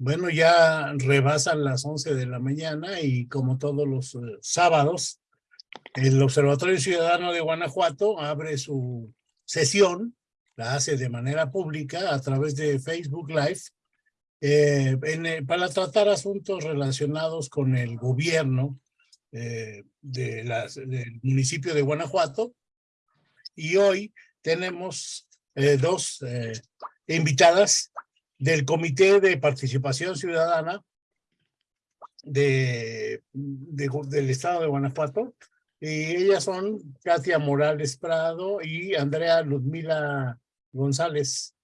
Bueno, ya rebasan las 11 de la mañana y como todos los eh, sábados, el Observatorio Ciudadano de Guanajuato abre su sesión, la hace de manera pública a través de Facebook Live, eh, para tratar asuntos relacionados con el gobierno eh, de del municipio de Guanajuato. Y hoy tenemos dos invitadas del Comité de Participación Ciudadana de, del Estado de Guanajuato. Y ellas son Katia Morales Prado y Andrea Ludmila González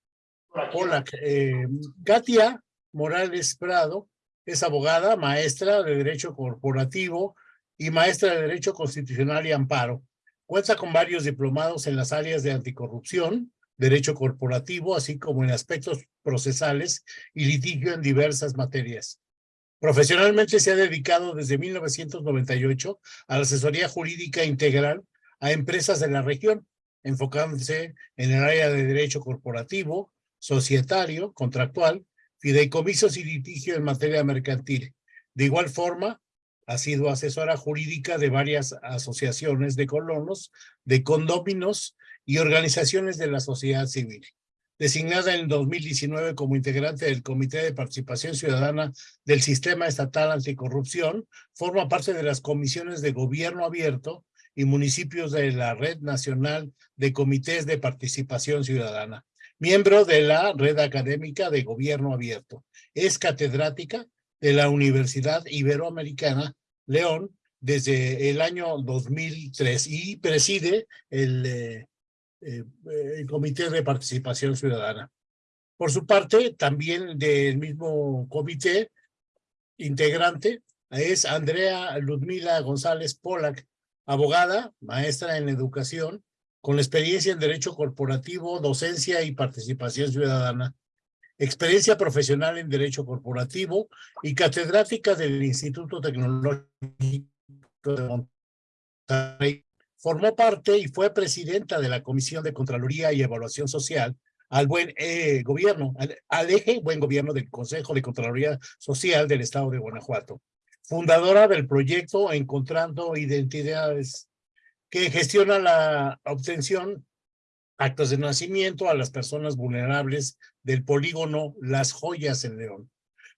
Hola, Eh, Katia Morales Prado es abogada, maestra de Derecho Corporativo y maestra de Derecho Constitucional y Amparo. Cuenta con varios diplomados en las áreas de anticorrupción, derecho corporativo, así como en aspectos procesales y litigio en diversas materias. Profesionalmente se ha dedicado desde 1998 a la asesoría jurídica integral a empresas de la región, enfocándose en el área de derecho corporativo, societario, contractual, fideicomisos y litigio en materia mercantil. De igual forma, ha sido asesora jurídica de varias asociaciones de colonos, de condóminos y organizaciones de la sociedad civil. Designada en 2019 como integrante del Comité de Participación Ciudadana del Sistema Estatal Anticorrupción, forma parte de las comisiones de Gobierno Abierto y municipios de la Red Nacional de Comités de Participación Ciudadana. Miembro de la Red Académica de Gobierno Abierto. Es catedrática de la Universidad Iberoamericana León desde el año 2003 y preside el eh, eh, el Comité de Participación Ciudadana. Por su parte, también del mismo comité integrante es Andrea Ludmila González Polak, abogada, maestra en educación, con experiencia en Derecho Corporativo, Docencia y Participación Ciudadana, experiencia profesional en Derecho Corporativo y catedrática del Instituto Tecnológico de Monterrey Formó parte y fue presidenta de la Comisión de Contraloría y Evaluación Social al buen eh, gobierno, al, eje buen gobierno del Consejo de Contraloría Social del Estado de Guanajuato. Fundadora del proyecto Encontrando Identidades, que gestiona la obtención actos de nacimiento a las personas vulnerables del polígono Las Joyas en León.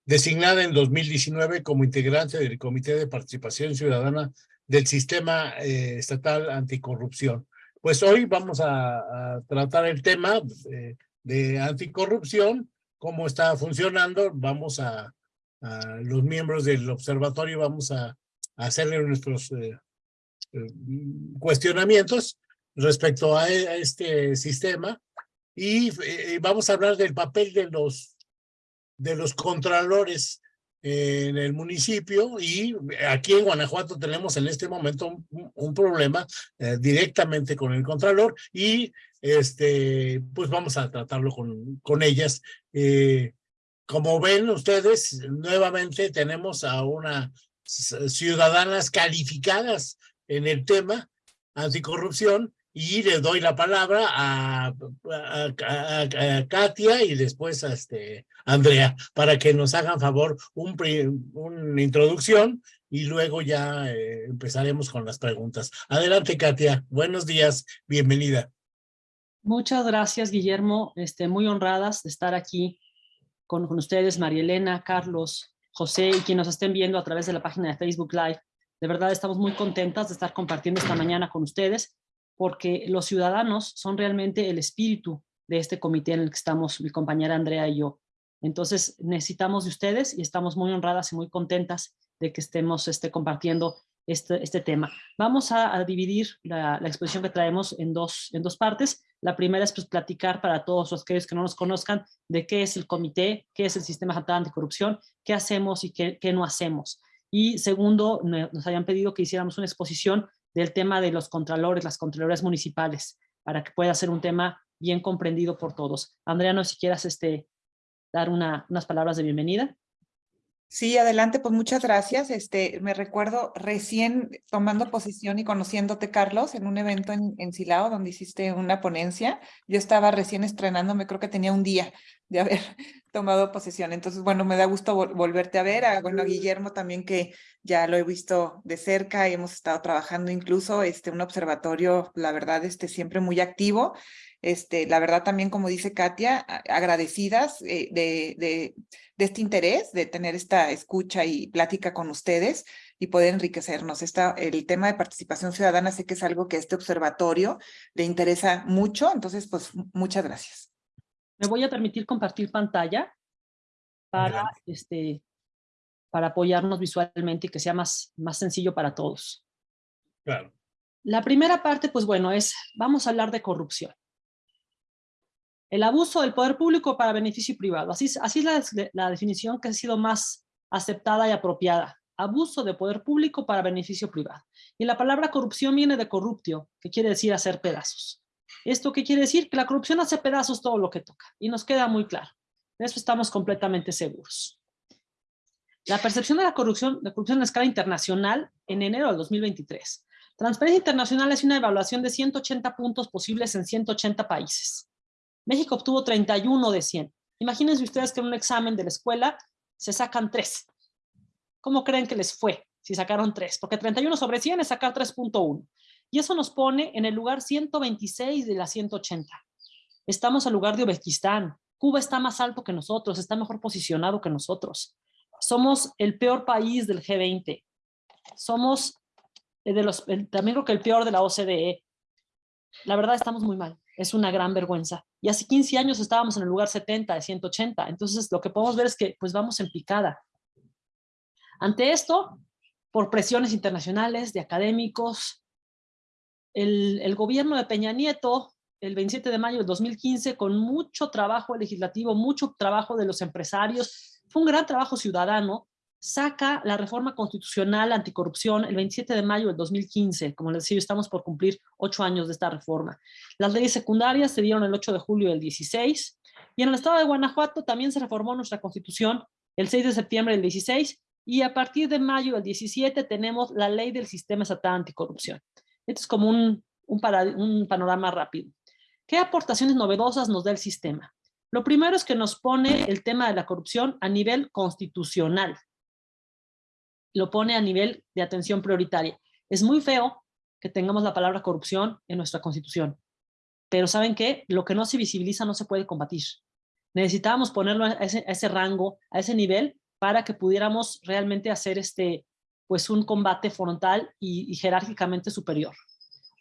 Designada en 2019 como integrante del Comité de Participación Ciudadana del sistema eh, estatal anticorrupción. Pues hoy vamos a, tratar el tema de anticorrupción, cómo está funcionando. Vamos a, los miembros del observatorio, vamos a, hacerle nuestros eh, eh, cuestionamientos respecto a, este sistema y vamos a hablar del papel de los de los contralores en el municipio y aquí en Guanajuato tenemos en este momento un, problema eh, directamente con el Contralor y este pues vamos a tratarlo con, con ellas. Eh, como ven ustedes, nuevamente tenemos a unas ciudadanas calificadas en el tema anticorrupción y le doy la palabra a, Katia y después a este Andrea para que nos hagan favor un, una introducción y luego ya eh, empezaremos con las preguntas. Adelante, Katia. Buenos días. Bienvenida. Muchas gracias, Guillermo. Este, muy honradas de estar aquí con, con ustedes, María Elena, Carlos, José y quienes nos estén viendo a través de la página de Facebook Live. De verdad estamos muy contentas de estar compartiendo esta mañana con ustedes porque los ciudadanos son realmente el espíritu de este comité en el que estamos mi compañera Andrea y yo. Entonces necesitamos de ustedes y estamos muy honradas y muy contentas de que estemos este, compartiendo este, este tema. Vamos a, dividir la, exposición que traemos en dos, en dos partes. La primera es pues, platicar para todos los que no nos conozcan de qué es el comité, qué es el sistema estatal anticorrupción, qué hacemos y qué, qué no hacemos. Y segundo, nos habían pedido que hiciéramos una exposición del tema de los contralores, las contralorías municipales, para que pueda ser un tema bien comprendido por todos. Andrea, no si quieras este, dar una, unas palabras de bienvenida. Sí, adelante, pues muchas gracias. Este, me recuerdo recién tomando posición y conociéndote, Carlos, en un evento en, en Silao, donde hiciste una ponencia. Yo estaba recién estrenándome, creo que tenía un día de haber tomado posesión. Entonces, bueno, me da gusto volverte a ver. A, bueno, a Guillermo también que ya lo he visto de cerca, hemos estado trabajando incluso este, un observatorio, la verdad, este, siempre muy activo. Este, la verdad también, como dice Katia, agradecidas eh, de, de, de, este interés, de tener esta escucha y plática con ustedes y poder enriquecernos. Esta, el tema de participación ciudadana sé que es algo que a este observatorio le interesa mucho, entonces pues muchas gracias. Me voy a permitir compartir pantalla para, este, para apoyarnos visualmente y que sea más, más sencillo para todos. Claro. La primera parte, pues bueno, es, vamos a hablar de corrupción. El abuso del poder público para beneficio privado. Así, así es la, la definición que ha sido más aceptada y apropiada. Abuso de poder público para beneficio privado. Y la palabra corrupción viene de corruptio, que quiere decir hacer pedazos. ¿Esto qué quiere decir? Que la corrupción hace pedazos todo lo que toca. Y nos queda muy claro. De eso estamos completamente seguros. La percepción de la corrupción, de corrupción a escala internacional en enero del 2023. Transparencia Internacional es una evaluación de 180 puntos posibles en 180 países. México obtuvo 31 de 100. Imagínense ustedes que en un examen de la escuela se sacan 3. ¿Cómo creen que les fue si sacaron 3? Porque 31 sobre 100 es sacar 3.1. Y eso nos pone en el lugar 126 de la 180. Estamos al lugar de Uzbekistán. Cuba está más alto que nosotros, está mejor posicionado que nosotros. Somos el peor país del G20. Somos de los, también creo que el peor de la OCDE. La verdad estamos muy mal. Es una gran vergüenza. Y hace 15 años estábamos en el lugar 70 de 180. Entonces lo que podemos ver es que pues vamos en picada. Ante esto, por presiones internacionales de académicos, el, gobierno de Peña Nieto, el 27 de mayo de 2015, con mucho trabajo legislativo, mucho trabajo de los empresarios, fue un gran trabajo ciudadano, saca la reforma constitucional anticorrupción el 27 de mayo del 2015. Como les decía, estamos por cumplir ocho años de esta reforma. Las leyes secundarias se dieron el 8 de julio del 16 y en el estado de Guanajuato también se reformó nuestra constitución el 6 de septiembre del 16 y a partir de mayo del 17 tenemos la ley del sistema estatal anticorrupción. Esto es como un, un, panorama rápido. ¿Qué aportaciones novedosas nos da el sistema? Lo primero es que nos pone el tema de la corrupción a nivel constitucional. Lo pone a nivel de atención prioritaria. Es muy feo que tengamos la palabra corrupción en nuestra constitución. Pero ¿saben qué? Lo que no se visibiliza no se puede combatir. Necesitábamos ponerlo a ese, a ese rango, a ese nivel, para que pudiéramos realmente hacer este, pues un combate frontal y, jerárquicamente superior.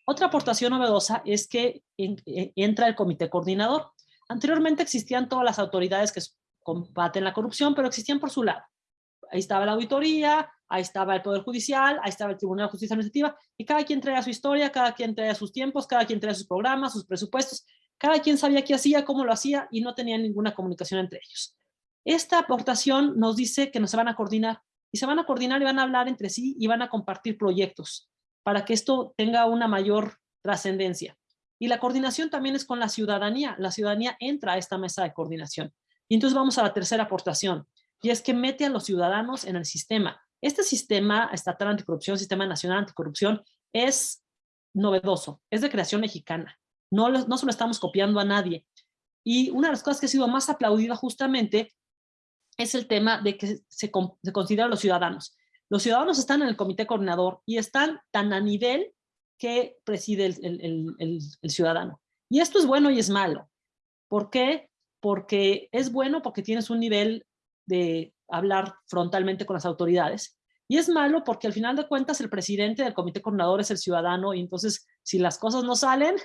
Otra aportación novedosa es que e, entra el comité coordinador. Anteriormente existían todas las autoridades que combaten la corrupción, pero existían por su lado. Ahí estaba la auditoría, ahí estaba el Poder Judicial, ahí estaba el Tribunal de Justicia Administrativa, y cada quien traía su historia, cada quien traía sus tiempos, cada quien traía sus programas, sus presupuestos, cada quien sabía qué hacía, cómo lo hacía, y no tenía ninguna comunicación entre ellos. Esta aportación nos dice que nos van a coordinar, y se van a coordinar y van a hablar entre sí y van a compartir proyectos para que esto tenga una mayor trascendencia. Y la coordinación también es con la ciudadanía. La ciudadanía entra a esta mesa de coordinación. Y entonces vamos a la tercera aportación, y es que mete a los ciudadanos en el sistema. Este sistema estatal anticorrupción, sistema nacional anticorrupción, es novedoso, es de creación mexicana. No, no se lo estamos copiando a nadie. Y una de las cosas que ha sido más aplaudida justamente es el tema de que se, se consideran los ciudadanos. Los ciudadanos están en el comité coordinador y están tan a nivel que preside el, ciudadano. Y esto es bueno y es malo. ¿Por qué? Porque es bueno porque tienes un nivel de hablar frontalmente con las autoridades. Y es malo porque al final de cuentas el presidente del comité coordinador es el ciudadano y entonces si las cosas no salen,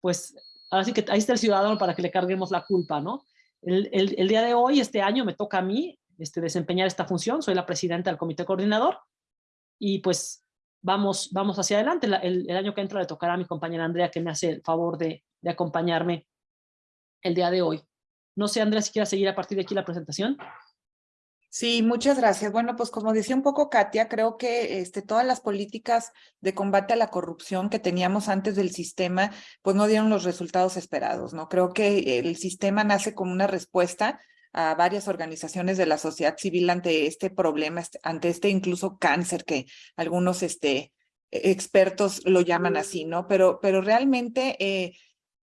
pues así que ahí está el ciudadano para que le carguemos la culpa, ¿no? El, día de hoy, este año, me toca a mí este, desempeñar esta función, soy la presidenta del comité coordinador, y pues vamos, vamos hacia adelante. el, año que entra le tocará a mi compañera Andrea, que me hace el favor de, de acompañarme el día de hoy. No sé, Andrea, si quieres seguir a partir de aquí la presentación. Sí, muchas gracias. Bueno, pues como decía un poco Katia, creo que este, todas las políticas de combate a la corrupción que teníamos antes del sistema, pues no dieron los resultados esperados, ¿no? Creo que el sistema nace como una respuesta a varias organizaciones de la sociedad civil ante este problema, este, ante este incluso cáncer que algunos este, expertos lo llaman así, ¿no? Pero, pero realmente... Eh,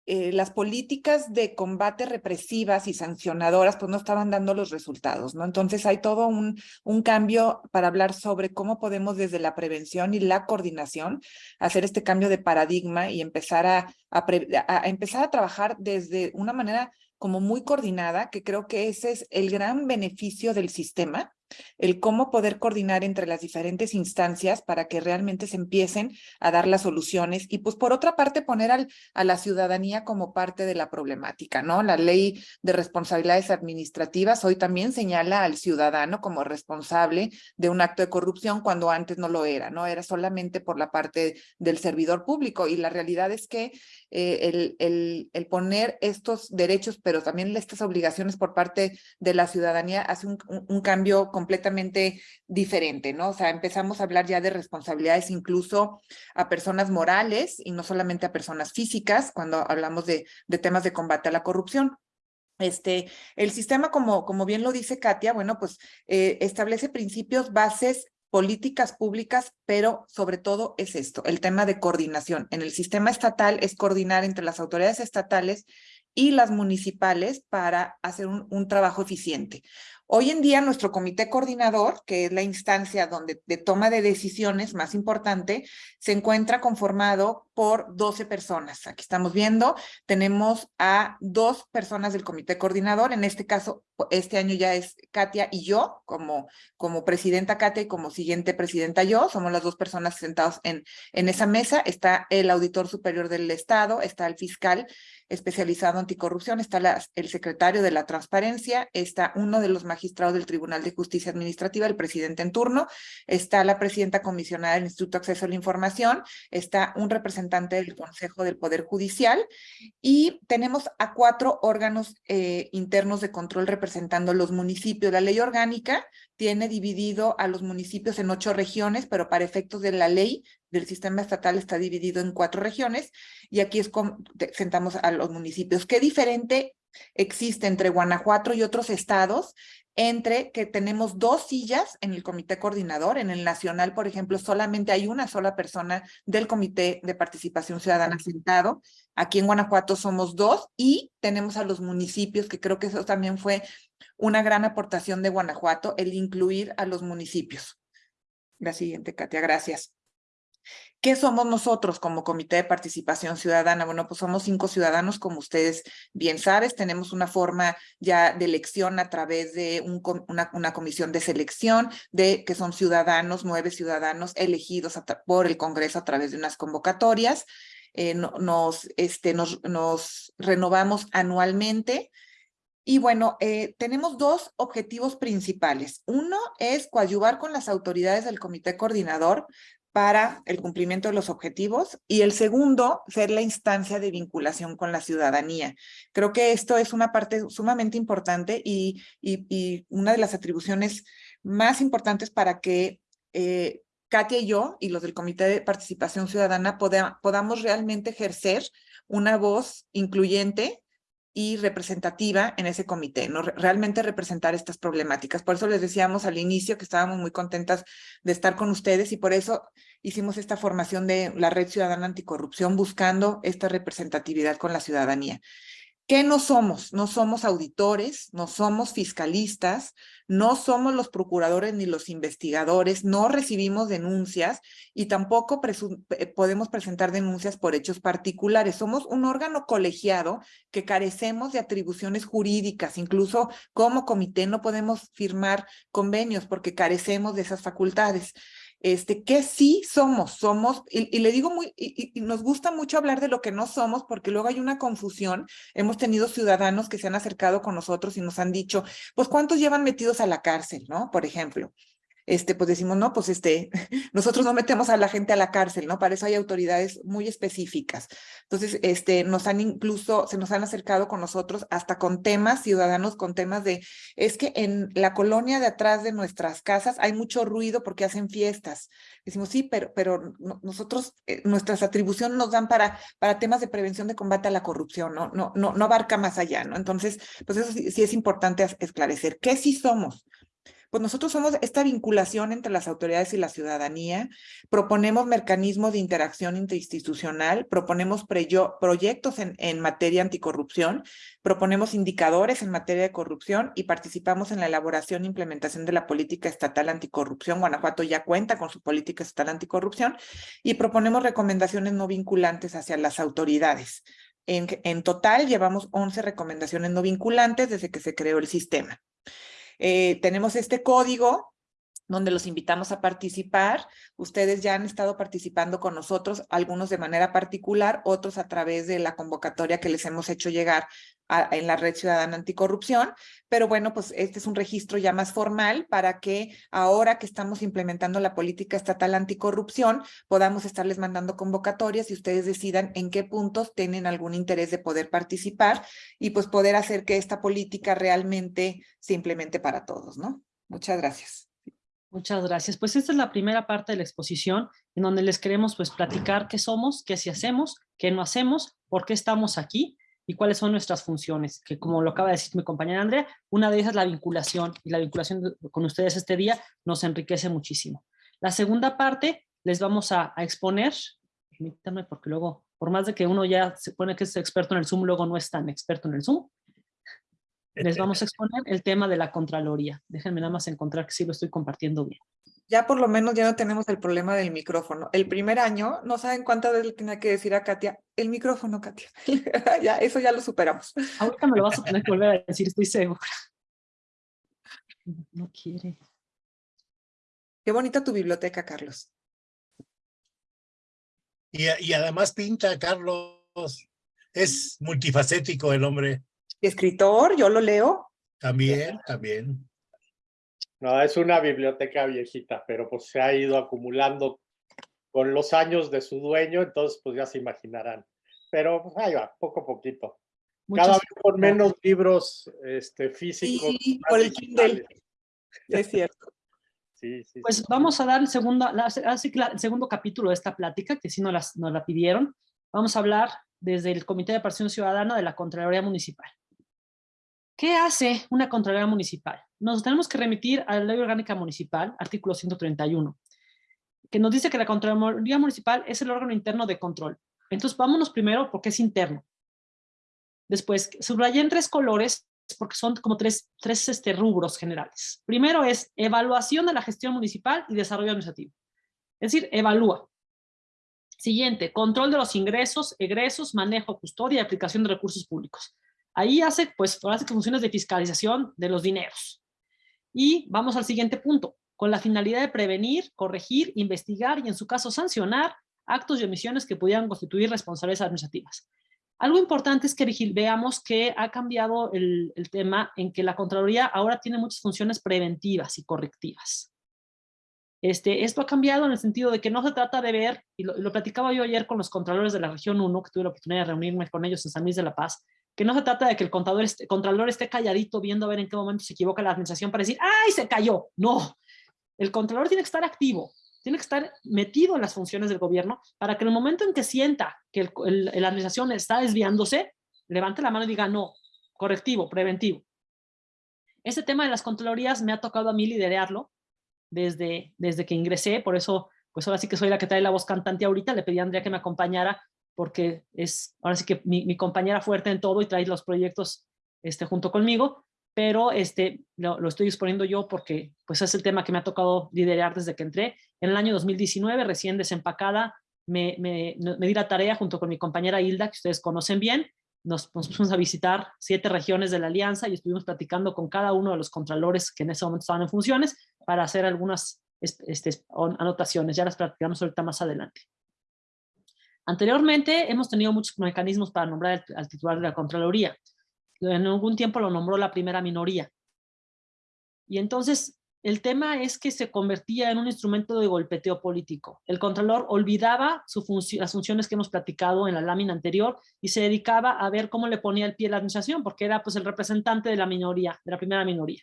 eh, las políticas de combate represivas y sancionadoras pues no estaban dando los resultados, ¿no? Entonces hay todo un, un cambio para hablar sobre cómo podemos desde la prevención y la coordinación hacer este cambio de paradigma y empezar a, a empezar a trabajar desde una manera como muy coordinada, que creo que ese es el gran beneficio del sistema, el cómo poder coordinar entre las diferentes instancias para que realmente se empiecen a dar las soluciones y pues por otra parte poner al, a la ciudadanía como parte de la problemática, ¿no? La ley de responsabilidades administrativas hoy también señala al ciudadano como responsable de un acto de corrupción cuando antes no lo era, ¿no? Era solamente por la parte del servidor público y la realidad es que eh, el, el, el, poner estos derechos pero también estas obligaciones por parte de la ciudadanía hace un, cambio completamente diferente, ¿no? O sea, empezamos a hablar ya de responsabilidades incluso a personas morales y no solamente a personas físicas cuando hablamos de, de temas de combate a la corrupción. Este, el sistema, como, como bien lo dice Katia, bueno, pues eh, establece principios, bases políticas públicas, pero sobre todo es esto, el tema de coordinación. En el sistema estatal es coordinar entre las autoridades estatales y las municipales para hacer un, un trabajo eficiente. Hoy en día nuestro comité coordinador, que es la instancia donde de toma de decisiones más importante, se encuentra conformado por 12 personas. Aquí estamos viendo, tenemos a dos personas del comité coordinador, en este caso, este año ya es Katia y yo, como, como presidenta Katia y como siguiente presidenta yo, somos las dos personas sentados en, en esa mesa, está el auditor superior del Estado, está el fiscal especializado anticorrupción, está el secretario de la transparencia, está uno de los magistrados del Tribunal de Justicia Administrativa, el presidente en turno, está la presidenta comisionada del Instituto de Acceso a la Información, está un representante del Consejo del Poder Judicial y tenemos a cuatro órganos eh, internos de control representando los municipios. La ley orgánica tiene dividido a los municipios en ocho regiones, pero para efectos de la ley del sistema estatal está dividido en cuatro regiones y aquí es sentamos a los municipios. ¿Qué diferente existe entre Guanajuato y otros estados? Entre que tenemos dos sillas en el comité coordinador, en el nacional, por ejemplo, solamente hay una sola persona del comité de participación ciudadana sentado. Aquí en Guanajuato somos dos y tenemos a los municipios, que creo que eso también fue una gran aportación de Guanajuato, el incluir a los municipios. La siguiente, Katia, gracias. ¿Qué somos nosotros como Comité de Participación Ciudadana? Bueno, pues somos cinco ciudadanos, como ustedes bien saben. Tenemos una forma ya de elección a través de un, una, comisión de selección, de que son ciudadanos, nueve ciudadanos elegidos por el Congreso a través de unas convocatorias. Eh, no, nos, este, nos, nos renovamos anualmente. Y bueno, eh, tenemos dos objetivos principales. Uno es coadyuvar con las autoridades del comité coordinador para el cumplimiento de los objetivos y el segundo, ser la instancia de vinculación con la ciudadanía. Creo que esto es una parte sumamente importante y, y, una de las atribuciones más importantes para que eh, Katia y yo y los del Comité de Participación Ciudadana poda, podamos realmente ejercer una voz incluyente y representativa en ese comité, ¿no? realmente representar estas problemáticas. Por eso les decíamos al inicio que estábamos muy contentas de estar con ustedes y por eso hicimos esta formación de la Red Ciudadana Anticorrupción buscando esta representatividad con la ciudadanía. ¿Qué no somos? No somos auditores, no somos fiscalistas, no somos los procuradores ni los investigadores, no recibimos denuncias y tampoco eh, podemos presentar denuncias por hechos particulares. Somos un órgano colegiado que carecemos de atribuciones jurídicas, incluso como comité no podemos firmar convenios porque carecemos de esas facultades este, que sí somos, somos, y, le digo muy, y, y, nos gusta mucho hablar de lo que no somos, porque luego hay una confusión. Hemos tenido ciudadanos que se han acercado con nosotros y nos han dicho, pues, ¿cuántos llevan metidos a la cárcel, no? Por ejemplo este, pues decimos, no, pues este, nosotros no metemos a la gente a la cárcel, ¿no? Para eso hay autoridades muy específicas. Entonces, este, nos han incluso, se nos han acercado con nosotros hasta con temas, ciudadanos con temas de, es que en la colonia de atrás de nuestras casas hay mucho ruido porque hacen fiestas. Decimos, sí, pero, pero nosotros, eh, nuestras atribuciones nos dan para, para temas de prevención de combate a la corrupción, ¿no? No, no, no abarca más allá, ¿no? Entonces, pues eso sí, sí es importante esclarecer. ¿Qué sí somos? Pues nosotros somos esta vinculación entre las autoridades y la ciudadanía, proponemos mecanismos de interacción interinstitucional, proponemos proyectos en, materia anticorrupción, proponemos indicadores en materia de corrupción y participamos en la elaboración e implementación de la política estatal anticorrupción. Guanajuato ya cuenta con su política estatal anticorrupción y proponemos recomendaciones no vinculantes hacia las autoridades. En, en total llevamos 11 recomendaciones no vinculantes desde que se creó el sistema. Eh, tenemos este código donde los invitamos a participar. Ustedes ya han estado participando con nosotros, algunos de manera particular, otros a través de la convocatoria que les hemos hecho llegar en la Red Ciudadana Anticorrupción. Pero bueno, pues este es un registro ya más formal para que ahora que estamos implementando la política estatal anticorrupción, podamos estarles mandando convocatorias y ustedes decidan en qué puntos tienen algún interés de poder participar y pues poder hacer que esta política realmente se implemente para todos, ¿no? Muchas gracias. Muchas gracias. Pues esta es la primera parte de la exposición en donde les queremos pues platicar qué somos, qué sí hacemos, qué no hacemos, por qué estamos aquí y cuáles son nuestras funciones, que como lo acaba de decir mi compañera Andrea, una de ellas es la vinculación y la vinculación con ustedes este día nos enriquece muchísimo. La segunda parte les vamos a, exponer, permítanme porque luego, por más de que uno ya se pone que es experto en el Zoom, luego no es tan experto en el Zoom, les vamos a exponer el tema de la Contraloría. Déjenme nada más encontrar que sí lo estoy compartiendo bien. Ya por lo menos ya no tenemos el problema del micrófono. El primer año, no saben cuántas veces le tenía que decir a Katia, el micrófono, Katia. ya, eso ya lo superamos. Ahorita me lo vas a tener que volver a decir, estoy segura. No quiere. Qué bonita tu biblioteca, Carlos. Y, y además pinta, Carlos. Es multifacético el hombre escritor, yo lo leo. También, también. No, es una biblioteca viejita, pero pues se ha ido acumulando con los años de su dueño, entonces pues ya se imaginarán. Pero pues ahí va, poco a poquito. Cada vez con menos libros este, físicos. Sí, por el Kindle. Es cierto. Sí, sí, pues vamos a dar el segundo, el segundo capítulo de esta plática, que sí nos, las, nos la pidieron. Vamos a hablar desde el Comité de Participación Ciudadana de la Contraloría Municipal. ¿Qué hace una Contraloría Municipal? Nos tenemos que remitir a la Ley Orgánica Municipal, artículo 131, que nos dice que la Contraloría Municipal es el órgano interno de control. Entonces, vámonos primero porque es interno. Después, subrayé en tres colores porque son como tres, tres este, rubros generales. Primero es evaluación de la gestión municipal y desarrollo administrativo. Es decir, evalúa. Siguiente, control de los ingresos, egresos, manejo, custodia y aplicación de recursos públicos. Ahí hace, pues, hace funciones de fiscalización de los dineros. Y vamos al siguiente punto, con la finalidad de prevenir, corregir, investigar y en su caso sancionar actos y omisiones que pudieran constituir responsabilidades administrativas. Algo importante es que veamos que ha cambiado el, tema en que la Contraloría ahora tiene muchas funciones preventivas y correctivas. Este, esto ha cambiado en el sentido de que no se trata de ver, y lo, lo platicaba yo ayer con los contralores de la región 1, que tuve la oportunidad de reunirme con ellos en San Luis de la Paz, que no se trata de que el contador esté, contralor esté calladito viendo a ver en qué momento se equivoca la administración para decir, ¡ay, se cayó! No, el contralor tiene que estar activo, tiene que estar metido en las funciones del gobierno para que en el momento en que sienta que la administración está desviándose, levante la mano y diga, no, correctivo, preventivo. Este tema de las contralorías me ha tocado a mí liderarlo desde, desde que ingresé, por eso, pues ahora sí que soy la que trae la voz cantante ahorita, le pedí a Andrea que me acompañara porque es ahora sí que mi, compañera fuerte en todo y trae los proyectos este, junto conmigo, pero este, lo, estoy exponiendo yo porque pues es el tema que me ha tocado liderar desde que entré. En el año 2019, recién desempacada, me, me, me di la tarea junto con mi compañera Hilda, que ustedes conocen bien, nos, nos pusimos a visitar siete regiones de la alianza y estuvimos platicando con cada uno de los contralores que en ese momento estaban en funciones para hacer algunas este, anotaciones, ya las platicamos ahorita más adelante. Anteriormente hemos tenido muchos mecanismos para nombrar al, titular de la Contraloría. En algún tiempo lo nombró la primera minoría. Y entonces el tema es que se convertía en un instrumento de golpeteo político. El Contralor olvidaba su las funciones que hemos platicado en la lámina anterior y se dedicaba a ver cómo le ponía el pie a la administración, porque era pues el representante de la minoría, de la primera minoría.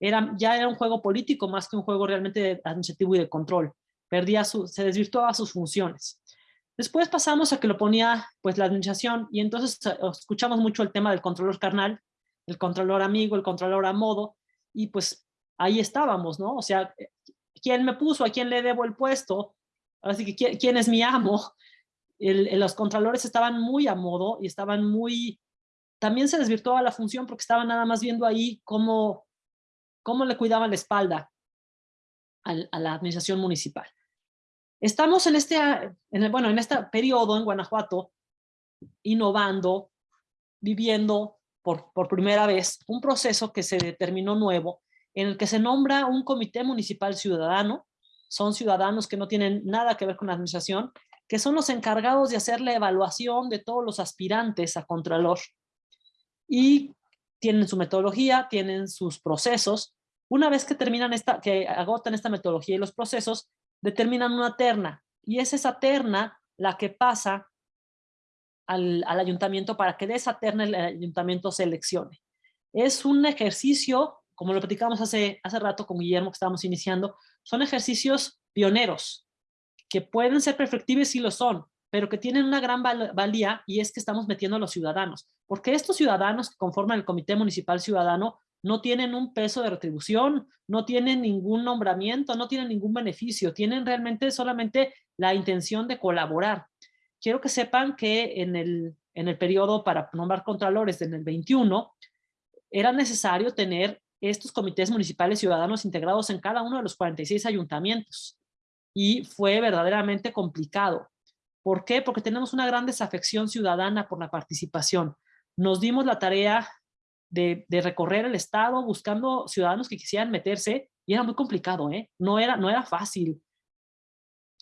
Era, ya era un juego político más que un juego realmente administrativo y de control. Perdía su, se desvirtuaba sus funciones. Después pasamos a que lo ponía pues la administración y entonces eh, escuchamos mucho el tema del controlor carnal, el controlor amigo, el controlor a modo y pues ahí estábamos, ¿no? O sea, ¿quién me puso? ¿A quién le debo el puesto? Así que, ¿quién, es mi amo? los contralores estaban muy a modo y estaban muy... También se desvirtuaba la función porque estaban nada más viendo ahí cómo, cómo le cuidaban la espalda a la administración municipal. Estamos en este, en el, bueno, en este periodo en Guanajuato, innovando, viviendo por, por primera vez un proceso que se determinó nuevo, en el que se nombra un comité municipal ciudadano, son ciudadanos que no tienen nada que ver con la administración, que son los encargados de hacer la evaluación de todos los aspirantes a Contralor. Y tienen su metodología, tienen sus procesos. Una vez que terminan esta, que agotan esta metodología y los procesos, determinan una terna. Y es esa terna la que pasa al, al ayuntamiento para que de esa terna el ayuntamiento seleccione. Es un ejercicio, como lo platicamos hace, hace rato con Guillermo que estábamos iniciando, son ejercicios pioneros que pueden ser perfectibles si lo son, pero que tienen una gran valía y es que estamos metiendo a los ciudadanos. Porque estos ciudadanos que conforman el Comité Municipal Ciudadano no tienen un peso de retribución, no tienen ningún nombramiento, no tienen ningún beneficio, tienen realmente solamente la intención de colaborar. Quiero que sepan que en el, en el periodo para nombrar contralores en el 21, era necesario tener estos comités municipales ciudadanos integrados en cada uno de los 46 ayuntamientos. Y fue verdaderamente complicado. ¿Por qué? Porque tenemos una gran desafección ciudadana por la participación. Nos dimos la tarea de, recorrer el estado buscando ciudadanos que quisieran meterse y era muy complicado, ¿eh? No era, no era fácil.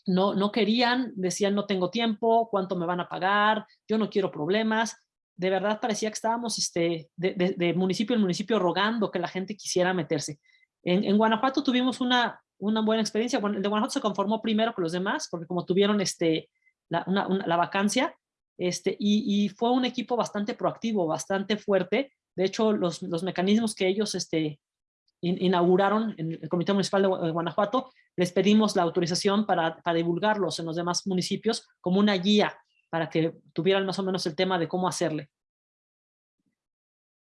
No, no querían, decían no tengo tiempo, cuánto me van a pagar, yo no quiero problemas. De verdad parecía que estábamos este, de, municipio en municipio rogando que la gente quisiera meterse. En, Guanajuato tuvimos una, una buena experiencia. El de Guanajuato se conformó primero con los demás, porque como tuvieron este, la, la vacancia, este, y, y, fue un equipo bastante proactivo, bastante fuerte, de hecho, los, los mecanismos que ellos este, inauguraron en el Comité Municipal de Guanajuato, les pedimos la autorización para, para divulgarlos en los demás municipios como una guía para que tuvieran más o menos el tema de cómo hacerle.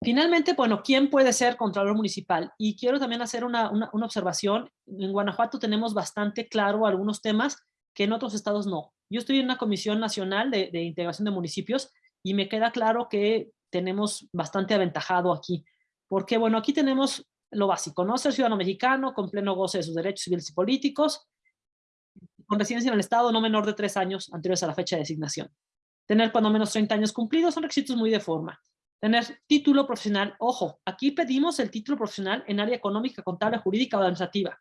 Finalmente, bueno, ¿quién puede ser Contralor Municipal? Y quiero también hacer una, una, una, observación. En Guanajuato tenemos bastante claro algunos temas que en otros estados no. Yo estoy en una comisión nacional de, de integración de municipios y me queda claro que tenemos bastante aventajado aquí. Porque, bueno, aquí tenemos lo básico, ¿no? Ser ciudadano mexicano con pleno goce de sus derechos civiles y políticos, con residencia en el Estado no menor de tres años anteriores a la fecha de designación. Tener cuando menos 30 años cumplidos son requisitos muy de forma. Tener título profesional, ojo, aquí pedimos el título profesional en área económica, contable, jurídica o administrativa.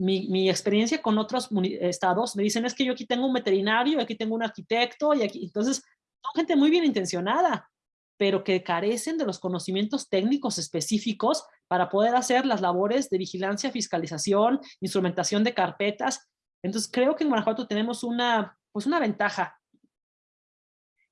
Mi, mi, experiencia con otros estados me dicen es que yo aquí tengo un veterinario, aquí tengo un arquitecto, y aquí, entonces son gente muy bien intencionada, pero que carecen de los conocimientos técnicos específicos para poder hacer las labores de vigilancia, fiscalización, instrumentación de carpetas. Entonces creo que en Guanajuato tenemos una, pues una ventaja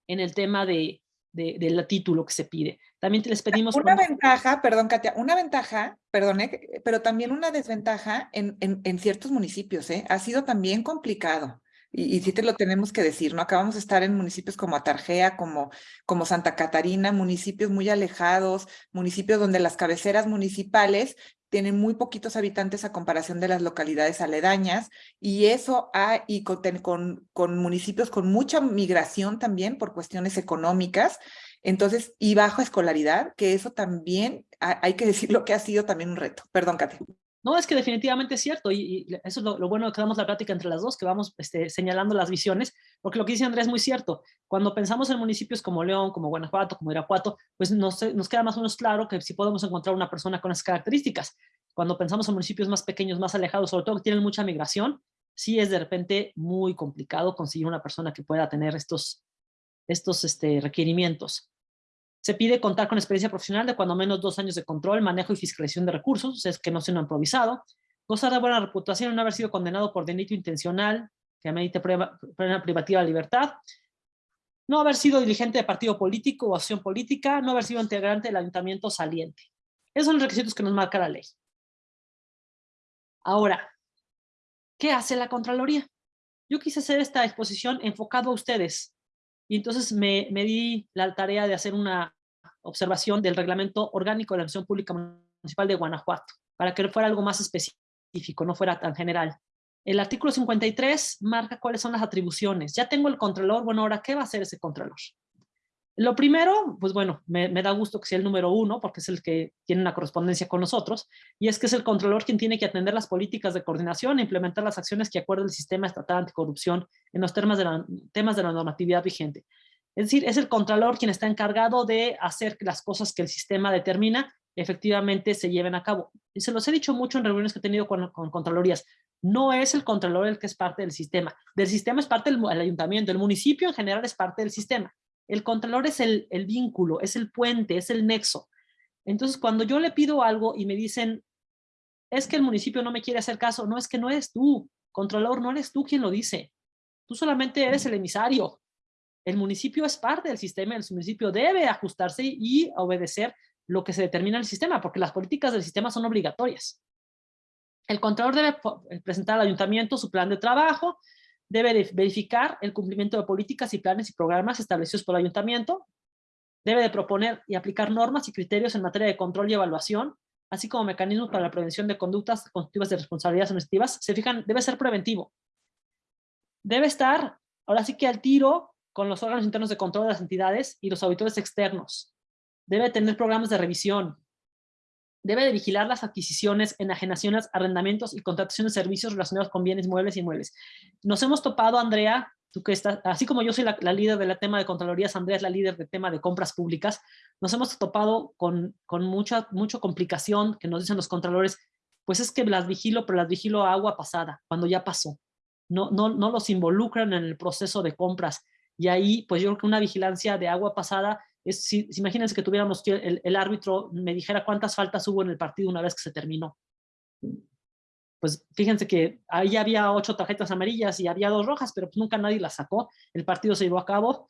en el tema de, del título que se pide. También les pedimos... Una ventaja, perdón Katia, una ventaja, perdón, pero también una desventaja en, en, en ciertos municipios, ¿eh? Ha sido también complicado y, sí te lo tenemos que decir, ¿no? Acabamos de estar en municipios como Atarjea, como, como Santa Catarina, municipios muy alejados, municipios donde las cabeceras municipales tienen muy poquitos habitantes a comparación de las localidades aledañas, y eso ha, y con, con, con municipios con mucha migración también por cuestiones económicas, entonces, y baja escolaridad, que eso también, hay que decir lo que ha sido también un reto. Perdón, Katia. No, es que definitivamente es cierto y, eso es lo, bueno que damos la plática entre las dos, que vamos este, señalando las visiones, porque lo que dice Andrés es muy cierto. Cuando pensamos en municipios como León, como Guanajuato, como Irapuato, pues nos, nos queda más o menos claro que si podemos encontrar una persona con esas características. Cuando pensamos en municipios más pequeños, más alejados, sobre todo que tienen mucha migración, sí es de repente muy complicado conseguir una persona que pueda tener estos, estos este, requerimientos. Se pide contar con experiencia profesional de cuando menos dos años de control, manejo y fiscalización de recursos, es que no sea un improvisado, gozar de buena reputación, no haber sido condenado por delito intencional, que amerite prueba, privativa de libertad, no haber sido dirigente de partido político o acción política, no haber sido integrante del ayuntamiento saliente. Esos son los requisitos que nos marca la ley. Ahora, ¿qué hace la Contraloría? Yo quise hacer esta exposición enfocado a ustedes, y entonces me, me di la tarea de hacer una observación del reglamento orgánico de la Administración Pública Municipal de Guanajuato. para que fuera algo más específico, no fuera tan general. El artículo 53 marca cuáles son las atribuciones. Ya tengo el contralor, bueno, ahora, ¿qué va a hacer ese contralor? Lo primero, pues bueno, me, da gusto que sea el número uno, porque es el que tiene una correspondencia con nosotros, y es que es el controlador quien tiene que atender las políticas de coordinación e implementar las acciones que acuerda el sistema estatal anticorrupción en los temas de la, temas de la normatividad vigente. Es decir, es el contralor quien está encargado de hacer que las cosas que el sistema determina efectivamente se lleven a cabo. Y se los he dicho mucho en reuniones que he tenido con, con. No es el contralor el que es parte del sistema. Del sistema es parte del el ayuntamiento, el municipio en general es parte del sistema el contralor es el, vínculo, es el puente, es el nexo. Entonces, cuando yo le pido algo y me dicen, es que el municipio no me quiere hacer caso, no es que no eres tú, contralor, no eres tú quien lo dice. Tú solamente eres el emisario. El municipio es parte del sistema, el municipio debe ajustarse y obedecer lo que se determina en el sistema, porque las políticas del sistema son obligatorias. El contralor debe presentar al ayuntamiento su plan de trabajo, debe verificar el cumplimiento de políticas y planes y programas establecidos por el ayuntamiento, debe de proponer y aplicar normas y criterios en materia de control y evaluación, así como mecanismos para la prevención de conductas constitutivas de responsabilidades administrativas. Se fijan, debe ser preventivo. Debe estar, ahora sí que al tiro, con los órganos internos de control de las entidades y los auditores externos. Debe tener programas de revisión, debe de vigilar las adquisiciones, enajenaciones, arrendamientos y contrataciones de servicios relacionados con bienes muebles y inmuebles. Nos hemos topado, Andrea, así como yo soy la, líder del tema de Contralorías, Andrea es la líder del tema de compras públicas, nos hemos topado con, con mucha, mucha complicación que nos dicen los contralores, pues es que las vigilo, pero las vigilo a agua pasada, cuando ya pasó. No, no, no los involucran en el proceso de compras. Y ahí, pues yo creo que una vigilancia de agua pasada si, imagínense que tuviéramos que el, el, árbitro me dijera cuántas faltas hubo en el partido una vez que se terminó. Pues fíjense que ahí había ocho tarjetas amarillas y había dos rojas, pero pues nunca nadie las sacó. El partido se llevó a cabo,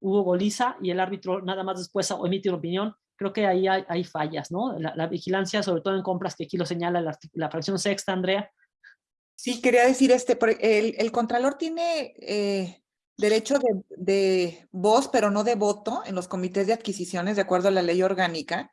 hubo goliza y el árbitro nada más después emite una opinión. Creo que ahí hay, fallas, ¿no? La, vigilancia, sobre todo en compras, que aquí lo señala la, la fracción sexta, Andrea. Sí, quería decir, este, el, el Contralor tiene eh, derecho de, voz, pero no de voto en los comités de adquisiciones, de acuerdo a la ley orgánica.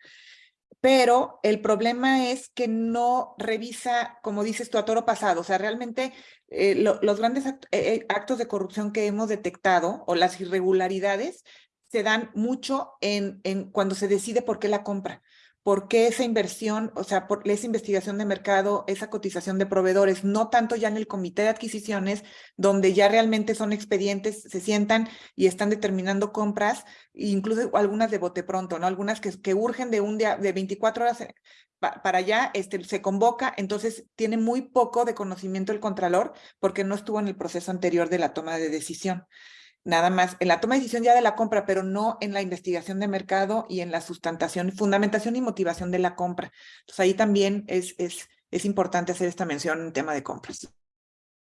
Pero el problema es que no revisa, como dices tú, a toro pasado. O sea, realmente eh, los grandes eh, eh, actos de corrupción que hemos detectado o las irregularidades se dan mucho en cuando se decide por qué la compra por qué esa inversión, o sea, por esa investigación de mercado, esa cotización de proveedores, no tanto ya en el comité de adquisiciones, donde ya realmente son expedientes, se sientan y están determinando compras, incluso algunas de bote pronto, ¿no? Algunas que, urgen de un día, de 24 horas eh, para allá, este, se convoca, entonces tiene muy poco de conocimiento el contralor porque no estuvo en el proceso anterior de la toma de decisión nada más en la toma de decisión ya de la compra, pero no en la investigación de mercado y en la sustentación, fundamentación y motivación de la compra. Entonces ahí también es, es, es importante hacer esta mención en tema de compras.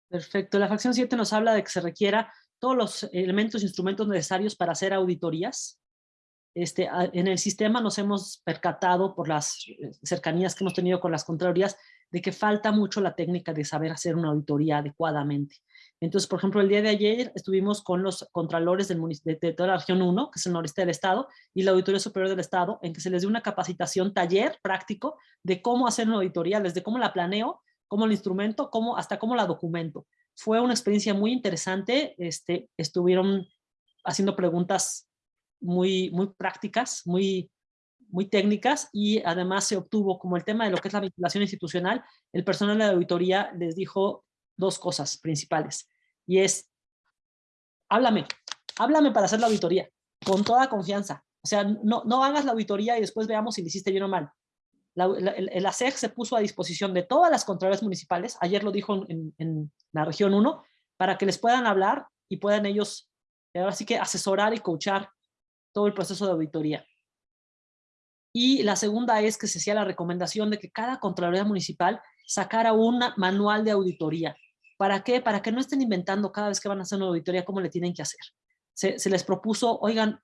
Perfecto. La fracción 7 nos habla de que se requiera todos los elementos e instrumentos necesarios para hacer auditorías. Este, en el sistema nos hemos percatado por las eh, cercanías que hemos tenido con las contralorías de que falta mucho la técnica de saber hacer una auditoría adecuadamente. Entonces, por ejemplo, el día de ayer estuvimos con los contralores del de, de, toda la región 1, que es el noreste del estado, y la Auditoría Superior del Estado, en que se les dio una capacitación, taller práctico, de cómo hacer una auditoría, desde cómo la planeo, cómo el instrumento, cómo, hasta cómo la documento. Fue una experiencia muy interesante, este, estuvieron haciendo preguntas muy, muy prácticas, muy, muy técnicas y además se obtuvo como el tema de lo que es la vinculación institucional, el personal de la auditoría les dijo dos cosas principales y es, háblame, háblame para hacer la auditoría, con toda confianza. O sea, no, no hagas la auditoría y después veamos si le hiciste bien o mal. el, el, ASEC se puso a disposición de todas las contralorías municipales, ayer lo dijo en, en, la región 1, para que les puedan hablar y puedan ellos, ahora sí que asesorar y coachar todo el proceso de auditoría. Y la segunda es que se hacía la recomendación de que cada Contraloría Municipal sacara un manual de auditoría. ¿Para qué? Para que no estén inventando cada vez que van a hacer una auditoría cómo le tienen que hacer. Se, les propuso, oigan,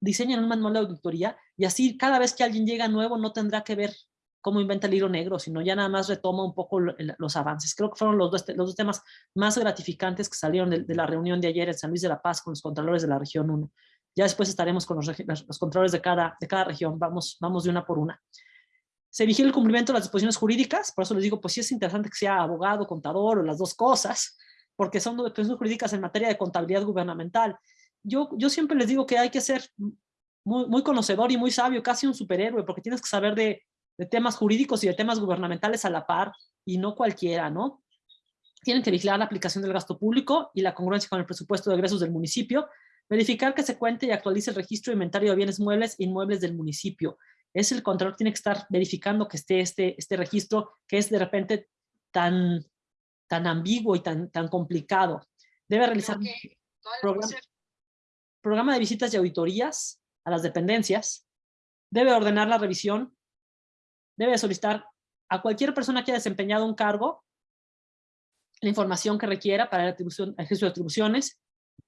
diseñen un manual de auditoría y así cada vez que alguien llega nuevo no tendrá que ver cómo inventa el hilo negro, sino ya nada más retoma un poco los avances. Creo que fueron los dos, los dos temas más gratificantes que salieron de, la reunión de ayer en San Luis de la Paz con los contralores de la región 1. Ya después estaremos con los, los controles de cada, de cada región, vamos, vamos de una por una. Se vigila el cumplimiento de las disposiciones jurídicas, por eso les digo, pues sí es interesante que sea abogado, contador o las dos cosas, porque son disposiciones jurídicas en materia de contabilidad gubernamental. Yo, yo siempre les digo que hay que ser muy, muy conocedor y muy sabio, casi un superhéroe, porque tienes que saber de, de temas jurídicos y de temas gubernamentales a la par, y no cualquiera, ¿no? Tienen que vigilar la aplicación del gasto público y la congruencia con el presupuesto de egresos del municipio, verificar que se cuente y actualice el registro inventario de bienes muebles e inmuebles del municipio. Es el control tiene que estar verificando que esté este, este registro que es de repente tan, tan ambiguo y tan, tan complicado. Debe realizar programa, programa de visitas y auditorías a las dependencias. Debe ordenar la revisión. Debe solicitar a cualquier persona que haya desempeñado un cargo la información que requiera para la atribución, ejercicio de atribuciones,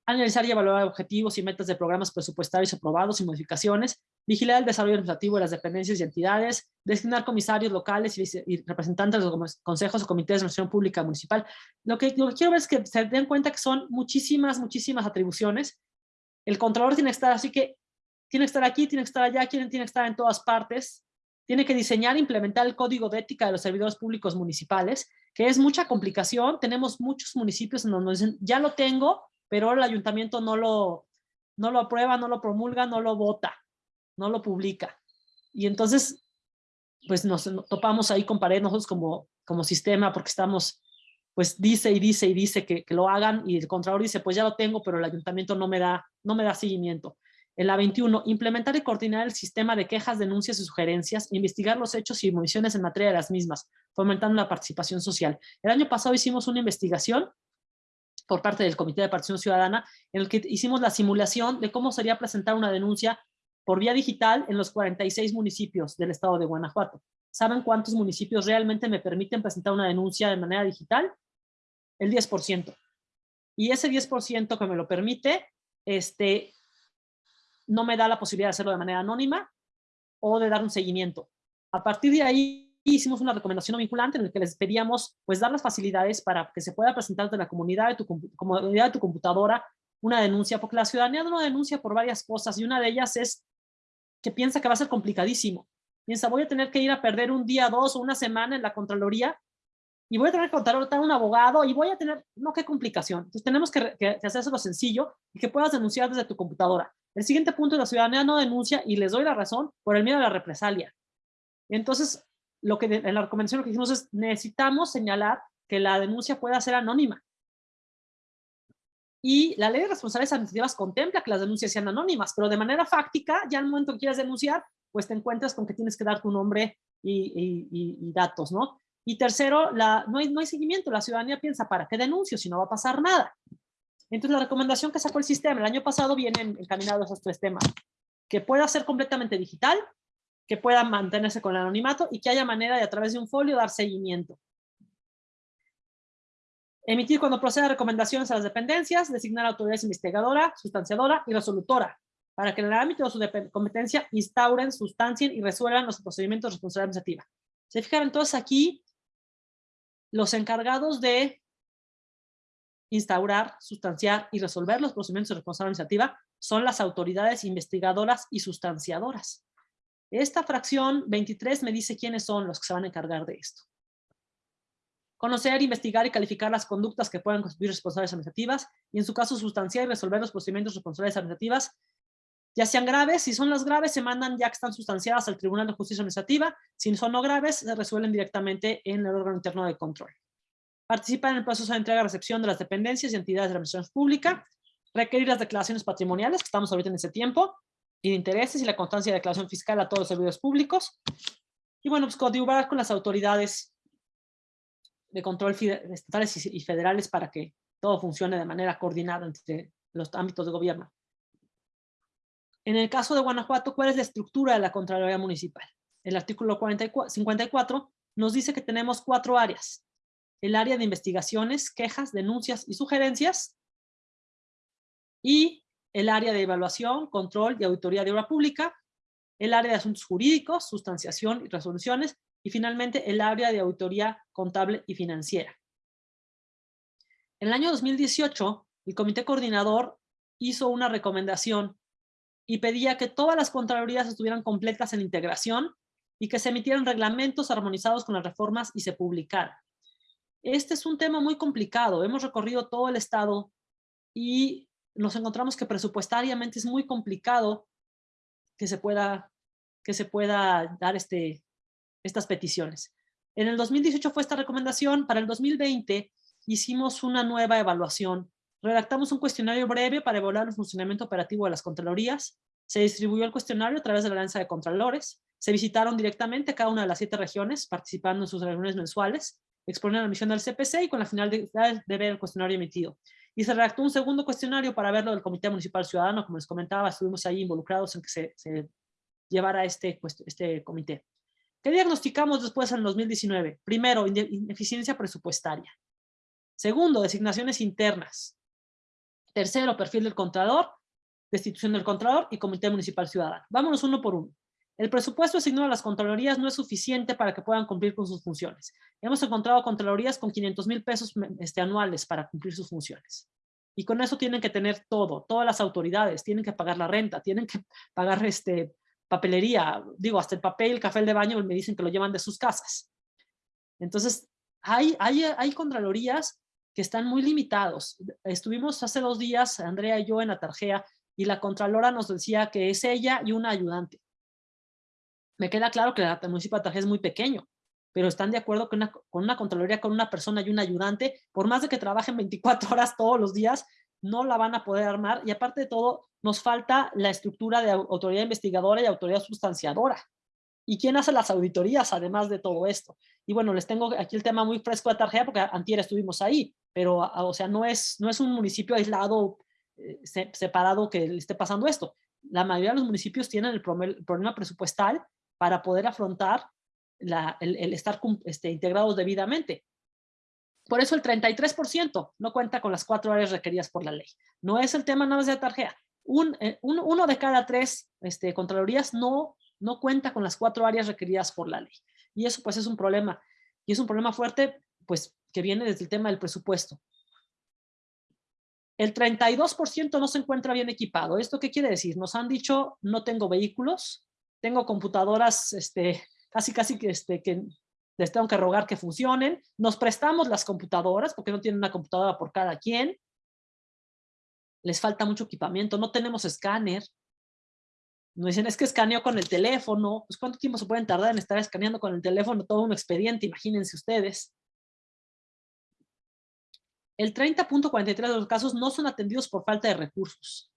analizar y evaluar objetivos y metas de programas presupuestarios aprobados y modificaciones, vigilar el desarrollo administrativo de las dependencias y entidades, designar comisarios locales y, representantes de los consejos o comités de administración pública municipal. Lo que, lo que quiero ver es que se den cuenta que son muchísimas, muchísimas atribuciones. El controlador tiene que estar así que tiene que estar aquí, tiene que estar allá, tiene que estar en todas partes, tiene que diseñar e implementar el código de ética de los servidores públicos municipales, que es mucha complicación. Tenemos muchos municipios en donde dicen, ya lo tengo, pero el ayuntamiento no lo, no lo aprueba, no lo promulga, no lo vota, no lo publica. Y entonces, pues nos topamos ahí con pared nosotros como, como sistema, porque estamos, pues dice y dice y dice que, que lo hagan, y el contralor dice, pues ya lo tengo, pero el ayuntamiento no me da, no me da seguimiento. En la 21, implementar y coordinar el sistema de quejas, denuncias y sugerencias, investigar los hechos y municiones en materia de las mismas, fomentando la participación social. El año pasado hicimos una investigación por parte del Comité de Participación Ciudadana, en el que hicimos la simulación de cómo sería presentar una denuncia por vía digital en los 46 municipios del estado de Guanajuato. ¿Saben cuántos municipios realmente me permiten presentar una denuncia de manera digital? El 10%. Y ese 10% que me lo permite, este, no me da la posibilidad de hacerlo de manera anónima o de dar un seguimiento. A partir de ahí hicimos una recomendación vinculante en la que les pedíamos pues dar las facilidades para que se pueda presentar de la comunidad de tu, comunidad de tu computadora una denuncia, porque la ciudadanía no denuncia por varias cosas y una de ellas es que piensa que va a ser complicadísimo. Piensa, voy a tener que ir a perder un día, dos o una semana en la Contraloría y voy a tener que contratar a un abogado y voy a tener, no, qué complicación. Entonces tenemos que, que, hacerse lo sencillo y que puedas denunciar desde tu computadora. El siguiente punto es la ciudadanía no denuncia y les doy la razón por el miedo a la represalia. Entonces, lo que en la recomendación lo que dijimos es necesitamos señalar que la denuncia pueda ser anónima. Y la ley de responsabilidades administrativas contempla que las denuncias sean anónimas, pero de manera fáctica, ya al momento que quieras denunciar, pues te encuentras con que tienes que dar tu nombre y, y datos, ¿no? Y tercero, la, no, hay, no hay seguimiento. La ciudadanía piensa, ¿para qué denuncio si no va a pasar nada? Entonces, la recomendación que sacó el sistema el año pasado viene encaminado a esos tres temas. Que pueda ser completamente digital, que pueda mantenerse con el anonimato y que haya manera de a través de un folio dar seguimiento. Emitir cuando proceda recomendaciones a las dependencias, designar autoridades investigadora, sustanciadora y resolutora, para que en el ámbito de su competencia instauren, sustancien y resuelvan los procedimientos de responsabilidad administrativa. Se fijaron entonces aquí, los encargados de instaurar, sustanciar y resolver los procedimientos de responsabilidad administrativa son las autoridades investigadoras y sustanciadoras. Esta fracción 23 me dice quiénes son los que se van a encargar de esto. Conocer, investigar y calificar las conductas que puedan constituir responsabilidades administrativas y en su caso sustanciar y resolver los procedimientos de responsabilidades administrativas ya sean graves, si son las graves se mandan ya que están sustanciadas al Tribunal de Justicia Administrativa, si son no graves se resuelven directamente en el órgano interno de control. Participa en el proceso de entrega-recepción de las dependencias y entidades de la administración pública, requerir las declaraciones patrimoniales, que estamos ahorita en ese tiempo, y de intereses y la constancia de declaración fiscal a todos los servidores públicos, y bueno, pues coadyuvar con las autoridades de control estatales y federales para que todo funcione de manera coordinada entre los ámbitos de gobierno. En el caso de Guanajuato, ¿cuál es la estructura de la Contraloría Municipal? El artículo 44, 54 nos dice que tenemos cuatro áreas. El área de investigaciones, quejas, denuncias y sugerencias. Y el área de evaluación, control y auditoría de obra pública. El área de asuntos jurídicos, sustanciación y resoluciones. Y finalmente el área de auditoría contable y financiera. En el año 2018, el comité coordinador hizo una recomendación y pedía que todas las Contralorías estuvieran completas en integración y que se emitieran reglamentos armonizados con las reformas y se publicaran. Este es un tema muy complicado. Hemos recorrido todo el estado y nos encontramos que presupuestariamente es muy complicado que se pueda, que se pueda dar este, estas peticiones. En el 2018 fue esta recomendación, para el 2020 hicimos una nueva evaluación. Redactamos un cuestionario breve para evaluar el funcionamiento operativo de las Contralorías. Se distribuyó el cuestionario a través de la Alianza de Contralores. Se visitaron directamente cada una de las siete regiones, participando en sus reuniones mensuales, exponieron la misión del CPC y con la finalidad de ver el cuestionario emitido. Y se redactó un segundo cuestionario para verlo del Comité Municipal Ciudadano, como les comentaba, estuvimos ahí involucrados en que se, se llevara este, este comité. ¿Qué diagnosticamos después en 2019? Primero, ineficiencia presupuestaria. Segundo, designaciones internas. Tercero, perfil del Contralor, destitución del Contralor y Comité Municipal Ciudadano. Vámonos uno por uno. El presupuesto asignado a las Contralorías no es suficiente para que puedan cumplir con sus funciones. Hemos encontrado Contralorías con 500 mil pesos este, anuales para cumplir sus funciones. Y con eso tienen que tener todo, todas las autoridades, tienen que pagar la renta, tienen que pagar este, papelería, digo, hasta el papel, el café de baño, me dicen que lo llevan de sus casas. Entonces, hay, hay, hay contralorías que están muy limitados. Estuvimos hace dos días, Andrea y yo, en la tarjea, y la contralora nos decía que es ella y una ayudante. Me queda claro que el municipio de Tarjea es muy pequeño, pero están de acuerdo con una, con una contraloría, con una persona y un ayudante, por más de que trabajen 24 horas todos los días, no la van a poder armar y aparte de todo, nos falta la estructura de autoridad investigadora y autoridad sustanciadora. ¿Y quién hace las auditorías además de todo esto? Y bueno, les tengo aquí el tema muy fresco de Tarjea porque antier estuvimos ahí, pero o sea, no es, no es un municipio aislado, eh, separado que le esté pasando esto. La mayoría de los municipios tienen el problema presupuestal para poder afrontar la, el, estar este, integrados debidamente. Por eso el 33% no cuenta con las cuatro áreas requeridas por la ley. No es el tema nada más de Tarjea. Un, eh, un, uno de cada tres este, Contralorías no, no cuenta con las cuatro áreas requeridas por la ley. Y eso pues es un problema. Y es un problema fuerte pues que viene desde el tema del presupuesto. El 32% no se encuentra bien equipado. ¿Esto qué quiere decir? Nos han dicho, no tengo vehículos, tengo computadoras este, casi casi que, este, que les tengo que rogar que funcionen, nos prestamos las computadoras porque no tienen una computadora por cada quien, les falta mucho equipamiento, no tenemos escáner, nos dicen es que escaneo con el teléfono, pues cuánto tiempo se pueden tardar en estar escaneando con el teléfono todo un expediente, imagínense ustedes. El 30.43 de los casos no son atendidos por falta de recursos.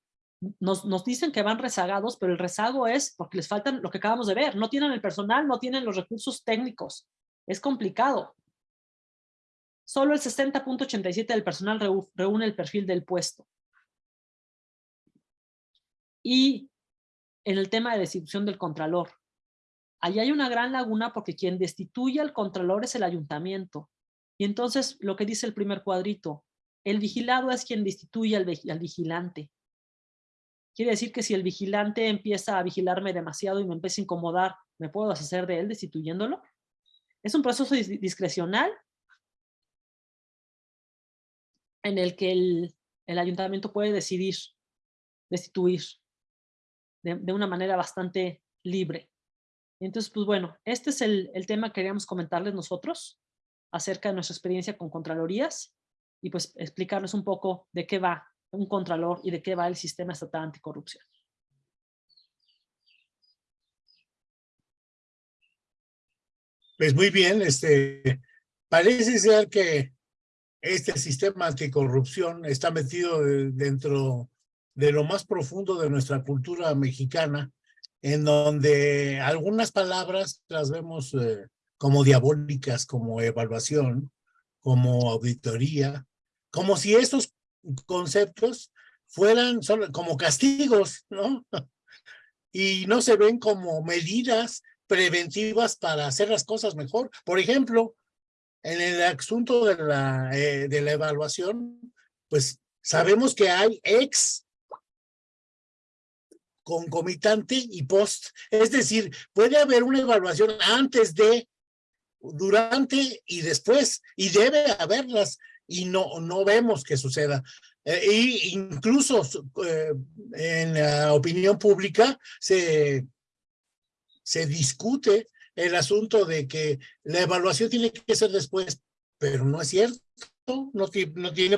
Nos, nos, dicen que van rezagados, pero el rezago es porque les faltan lo que acabamos de ver. No tienen el personal, no tienen los recursos técnicos. Es complicado. Solo el 60.87 del personal reúne el perfil del puesto. Y en el tema de destitución del contralor. Allí hay una gran laguna porque quien destituye al contralor es el ayuntamiento. Y entonces lo que dice el primer cuadrito, el vigilado es quien destituye al vigilante. Quiere decir que si el vigilante empieza a vigilarme demasiado y me empieza a incomodar, ¿me puedo deshacer de él destituyéndolo? Es un proceso discrecional en el que el, ayuntamiento puede decidir destituir de, de, una manera bastante libre. Entonces, pues bueno, este es el, el tema que queríamos comentarles nosotros acerca de nuestra experiencia con Contralorías y pues explicarles un poco de qué va un Contralor y de qué va el sistema estatal anticorrupción. Pues muy bien, este, parece ser que este sistema anticorrupción está metido dentro de lo más profundo de nuestra cultura mexicana, en donde algunas palabras las vemos eh, como diabólicas, como evaluación, como auditoría, como si estos conceptos fueran solo como castigos, ¿no? Y no se ven como medidas preventivas para hacer las cosas mejor. Por ejemplo, en el asunto de la, eh, de la evaluación, pues sabemos que hay ex concomitante y post. Es decir, puede haber una evaluación antes de, durante y después, y debe haberlas, y no, no vemos que suceda. Eh, y incluso eh, en la opinión pública se se discute el asunto de que la evaluación tiene que ser después, pero no es cierto, no, no tiene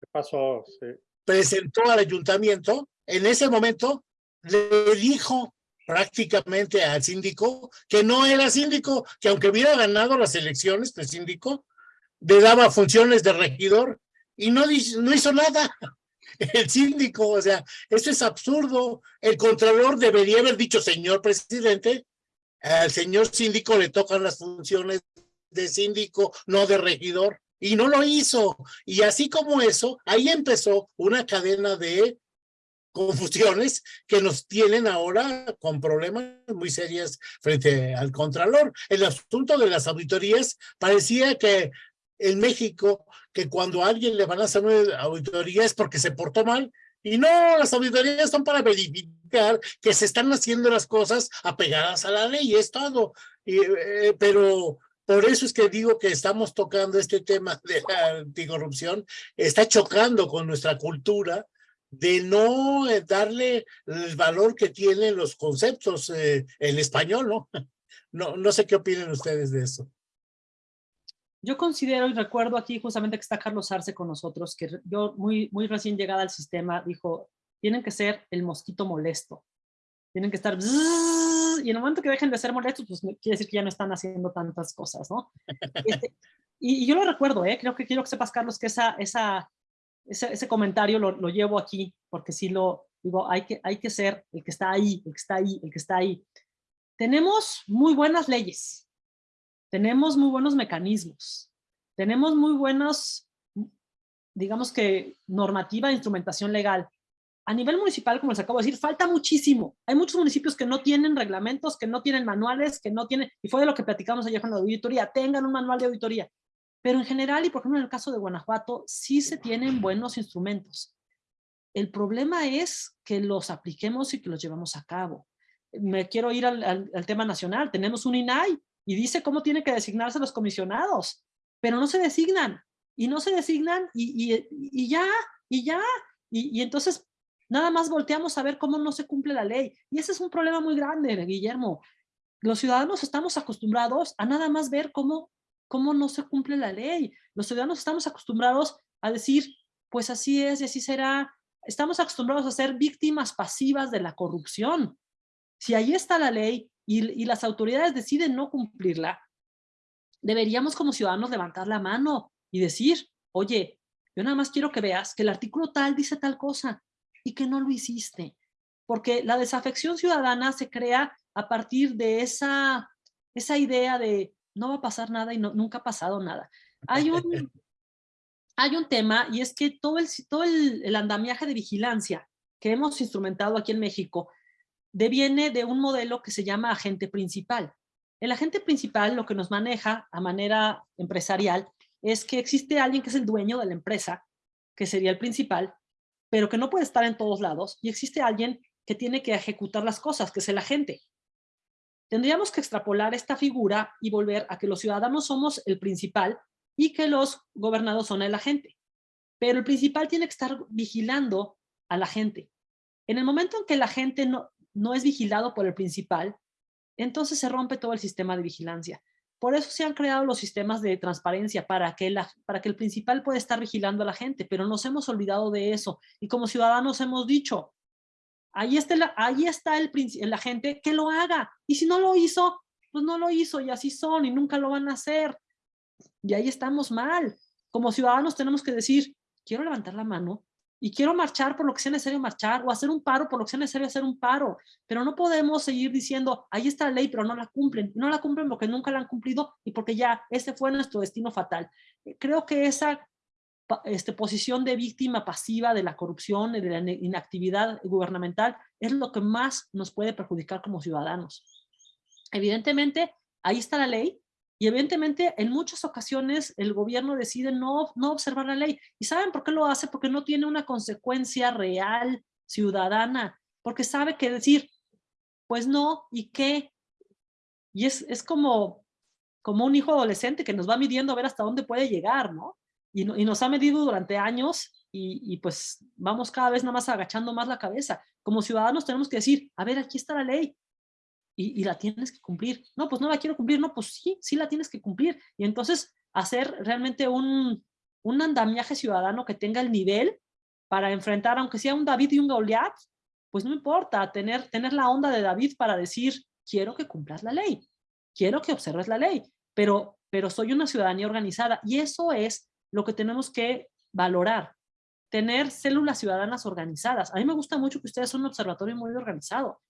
¿Qué pasó? Sí. presentó al ayuntamiento, en ese momento le dijo prácticamente al síndico que no era síndico, que aunque hubiera ganado las elecciones de síndico, le daba funciones de regidor y no hizo nada. El síndico, o sea, eso es absurdo. El contralor debería haber dicho, señor presidente, al señor síndico le tocan las funciones de síndico, no de regidor, y no lo hizo. Y así como eso, ahí empezó una cadena de confusiones que nos tienen ahora con problemas muy serios frente al Contralor. El asunto de las auditorías parecía que en México, que cuando a alguien le van a hacer una auditoría es porque se portó mal, y no, las auditorías son para verificar que se están haciendo las cosas apegadas a la ley, es todo. Y, eh, pero por eso es que digo que estamos tocando este tema de la anticorrupción, está chocando con nuestra cultura de no eh, darle el valor que tienen los conceptos eh, en español, ¿no? No, no sé qué opinan ustedes de eso. Yo considero y recuerdo aquí justamente que está Carlos Arce con nosotros, que yo muy, muy recién llegada al sistema dijo, tienen que ser el mosquito molesto. Tienen que estar... bzzz, y en el momento que dejen de ser molestos, pues quiere decir que ya no están haciendo tantas cosas, ¿no? Este, y, y yo lo recuerdo, ¿eh? Creo que quiero que sepas, Carlos, que esa, esa, ese, ese comentario lo, lo llevo aquí, porque sí lo digo, hay que, hay que ser el que está ahí, el que está ahí, el que está ahí. Tenemos muy buenas leyes, tenemos muy buenos mecanismos, tenemos muy buenos, digamos que normativa e instrumentación legal. A nivel municipal, como les acabo de decir, falta muchísimo. Hay muchos municipios que no tienen reglamentos, que no tienen manuales, que no tienen, y fue de lo que platicamos ayer con la auditoría, tengan un manual de auditoría. Pero en general, y por ejemplo en el caso de Guanajuato, sí se tienen buenos instrumentos. El problema es que los apliquemos y que los llevamos a cabo. Me quiero ir al, al- al tema nacional. Tenemos un INAI y dice cómo tienen que designarse los comisionados, pero no se designan y no se designan y, y- y ya, y ya. Y, y entonces nada más volteamos a ver cómo no se cumple la ley. Y ese es un problema muy grande, Guillermo. Los ciudadanos estamos acostumbrados a nada más ver cómo, cómo no se cumple la ley. Los ciudadanos estamos acostumbrados a decir, pues así es y así será. Estamos acostumbrados a ser víctimas pasivas de la corrupción. Si ahí está la ley y, y las autoridades deciden no cumplirla, deberíamos como ciudadanos levantar la mano y decir, oye, yo nada más quiero que veas que el artículo tal dice tal cosa y que no lo hiciste. Porque la desafección ciudadana se crea a partir de esa, esa idea de no va a pasar nada y no, nunca ha pasado nada. Hay un, hay un tema y es que todo, el, todo el, el andamiaje de vigilancia que hemos instrumentado aquí en México deviene de un modelo que se llama agente principal. El agente principal lo que nos maneja a manera empresarial es que existe alguien que es el dueño de la empresa, que sería el principal, pero que no puede estar en todos lados, y existe alguien que tiene que ejecutar las cosas, que es el agente. Tendríamos que extrapolar esta figura y volver a que los ciudadanos somos el principal y que los gobernados son el agente. Pero el principal tiene que estar vigilando a la gente. En el momento en que la gente no, no es vigilado por el principal, entonces se rompe todo el sistema de vigilancia. Por eso se han creado los sistemas de transparencia para que, la, para que el principal pueda estar vigilando a la gente, pero nos hemos olvidado de eso. Y como ciudadanos hemos dicho, ahí está, el, ahí el agente, que lo haga. Y si no lo hizo, pues no lo hizo y así son y nunca lo van a hacer. Y ahí estamos mal. Como ciudadanos tenemos que decir, quiero levantar la mano y quiero marchar por lo que sea necesario marchar o hacer un paro por lo que sea necesario hacer un paro, pero no podemos seguir diciendo, ahí está la ley, pero no la cumplen. No la cumplen porque nunca la han cumplido y porque ya ese fue nuestro destino fatal. Creo que esa este, posición de víctima pasiva de la corrupción y de la inactividad gubernamental es lo que más nos puede perjudicar como ciudadanos. Evidentemente, ahí está la ley, y evidentemente en muchas ocasiones el gobierno decide no, no observar la ley. ¿Y saben por qué lo hace? Porque no tiene una consecuencia real ciudadana, porque sabe que decir, pues no, ¿y qué? Y es, es como, como un hijo adolescente que nos va midiendo a ver hasta dónde puede llegar, ¿no? Y, y nos ha medido durante años y, pues vamos cada vez nada más agachando más la cabeza. Como ciudadanos tenemos que decir, a ver, aquí está la ley y, y la tienes que cumplir. No, pues no la quiero cumplir. No, pues sí, sí la tienes que cumplir. Y entonces hacer realmente un, un andamiaje ciudadano que tenga el nivel para enfrentar, aunque sea un David y un Goliat, pues no importa, tener, tener la onda de David para decir, quiero que cumplas la ley, quiero que observes la ley, pero, pero soy una ciudadanía organizada y eso es lo que tenemos que valorar, tener células ciudadanas organizadas. A mí me gusta mucho que ustedes son un observatorio muy organizado.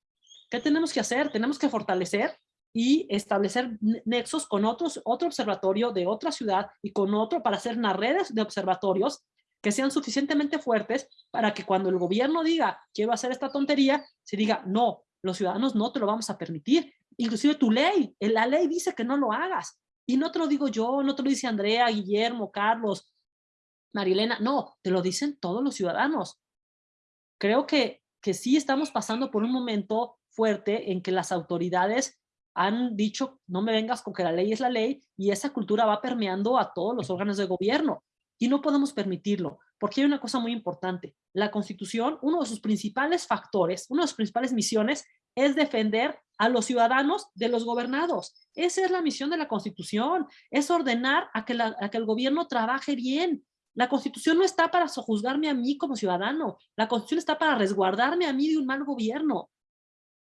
¿Qué tenemos que hacer? Tenemos que fortalecer y establecer nexos con otros, otro observatorio de otra ciudad y con otro para hacer unas redes de observatorios que sean suficientemente fuertes para que cuando el gobierno diga quiero hacer esta tontería, se diga no, los ciudadanos no te lo vamos a permitir. Inclusive tu ley, la ley dice que no lo hagas. Y no te lo digo yo, no te lo dice Andrea, Guillermo, Carlos, Marilena, no, te lo dicen todos los ciudadanos. Creo que, que sí estamos pasando por un momento fuerte en que las autoridades han dicho no me vengas con que la ley es la ley y esa cultura va permeando a todos los órganos de gobierno. Y no podemos permitirlo, porque hay una cosa muy importante. La Constitución, uno de sus principales factores, una de sus principales misiones es defender a los ciudadanos de los gobernados. Esa es la misión de la Constitución, es ordenar a que, el gobierno trabaje bien. La Constitución no está para sojuzgarme a mí como ciudadano, la Constitución está para resguardarme a mí de un mal gobierno.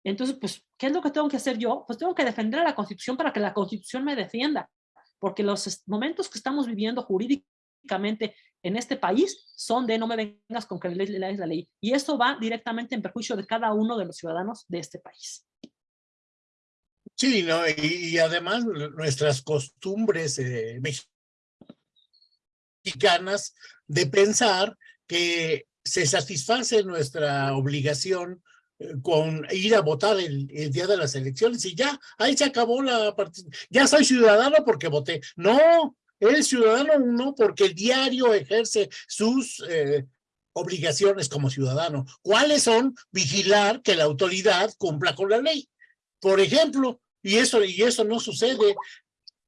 Entonces, pues, ¿qué es lo que tengo que hacer yo? Pues tengo que defender a la Constitución para que la Constitución me defienda, porque los momentos que estamos viviendo en este país son de no me vengas con que la ley es la ley. Y eso va directamente en perjuicio de cada uno de los ciudadanos de este país. Sí, ¿no? y, además nuestras costumbres eh, mexicanas de pensar que se satisface nuestra obligación eh, con ir a votar el, el, día de las elecciones y ya, ahí se acabó la participación. Ya soy ciudadano porque voté. No, el ciudadano uno porque el diario ejerce sus eh, obligaciones como ciudadano. ¿Cuáles son? Vigilar que la autoridad cumpla con la ley. Por ejemplo, y eso, y eso no sucede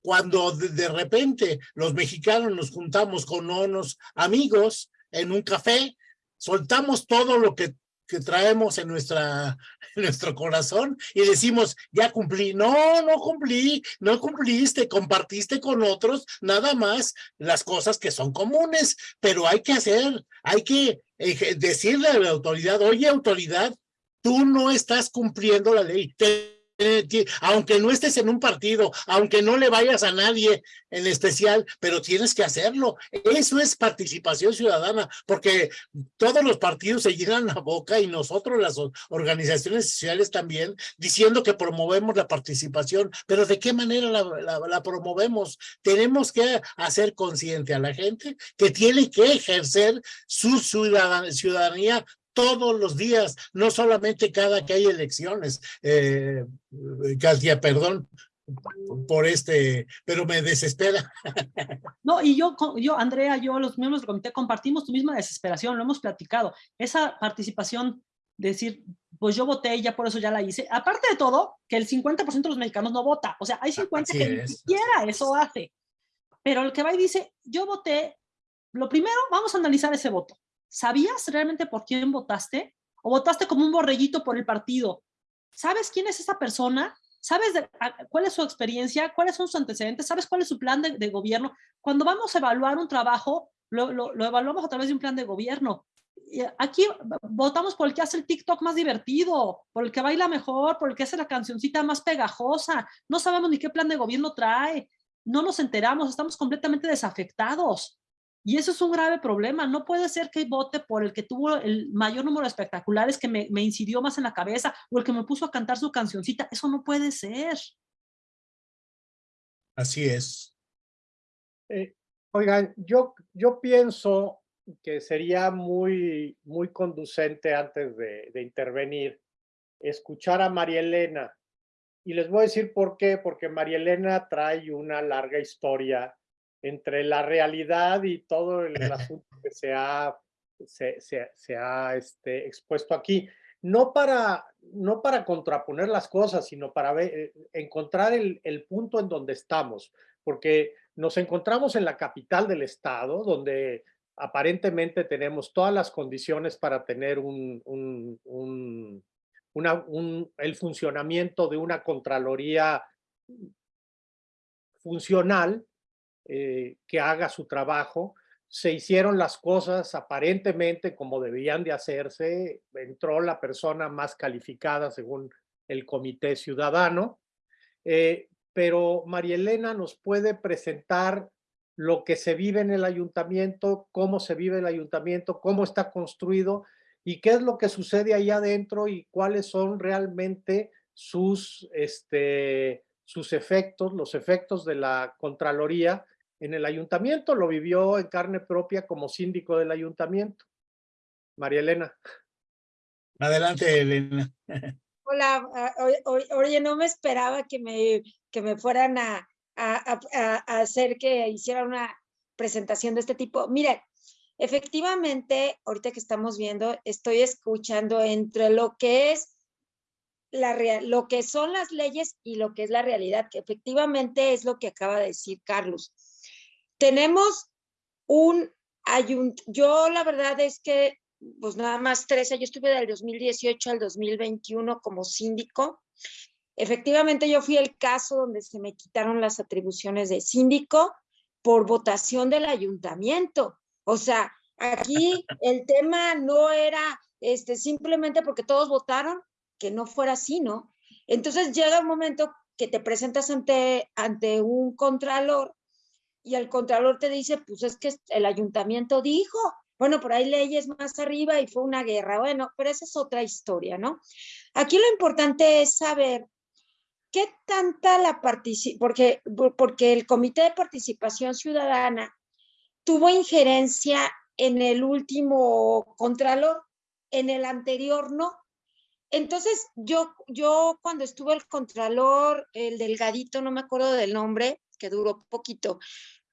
cuando de, de repente los mexicanos nos juntamos con unos amigos en un café, soltamos todo lo que que traemos en, nuestra, nuestro corazón y decimos, ya cumplí. No, no cumplí, no cumpliste, compartiste con otros nada más las cosas que son comunes, pero hay que hacer, hay que decirle a la autoridad, oye autoridad, tú no estás cumpliendo la ley, aunque no estés en un partido, aunque no le vayas a nadie en especial, pero tienes que hacerlo. Eso es participación ciudadana, porque todos los partidos se llenan la boca y nosotros las organizaciones sociales también, diciendo que promovemos la participación, pero ¿de qué manera la, la promovemos? Tenemos que hacer consciente a la gente que tiene que ejercer su ciudadanía todos los días, no solamente cada que hay elecciones. Eh, Katia, perdón por este, pero me desespera. No, y yo, yo, Andrea, yo, los miembros del comité, compartimos tu misma desesperación, lo hemos platicado. Esa participación, decir, pues yo voté y ya por eso ya la hice. Aparte de todo, que el 50% de los mexicanos no vota. O sea, hay 50 que ni siquiera eso hace. Pero el que va y dice, yo voté, lo primero, vamos a analizar ese voto. ¿Sabías realmente por quién votaste? ¿O votaste como un borreguito por el partido? ¿Sabes quién es esa persona? ¿Sabes cuál es su experiencia? ¿Cuáles son sus antecedentes? ¿Sabes cuál es su plan de, gobierno? Cuando vamos a evaluar un trabajo, lo, lo, evaluamos a través de un plan de gobierno. Aquí votamos por el que hace el TikTok más divertido, por el que baila mejor, por el que hace la cancioncita más pegajosa. No sabemos ni qué plan de gobierno trae. No nos enteramos, estamos completamente desafectados. Y eso es un grave problema. No puede ser que vote por el que tuvo el mayor número de espectaculares, que me, me incidió más en la cabeza, o el que me puso a cantar su cancioncita. Eso no puede ser. Así es. Eh, oigan, yo, yo pienso que sería muy, muy conducente antes de, de intervenir escuchar a María Elena. Y les voy a decir por qué, porque María Elena trae una larga historia entre la realidad y todo el, asunto que se ha, se, se, ha este, expuesto aquí. No para, no para contraponer las cosas, sino para ver, eh, encontrar el, el punto en donde estamos, porque nos encontramos en la capital del estado, donde aparentemente tenemos todas las condiciones para tener un, un, un, una, un, el funcionamiento de una Contraloría funcional eh, que haga su trabajo. Se hicieron las cosas aparentemente como debían de hacerse. Entró la persona más calificada según el Comité Ciudadano. Eh, pero María Elena nos puede presentar lo que se vive en el ayuntamiento, cómo se vive el ayuntamiento, cómo está construido y qué es lo que sucede ahí adentro y cuáles son realmente sus, este, sus efectos, los efectos de la Contraloría en el ayuntamiento. Lo vivió en carne propia como síndico del ayuntamiento. María Elena. Adelante, Elena. Hola, ah, oye, no me esperaba que me, que me fueran a, a, hacer que hiciera una presentación de este tipo. Mire, efectivamente, ahorita que estamos viendo, estoy escuchando entre lo que es la real, lo que son las leyes y lo que es la realidad, que efectivamente es lo que acaba de decir Carlos. Tenemos un ayuntamiento, yo la verdad es que, pues nada más 13, yo estuve del 2018 al 2021 como síndico Efectivamente, yo fui el caso donde se me quitaron las atribuciones de síndico por votación del ayuntamiento. O sea, aquí el tema no era este, simplemente porque todos votaron que no fuera así, ¿no? Entonces llega un momento que te presentas ante, ante un contralor y el contralor te dice, pues es que el ayuntamiento dijo, bueno, por ahí leyes más arriba y fue una guerra, bueno, pero esa es otra historia, ¿no? Aquí lo importante es saber ¿qué tanta la participación? Porque, porque el Comité de Participación Ciudadana tuvo injerencia en el último Contralor, en el anterior no. Entonces, yo, yo cuando estuvo el Contralor, el delgadito, no me acuerdo del nombre, que duró poquito,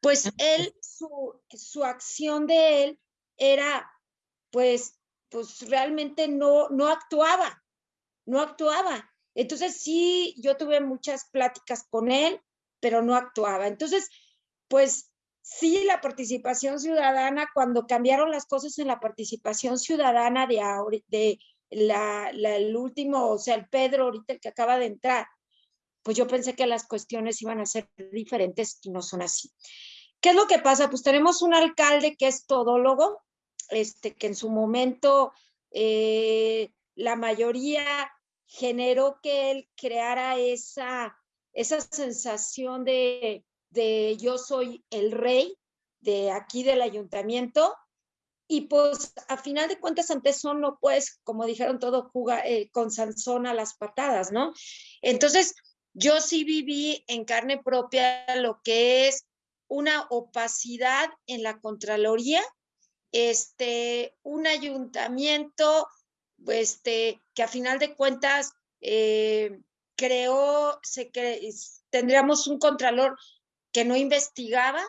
pues él, su, su acción de él era, pues, pues realmente no, no actuaba, no actuaba. Entonces sí, yo tuve muchas pláticas con él, pero no actuaba. Entonces, pues sí, la participación ciudadana, cuando cambiaron las cosas en la participación ciudadana de, de la, el último, o sea, el Pedro, ahorita el que acaba de entrar, pues yo pensé que las cuestiones iban a ser diferentes y no son así. ¿Qué es lo que pasa? Pues tenemos un alcalde que es todólogo, este, que en su momento eh, la mayoría generó que él creara esa, esa sensación de, de yo soy el rey de aquí del ayuntamiento y pues a final de cuentas ante eso no puedes, como dijeron todo, jugar eh, con Sansón a las patadas, ¿no? Entonces yo sí viví en carne propia lo que es una opacidad en la Contraloría, este, un ayuntamiento este, que a final de cuentas eh, creó, se tendríamos un contralor que no investigaba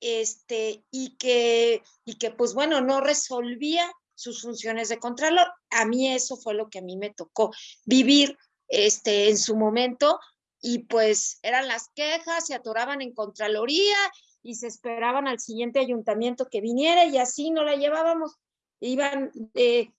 este, y, que, y que, pues bueno, no resolvía sus funciones de contralor. A mí eso fue lo que a mí me tocó vivir este, en su momento y pues eran las quejas, se atoraban en Contraloría y se esperaban al siguiente ayuntamiento que viniera y así no la llevábamos iban, eh,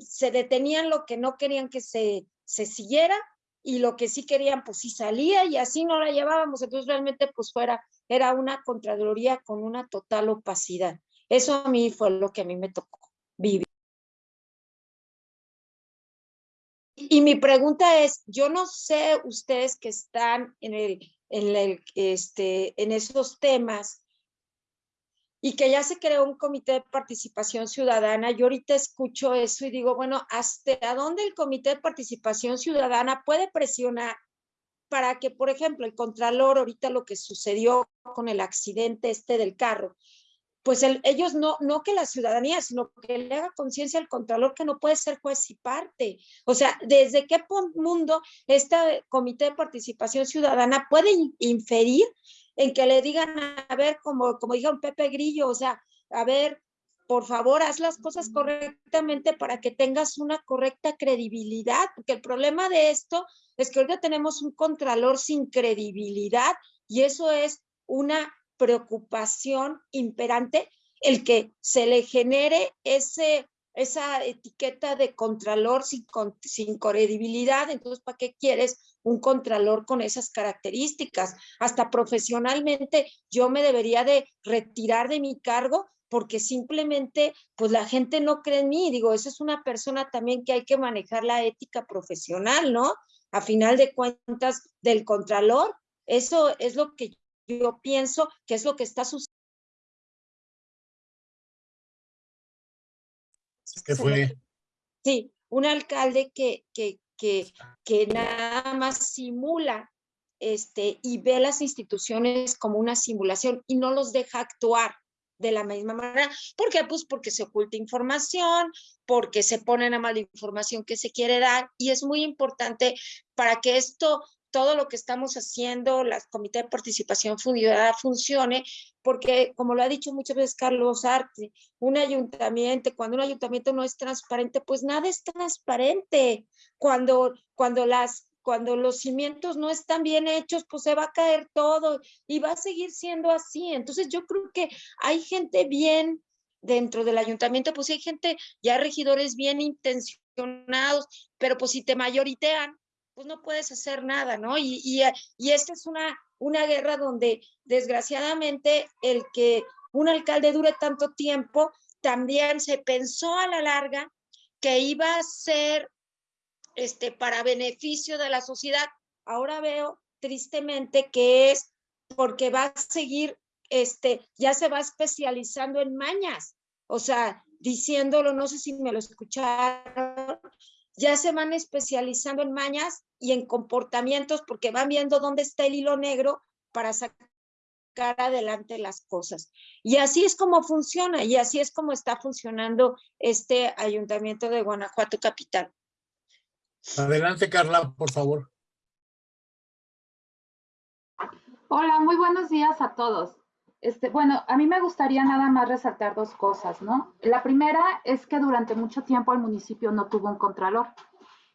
se detenían lo que no querían que se, se siguiera y lo que sí querían pues sí salía y así no la llevábamos, entonces realmente pues fuera, era una Contraloría con una total opacidad. Eso a mí fue lo que a mí me tocó vivir. Y mi pregunta es, yo no sé ustedes que están este, en esos temas, y que ya se creó un comité de participación ciudadana. Yo ahorita escucho eso y digo, bueno, ¿hasta dónde el comité de participación ciudadana puede presionar para que, por ejemplo, el contralor, ahorita lo que sucedió con el accidente este del carro, pues ellos no, no que la ciudadanía, sino que le haga conciencia al contralor que no puede ser juez y parte. O sea, ¿desde qué mundo este comité de participación ciudadana puede inferir en que le digan, a ver, como, como dijo Pepe Grillo, o sea, a ver, por favor, haz las cosas correctamente para que tengas una correcta credibilidad, porque el problema de esto es que ahorita tenemos un contralor sin credibilidad y eso es una preocupación imperante el que se le genere ese, esa etiqueta de contralor sin, sin credibilidad. Entonces, ¿para qué quieres un contralor con esas características? Hasta profesionalmente yo me debería de retirar de mi cargo porque simplemente pues la gente no cree en mí. Digo, esa es una persona también que hay que manejar la ética profesional, ¿no? A final de cuentas, del contralor, eso es lo que yo pienso que es lo que está sucediendo. ¿Qué fue? Sí, un alcalde que, que, que, que nada más simula este, y ve las instituciones como una simulación y no los deja actuar de la misma manera. ¿Por qué? Pues porque se oculta información, porque se pone a mala información que se quiere dar y es muy importante para que esto, todo lo que estamos haciendo, la Comité de Participación Ciudadana funcione, porque como lo ha dicho muchas veces Carlos Arte, un ayuntamiento, cuando un ayuntamiento no es transparente, pues nada es transparente. Cuando, cuando las cuando los cimientos no están bien hechos, pues se va a caer todo y va a seguir siendo así. Entonces yo creo que hay gente bien dentro del ayuntamiento, pues hay gente, ya regidores bien intencionados, pero pues si te mayoritean, pues no puedes hacer nada, ¿no? Y, y, y esta es una, una guerra donde desgraciadamente el que un alcalde dure tanto tiempo, también se pensó a la larga que iba a ser este, para beneficio de la sociedad. Ahora veo tristemente que es porque va a seguir, este, ya se va especializando en mañas, o sea, diciéndolo, no sé si me lo escucharon, ya se van especializando en mañas y en comportamientos porque van viendo dónde está el hilo negro para sacar adelante las cosas. Y así es como funciona y así es como está funcionando este ayuntamiento de Guanajuato Capital. Adelante, Carla, por favor. Hola, muy buenos días a todos. Este, bueno, a mí me gustaría nada más resaltar dos cosas, ¿no? La primera es que durante mucho tiempo el municipio no tuvo un contralor.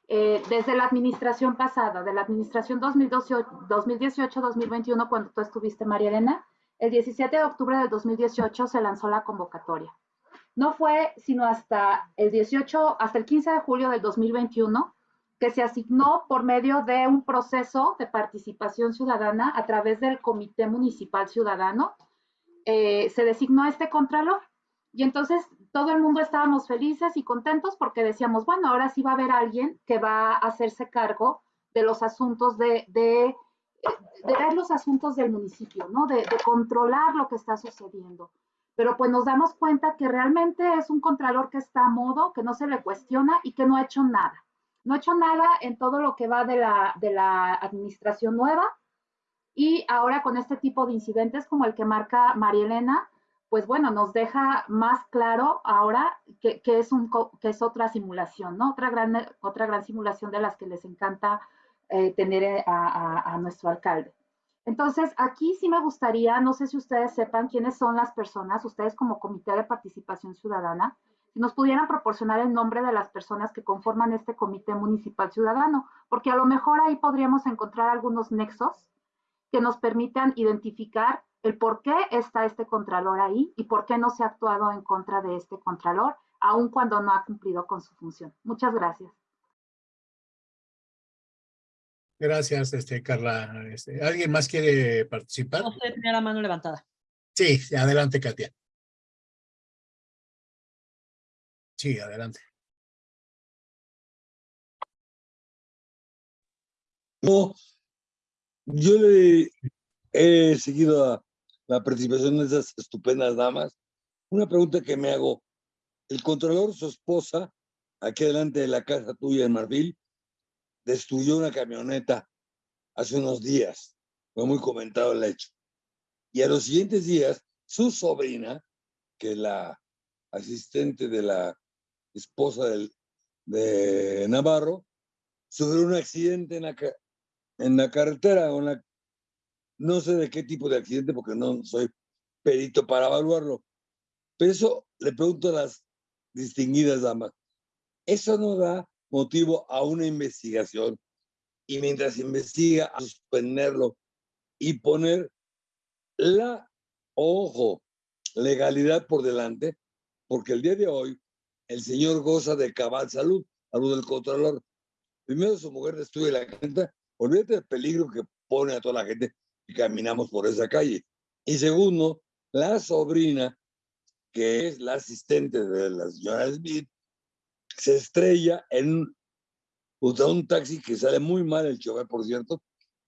Eh, desde la administración pasada, de la administración 2018-2021, cuando tú estuviste, María Elena, el 17 de octubre del 2018 se lanzó la convocatoria. No fue sino hasta el 18, hasta el 15 de julio del 2021 que se asignó por medio de un proceso de participación ciudadana a través del Comité Municipal Ciudadano. Eh, se designó este contralor y entonces todo el mundo estábamos felices y contentos porque decíamos, bueno, ahora sí va a haber alguien que va a hacerse cargo de los asuntos de, de, de ver los asuntos del municipio, ¿no? De, de controlar lo que está sucediendo. Pero pues nos damos cuenta que realmente es un contralor que está a modo, que no se le cuestiona y que no ha hecho nada. No ha hecho nada en todo lo que va de la, de la administración nueva y ahora con este tipo de incidentes como el que marca María Elena, pues bueno, nos deja más claro ahora que, que, es, un, que es otra simulación, ¿no? Otra gran, otra gran simulación de las que les encanta eh, tener eh, a, a, nuestro alcalde. Entonces, aquí sí me gustaría, no sé si ustedes sepan quiénes son las personas, ustedes como Comité de Participación Ciudadana, si nos pudieran proporcionar el nombre de las personas que conforman este Comité Municipal Ciudadano, porque a lo mejor ahí podríamos encontrar algunos nexos que nos permitan identificar el por qué está este contralor ahí y por qué no se ha actuado en contra de este contralor, aun cuando no ha cumplido con su función. Muchas gracias. Gracias, este, Carla. Este, ¿Alguien más quiere participar? No sé, tenía la mano levantada. Sí, adelante, Katia. Sí, adelante. No, yo le he seguido la participación de esas estupendas damas. Una pregunta que me hago, el controlador, su esposa, aquí delante de la casa tuya en Marfil, destruyó una camioneta hace unos días. Fue muy comentado el hecho. Y a los siguientes días, su sobrina, que es la asistente de la esposa del, de Navarro, sufrió un accidente en la, en la carretera, o la, no sé de qué tipo de accidente porque no soy perito para evaluarlo, pero eso le pregunto a las distinguidas damas, ¿eso no da motivo a una investigación? Y mientras investiga, a suspenderlo y poner la, ojo, legalidad por delante, porque el día de hoy el señor goza de cabal salud, salud del Contralor. Primero, su mujer destruye la gente, olvídate del peligro que pone a toda la gente que caminamos por esa calle. Y segundo, la sobrina, que es la asistente de la señora Smith, se estrella en un taxi que sale muy mal el chofer, por cierto.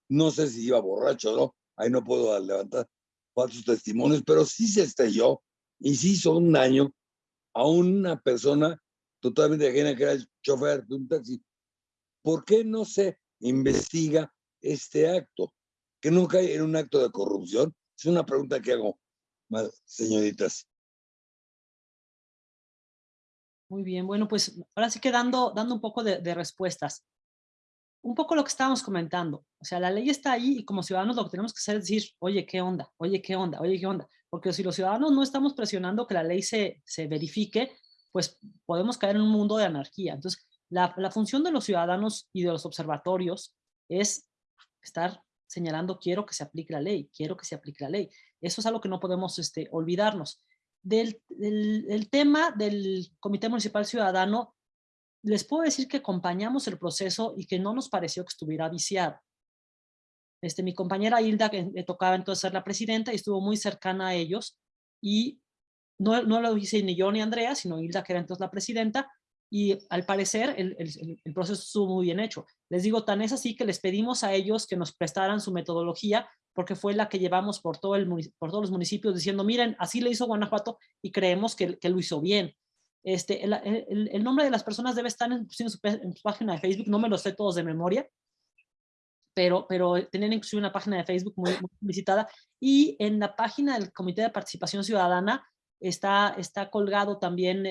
No sé si iba borracho o no, ahí no puedo levantar falsos testimonios, pero sí se estrelló y sí hizo un daño a una persona totalmente ajena que era el chofer de un taxi. ¿Por qué no se investiga este acto? Que no cae en un acto de corrupción. Es una pregunta que hago, señoritas. Muy bien, bueno, pues ahora sí que dando, dando un poco de, de respuestas un poco lo que estábamos comentando. O sea, la ley está ahí y como ciudadanos lo que tenemos que hacer es decir, oye, ¿qué onda? Oye, ¿qué onda? Oye, ¿qué onda? Porque si los ciudadanos no estamos presionando que la ley se, se verifique, pues podemos caer en un mundo de anarquía. Entonces, la, función de los ciudadanos y de los observatorios es estar señalando, quiero que se aplique la ley, quiero que se aplique la ley. Eso es algo que no podemos este, olvidarnos. Del tema del Comité Municipal Ciudadano, les puedo decir que acompañamos el proceso y que no nos pareció que estuviera viciado. Este, mi compañera Hilda, que le tocaba entonces ser la presidenta, y estuvo muy cercana a ellos, y no, no lo hice ni yo ni Andrea, sino Hilda, que era entonces la presidenta, y al parecer el, el, el, proceso estuvo muy bien hecho. Les digo, tan es así que les pedimos a ellos que nos prestaran su metodología, porque fue la que llevamos por, todo el, por todos los municipios, diciendo, miren, así le hizo Guanajuato, y creemos que, que lo hizo bien. Este, el, el, el, nombre de las personas debe estar en, en, su, en, su, página de Facebook, no me lo sé todos de memoria, pero, pero tenían inclusive una página de Facebook muy, muy visitada, y en la página del Comité de Participación Ciudadana está, está colgado también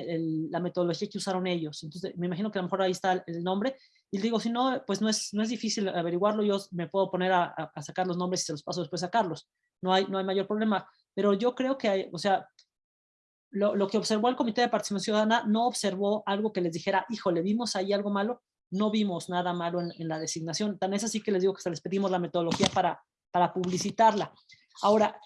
la metodología que usaron ellos, entonces me imagino que a lo mejor ahí está el nombre, y digo, si no, pues no es, no es difícil averiguarlo, yo me puedo poner a, a sacar los nombres y se los paso después a Carlos, no hay, no hay mayor problema, pero yo creo que hay, o sea, lo, lo, que observó el Comité de Participación Ciudadana no observó algo que les dijera, híjole, vimos ahí algo malo, no vimos nada malo en, en, la designación. Tan es así que les digo que se les pedimos la metodología para, para publicitarla. Ahora,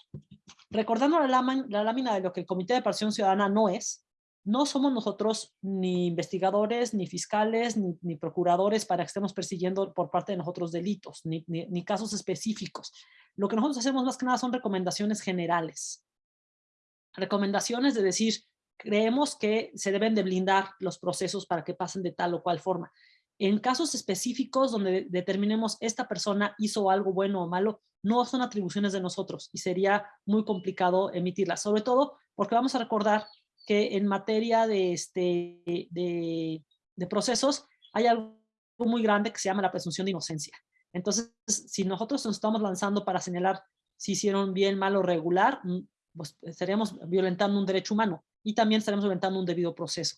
recordando la, lámina, de lo que el Comité de Participación Ciudadana no es, no somos nosotros ni investigadores, ni fiscales, ni, procuradores para que estemos persiguiendo por parte de nosotros delitos, ni, ni, ni casos específicos. Lo que nosotros hacemos más que nada son recomendaciones generales recomendaciones de decir, creemos que se deben de blindar los procesos para que pasen de tal o cual forma. En casos específicos donde determinemos esta persona hizo algo bueno o malo, no son atribuciones de nosotros y sería muy complicado emitirlas, sobre todo porque vamos a recordar que en materia de, este, de, de procesos hay algo muy grande que se llama la presunción de inocencia. Entonces, si nosotros nos estamos lanzando para señalar si hicieron bien, mal o regular, pues estaríamos violentando un derecho humano y también estaremos violentando un debido proceso.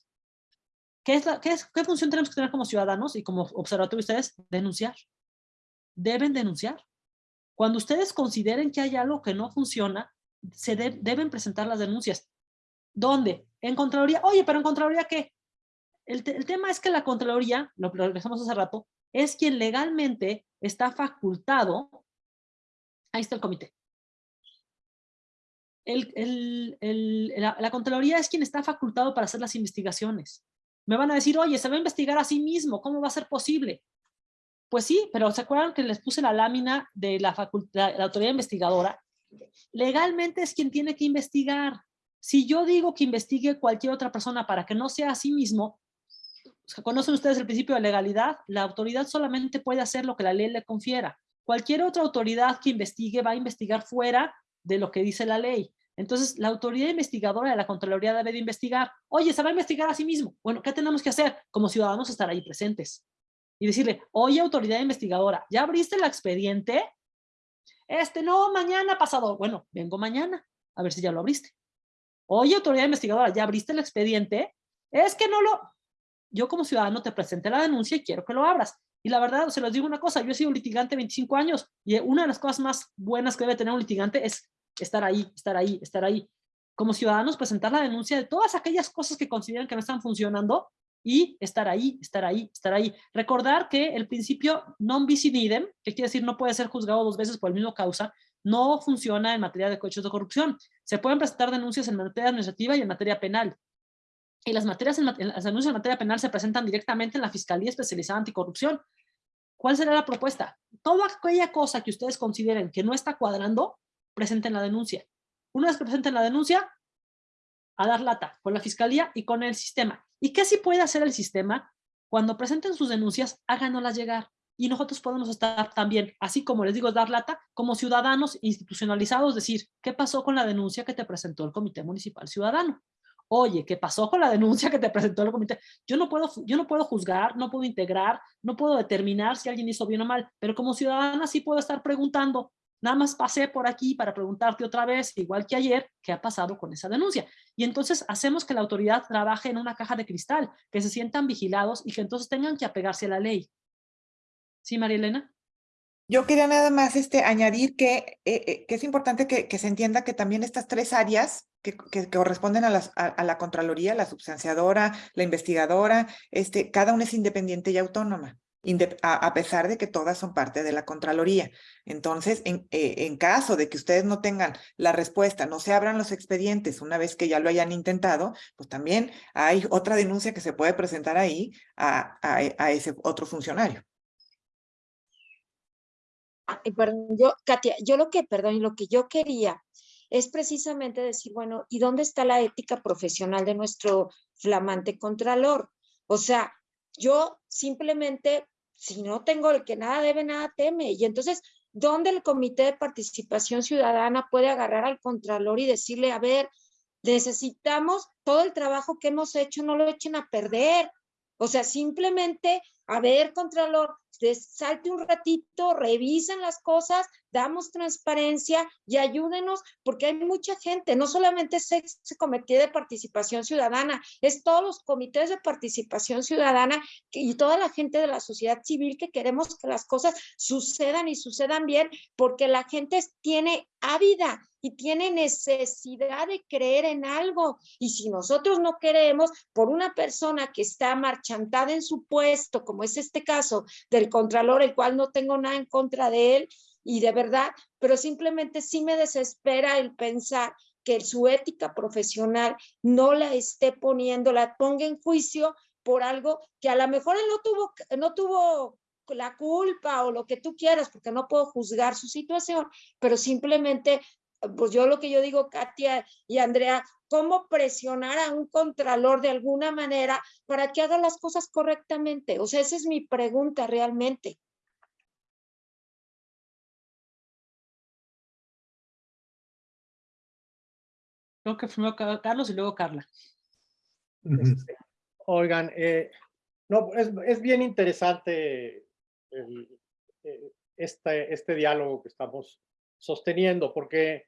¿Qué, es la, qué, es, ¿Qué función tenemos que tener como ciudadanos y como observatorio ustedes? Denunciar. Deben denunciar. Cuando ustedes consideren que hay algo que no funciona, se de, deben presentar las denuncias. ¿Dónde? En Contraloría. Oye, pero en Contraloría, ¿qué? El, el tema es que la Contraloría, lo, regresamos hace rato, es quien legalmente está facultado. Ahí está el comité el, el, el, la, Contraloría es quien está facultado para hacer las investigaciones. Me van a decir, oye, se va a investigar a sí mismo, ¿cómo va a ser posible? Pues sí, pero ¿se acuerdan que les puse la lámina de la, la, la autoridad investigadora? Legalmente es quien tiene que investigar. Si yo digo que investigue cualquier otra persona para que no sea a sí mismo, ¿conocen ustedes el principio de legalidad? La autoridad solamente puede hacer lo que la ley le confiera. Cualquier otra autoridad que investigue va a investigar fuera de lo que dice la ley. Entonces, la autoridad investigadora de la Contraloría debe de investigar. Oye, se va a investigar a sí mismo. Bueno, ¿qué tenemos que hacer? Como ciudadanos estar ahí presentes. Y decirle, oye, autoridad investigadora, ¿ya abriste el expediente? Este, no, mañana pasado. Bueno, vengo mañana, a ver si ya lo abriste. Oye, autoridad investigadora, ¿ya abriste el expediente? Es que no lo... Yo como ciudadano te presenté la denuncia y quiero que lo abras. Y la verdad, se los digo una cosa, yo he sido litigante 25 años y una de las cosas más buenas que debe tener un litigante es estar ahí, estar ahí, estar ahí. Como ciudadanos, presentar la denuncia de todas aquellas cosas que consideran que no están funcionando y estar ahí, estar ahí, estar ahí. Recordar que el principio non bis in idem, que quiere decir no puede ser juzgado dos veces por el mismo causa, no funciona en materia de coches de corrupción. Se pueden presentar denuncias en materia administrativa y en materia penal. Y las, materias en, las denuncias en materia penal se presentan directamente en la Fiscalía Especializada Anticorrupción. ¿Cuál será la propuesta? Toda aquella cosa que ustedes consideren que no está cuadrando, presenten la denuncia. Una vez que presenten la denuncia, a dar lata con la Fiscalía y con el sistema. ¿Y qué sí puede hacer el sistema? Cuando presenten sus denuncias, háganoslas llegar y nosotros podemos estar también, así como les digo, dar lata, como ciudadanos institucionalizados, decir, ¿qué pasó con la denuncia que te presentó el Comité Municipal Ciudadano? Oye, ¿qué pasó con la denuncia que te presentó el comité? Yo no puedo, yo no puedo juzgar, no puedo integrar, no puedo determinar si alguien hizo bien o mal, pero como ciudadana sí puedo estar preguntando, nada más pasé por aquí para preguntarte otra vez, igual que ayer, qué ha pasado con esa denuncia. Y entonces hacemos que la autoridad trabaje en una caja de cristal, que se sientan vigilados y que entonces tengan que apegarse a la ley. ¿Sí, María Elena? Yo quería nada más este, añadir que, eh, eh, que es importante que, que, se entienda que también estas tres áreas que, que corresponden a, las, a, la Contraloría, la substanciadora, la investigadora, este, cada una es independiente y autónoma, a, a, pesar de que todas son parte de la Contraloría. Entonces, en, eh, en caso de que ustedes no tengan la respuesta, no se abran los expedientes una vez que ya lo hayan intentado, pues también hay otra denuncia que se puede presentar ahí a, a ese otro funcionario perdón, yo, Katia, yo lo que, perdón, lo que yo quería es precisamente decir, bueno, ¿y dónde está la ética profesional de nuestro flamante contralor? O sea, yo simplemente, si no tengo el que nada debe, nada teme. Y entonces, ¿dónde el Comité de Participación Ciudadana puede agarrar al contralor y decirle, a ver, necesitamos todo el trabajo que hemos hecho, no lo echen a perder? O sea, simplemente, a ver, Contralor, salte un ratito, revisen las cosas, damos transparencia y ayúdenos, porque hay mucha gente, no solamente es ese comité de participación ciudadana, es todos los comités de participación ciudadana y toda la gente de la sociedad civil que queremos que las cosas sucedan y sucedan bien, porque la gente tiene ávida y tiene necesidad de creer en algo. Y si nosotros no queremos, por una persona que está marchantada en su puesto, como es este caso del Contralor, el cual no tengo nada en contra de él, y de verdad, pero simplemente sí me desespera el pensar que su ética profesional no la esté poniendo, la ponga en juicio por algo que a lo mejor él no tuvo, no tuvo la culpa o lo que tú quieras, porque no puedo juzgar su situación, pero simplemente, pues yo lo que yo digo, Katia y Andrea, cómo presionar a un contralor de alguna manera para que haga las cosas correctamente. O sea, esa es mi pregunta realmente. Creo que primero Carlos y luego Carla. Este, oigan, eh, no, es, es, bien interesante el, eh, este, este diálogo que estamos sosteniendo, porque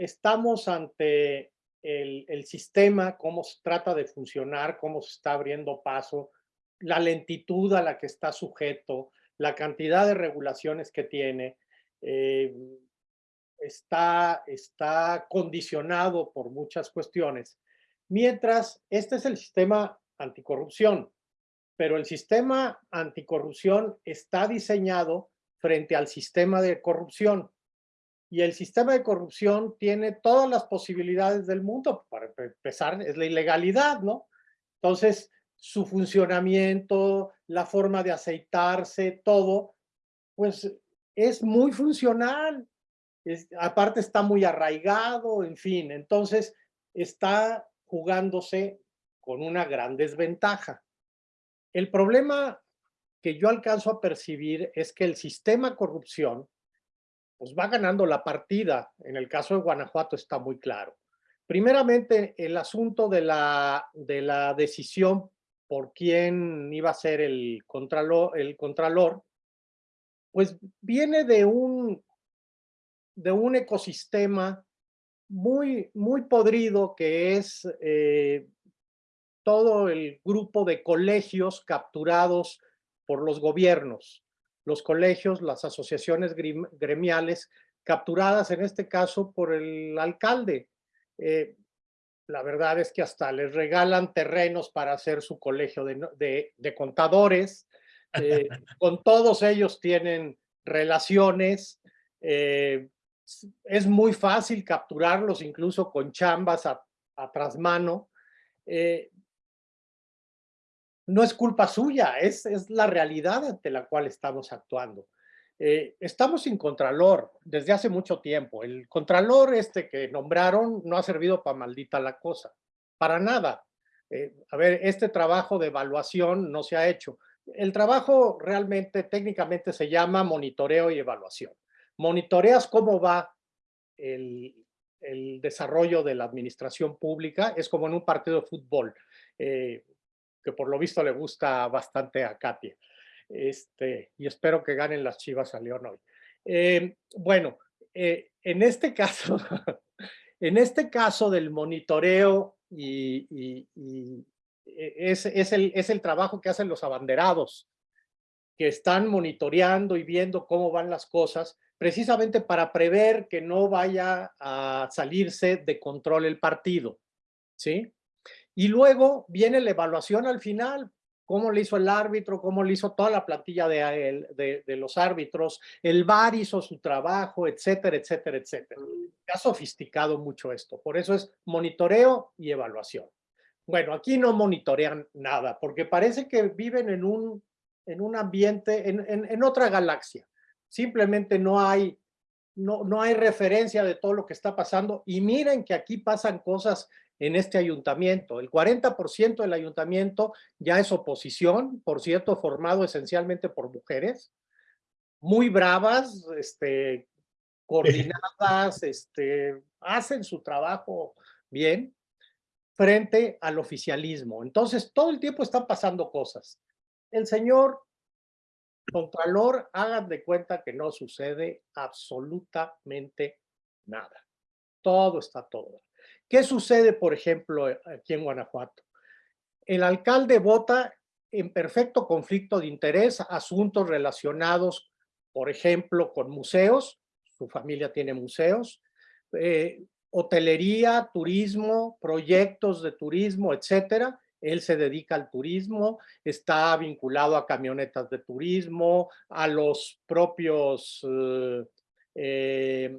estamos ante el, sistema, cómo se trata de funcionar, cómo se está abriendo paso, la lentitud a la que está sujeto, la cantidad de regulaciones que tiene, eh, está, está condicionado por muchas cuestiones, mientras este es el sistema anticorrupción, pero el sistema anticorrupción está diseñado frente al sistema de corrupción. Y el sistema de corrupción tiene todas las posibilidades del mundo. Para empezar, es la ilegalidad, ¿no? Entonces, su funcionamiento, la forma de aceitarse, todo, pues es muy funcional aparte está muy arraigado, en fin, entonces está jugándose con una gran desventaja. El problema que yo alcanzo a percibir es que el sistema corrupción pues va ganando la partida. En el caso de Guanajuato está muy claro. Primeramente, el asunto de la, de la decisión por quién iba a ser el contralor, el pues viene de un de un ecosistema muy, muy podrido que es eh, todo el grupo de colegios capturados por los gobiernos, los colegios, las asociaciones gremiales capturadas en este caso por el alcalde. Eh, la verdad es que hasta les regalan terrenos para hacer su colegio de, de, contadores. Eh, con todos ellos tienen relaciones eh, es muy fácil capturarlos incluso con chambas a, a trasmano. Eh, no es culpa suya, es, es la realidad ante la cual estamos actuando. Eh, estamos sin contralor desde hace mucho tiempo. El contralor este que nombraron no ha servido para maldita la cosa, para nada. Eh, a ver, este trabajo de evaluación no se ha hecho. El trabajo realmente, técnicamente se llama monitoreo y evaluación. Monitoreas cómo va el, el desarrollo de la administración pública, es como en un partido de fútbol. Eh, que por lo visto le gusta bastante a Katia. Este, y espero que ganen las Chivas a León hoy. Eh, bueno, eh, en este caso, en este caso del monitoreo y, e, es, es, el, es el trabajo que hacen los abanderados, que están monitoreando y viendo cómo van las cosas, precisamente para prever que no vaya a salirse de control el partido, ¿sí? Y luego viene la evaluación al final, cómo le hizo el árbitro, cómo le hizo toda la plantilla de, los árbitros, el VAR hizo su trabajo, etcétera, etcétera, etcétera. Se ha sofisticado mucho esto, por eso es monitoreo y evaluación. Bueno, aquí no monitorean nada, porque parece que viven en un, en un ambiente, en, en, en otra galaxia. Simplemente no hay, no, no hay referencia de todo lo que está pasando. Y miren que aquí pasan cosas en este ayuntamiento. El 40% del ayuntamiento ya es oposición, por cierto, formado esencialmente por mujeres, muy bravas, este, coordinadas, este, hacen su trabajo bien frente al oficialismo. Entonces, todo el tiempo están pasando cosas. El señor Contralor, hagan de cuenta que no sucede absolutamente nada. Todo está todo. ¿Qué sucede, por ejemplo, eh, aquí en Guanajuato? El alcalde vota en perfecto conflicto de interés asuntos relacionados, por ejemplo, con museos, su familia tiene museos, eh, hotelería, turismo, proyectos de turismo, etcétera. Él se dedica al turismo, está vinculado a camionetas de turismo, a los propios eh,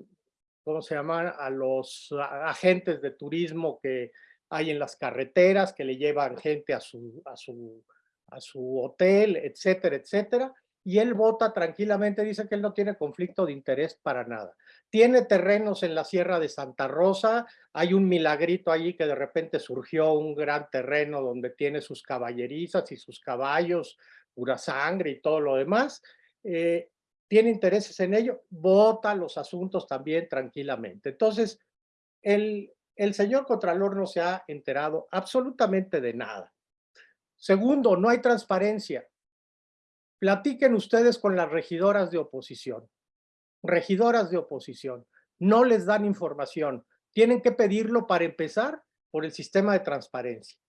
¿cómo se llaman? A los agentes de turismo que hay en las carreteras, que le llevan gente a su, a su, a su hotel, etcétera, etcétera. Y él vota tranquilamente, dice que él no tiene conflicto de interés para nada. Tiene terrenos en la Sierra de Santa Rosa, hay un milagrito allí que de repente surgió un gran terreno donde tiene sus caballerizas y sus caballos, pura sangre y todo lo demás. Eh, tiene intereses en ello, vota los asuntos también tranquilamente. Entonces, el, el señor Contralor no se ha enterado absolutamente de nada. Segundo, no hay transparencia. Platiquen ustedes con las regidoras de oposición. Regidoras de oposición. No les dan información. Tienen que pedirlo para empezar por el sistema de transparencia.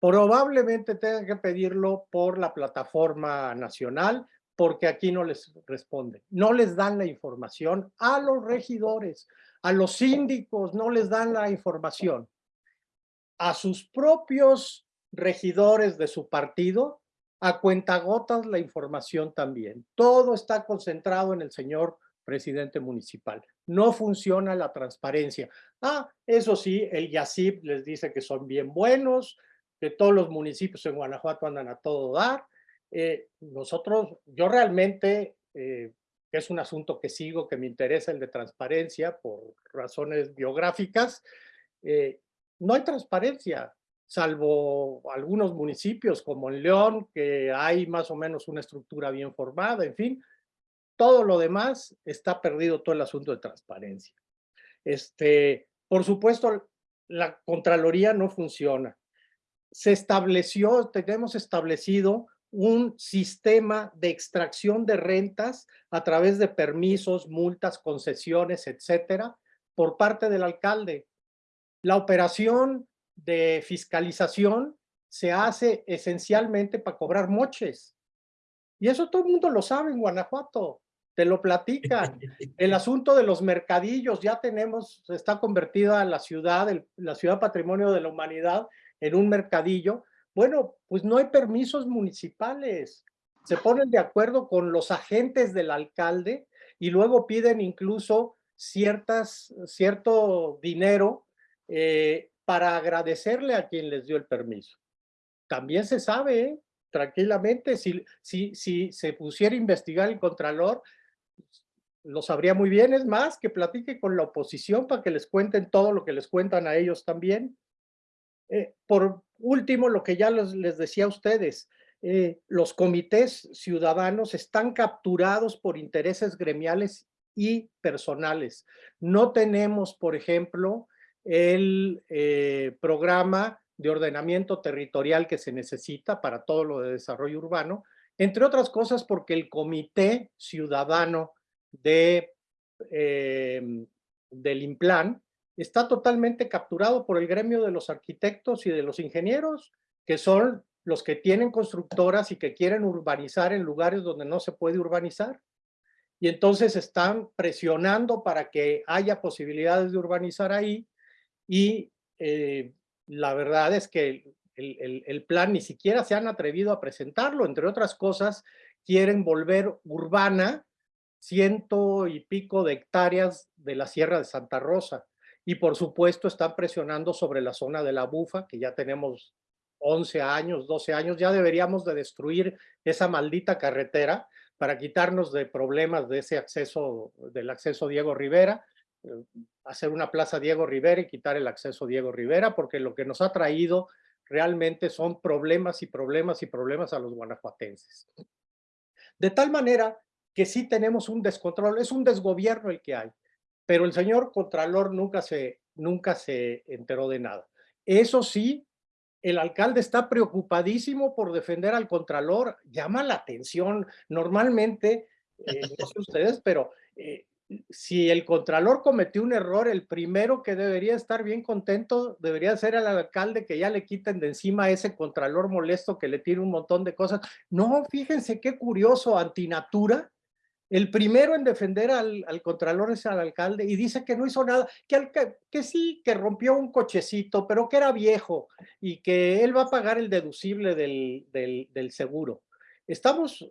Probablemente tengan que pedirlo por la plataforma nacional porque aquí no les responden. No les dan la información a los regidores, a los síndicos, no les dan la información. A sus propios regidores de su partido, a cuentagotas la información también. Todo está concentrado en el señor presidente municipal. No funciona la transparencia. Ah, eso sí, el YACIP les dice que son bien buenos, que todos los municipios en Guanajuato andan a todo dar, eh, nosotros, yo realmente, eh, es un asunto que sigo, que me interesa el de transparencia por razones biográficas, eh, no hay transparencia, salvo algunos municipios como en León, que hay más o menos una estructura bien formada, en fin, todo lo demás está perdido todo el asunto de transparencia. Este, por supuesto, la Contraloría no funciona. Se estableció, tenemos establecido un sistema de extracción de rentas a través de permisos, multas, concesiones, etcétera, por parte del alcalde. La operación de fiscalización se hace esencialmente para cobrar moches. Y eso todo el mundo lo sabe en Guanajuato, te lo platican. El asunto de los mercadillos, ya tenemos, está convertida la ciudad, la ciudad patrimonio de la humanidad en un mercadillo, bueno, pues no hay permisos municipales. Se ponen de acuerdo con los agentes del alcalde y luego piden incluso ciertas, cierto dinero eh, para agradecerle a quien les dio el permiso. También se sabe, ¿eh? tranquilamente, si, si, si se pusiera a investigar el Contralor, lo sabría muy bien, es más, que platique con la oposición para que les cuenten todo lo que les cuentan a ellos también. Eh, por último, lo que ya les, decía a ustedes, eh, los comités ciudadanos están capturados por intereses gremiales y personales. No tenemos, por ejemplo, el eh, programa de ordenamiento territorial que se necesita para todo lo de desarrollo urbano, entre otras cosas porque el comité ciudadano de, em, del IMPLAN está totalmente capturado por el gremio de los arquitectos y de los ingenieros, que son los que tienen constructoras y que quieren urbanizar en lugares donde no se puede urbanizar. Y entonces están presionando para que haya posibilidades de urbanizar ahí y eh, la verdad es que el, el, plan ni siquiera se han atrevido a presentarlo, entre otras cosas, quieren volver urbana ciento y pico de hectáreas de la Sierra de Santa Rosa. Y por supuesto están presionando sobre la zona de la Bufa, que ya tenemos 11 años, 12 años, ya deberíamos de destruir esa maldita carretera para quitarnos de problemas de ese acceso, del acceso Diego Rivera, eh, hacer una plaza Diego Rivera y quitar el acceso Diego Rivera, porque lo que nos ha traído realmente son problemas y problemas y problemas a los guanajuatenses. De tal manera que sí tenemos un descontrol, es un desgobierno el que hay, pero el señor Contralor nunca se, nunca se enteró de nada. Eso sí, el alcalde está preocupadísimo por defender al Contralor, llama la atención. Normalmente, eh, no sé ustedes, pero eh, si el Contralor cometió un error, el primero que debería estar bien contento debería ser el alcalde que ya le quiten de encima a ese Contralor molesto que le tiene un montón de cosas. No, fíjense qué curioso, antinatura, el primero en defender al, Contralor es al alcalde y dice que no hizo nada, que, que, sí, que rompió un cochecito, pero que era viejo y que él va a pagar el deducible del, del, seguro. Estamos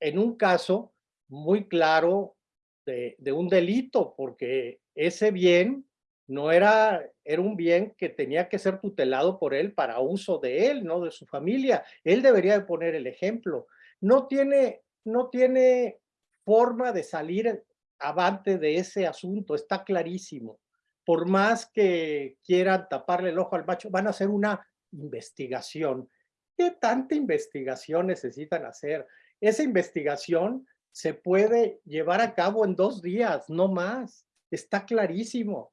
en un caso muy claro de, de, un delito, porque ese bien no era, era un bien que tenía que ser tutelado por él para uso de él, no de su familia. Él debería de poner el ejemplo. No tiene, no tiene forma de salir avante de ese asunto, está clarísimo. Por más que quieran taparle el ojo al macho, van a hacer una investigación. ¿Qué tanta investigación necesitan hacer? Esa investigación se puede llevar a cabo en dos días, no más. Está clarísimo.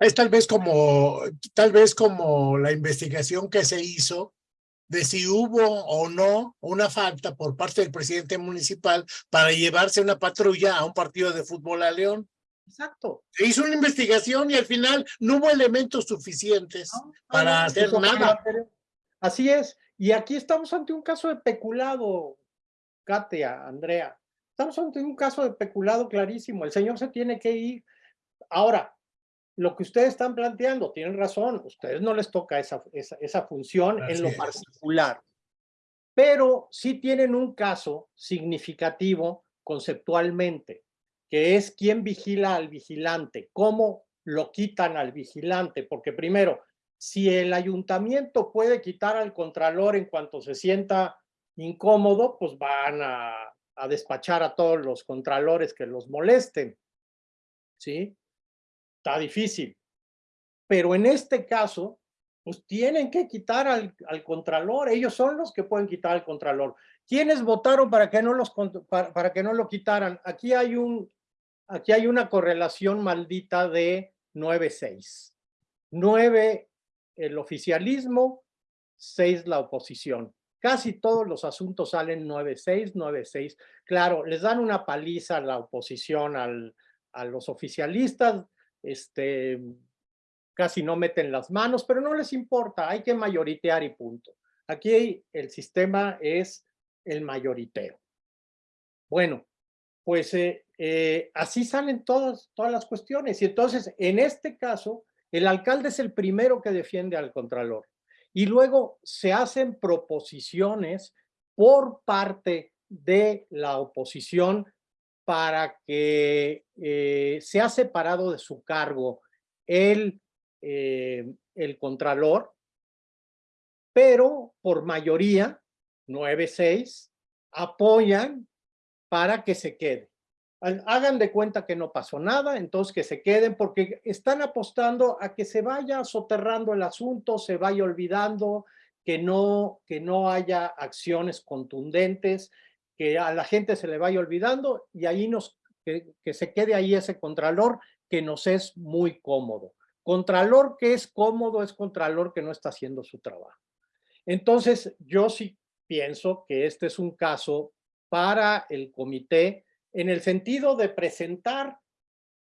Es tal vez como, tal vez como la investigación que se hizo de si hubo o no una falta por parte del presidente municipal para llevarse una patrulla a un partido de fútbol a León. Exacto. Se hizo una investigación y al final no hubo elementos suficientes para hacer nada. Así es. Y aquí estamos ante un caso de peculado, Katia, Andrea. Estamos ante un caso de peculado clarísimo. El señor se tiene que ir. Ahora, lo que ustedes están planteando, tienen razón, ustedes no les toca esa, esa, función en lo particular, pero sí tienen un caso significativo conceptualmente, que es quién vigila al vigilante, cómo lo quitan al vigilante, porque primero, si el ayuntamiento puede quitar al contralor en cuanto se sienta incómodo, pues van a, a despachar a todos los contralores que los molesten, ¿sí? Está difícil. Pero en este caso, pues tienen que quitar al, al, contralor, ellos son los que pueden quitar al contralor. ¿Quiénes votaron para que no, los, para, para que no lo quitaran? Aquí hay, un, aquí hay una correlación maldita de 9-6. 9 el oficialismo, 6 la oposición. Casi todos los asuntos salen 9-6, 9-6. Claro, les dan una paliza a la oposición, al, a los oficialistas, este, casi no meten las manos, pero no les importa, hay que mayoritear y punto. Aquí el sistema es el mayoriteo. Bueno, pues eh, eh, así salen todas, todas las cuestiones. Y entonces, en este caso, el alcalde es el primero que defiende al contralor. Y luego se hacen proposiciones por parte de la oposición para que eh, sea separado de su cargo el, eh, el contralor, pero por mayoría, 9-6, apoyan para que se quede. Hagan de cuenta que no pasó nada, entonces que se queden, porque están apostando a que se vaya soterrando el asunto, se vaya olvidando, que no, que no haya acciones contundentes, que a la gente se le vaya olvidando y ahí nos, que, que se quede ahí ese contralor que nos es muy cómodo. Contralor que es cómodo es contralor que no está haciendo su trabajo. Entonces, yo sí pienso que este es un caso para el comité en el sentido de presentar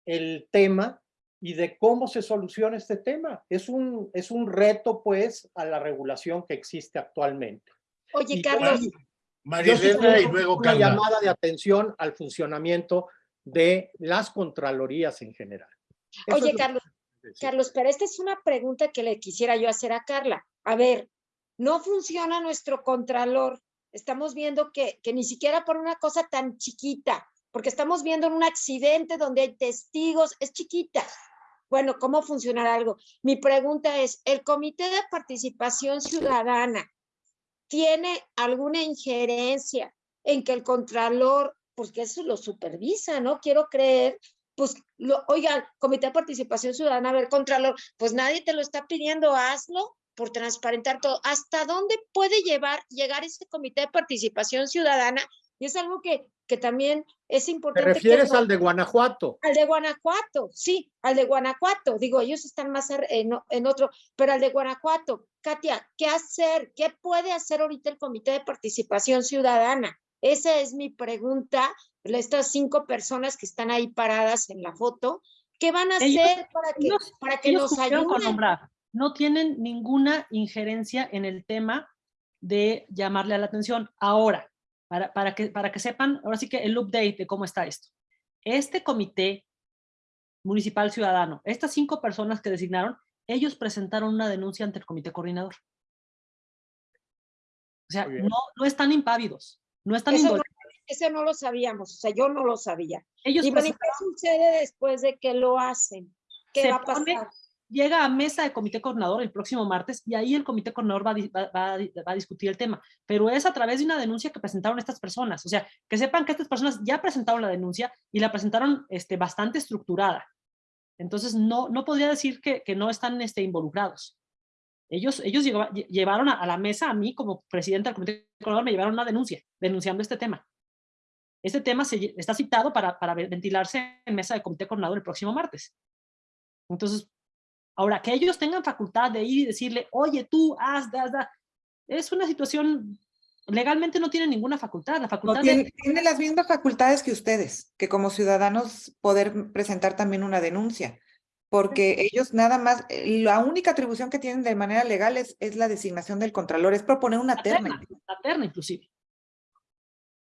el tema y de cómo se soluciona este tema. Es un, es un reto, pues, a la regulación que existe actualmente. Oye, Y Carlos, María Elena y luego una Carla. llamada de atención al funcionamiento de las contralorías en general. Eso oye, lo que Carlos. Carlos, pero esta es una pregunta que le quisiera yo hacer a Carla. A ver, no funciona nuestro contralor. Estamos viendo que, que ni siquiera por una cosa tan chiquita, porque estamos viendo en un accidente donde hay testigos, es chiquita. Bueno, ¿cómo funcionará algo? Mi pregunta es, ¿el Comité de Participación Ciudadana tiene alguna injerencia en que el Contralor, pues que eso lo supervisa, ¿no? Quiero creer, pues, lo, oigan, Comité de Participación Ciudadana, a ver, Contralor, pues nadie te lo está pidiendo, hazlo por transparentar todo. ¿Hasta dónde puede llevar, llegar ese Comité de Participación Ciudadana? Y es algo que, que también es ¿Te importante. que refieres al de Guanajuato? al de Guanajuato, sí, al de Guanajuato. Digo, ellos están más en, otro, pero al de Guanajuato. Katia, ¿qué hacer? ¿Qué puede hacer ahorita el Comité de Participación Ciudadana? Esa es mi pregunta. Estas cinco personas que están ahí paradas en la foto, ¿qué van a Ellos- hacer para que, ellos- para que ellos nos con ayuden? nombrar. No tienen ninguna injerencia en el tema de llamarle a la atención. Ahora, para, para, que, para que sepan, ahora sí que el update de cómo está esto. Este comité municipal ciudadano, estas cinco personas que designaron, ellos presentaron una denuncia ante el comité coordinador. O sea, no, no están impávidos, no están Eso no, indolentes. eso no lo sabíamos, o sea, yo no lo sabía. Ellos Y bueno, ¿y presentaron- qué sucede después de que lo hacen? ¿Qué Se va a pone- pasar? Llega a mesa de comité coordinador el próximo martes y ahí el comité coordinador va, va- va va a discutir el tema, pero es a través de una denuncia que presentaron estas personas, o sea, que sepan que estas personas ya presentaron la denuncia y la presentaron este, bastante estructurada. Entonces, no, no podría decir que, que no están este, involucrados. Ellos, ellos lleva- lle- llevaron a, a la mesa, a mí como presidente del comité coordinador, me llevaron una denuncia denunciando este tema. Este tema se, está citado para, para ve- ventilarse en mesa de comité coordinador el próximo martes. Entonces, Ahora, que ellos tengan facultad de ir y decirle, oye, tú, haz, haz, haz", es una situación, legalmente no tienen ninguna facultad. La No, facultad tiene, de, tiene las mismas facultades que ustedes, que como ciudadanos poder presentar también una denuncia, porque ellos nada más, eh, la única atribución que tienen de manera legal es, es la designación del contralor, es proponer una la terna. terna, la terna inclusive.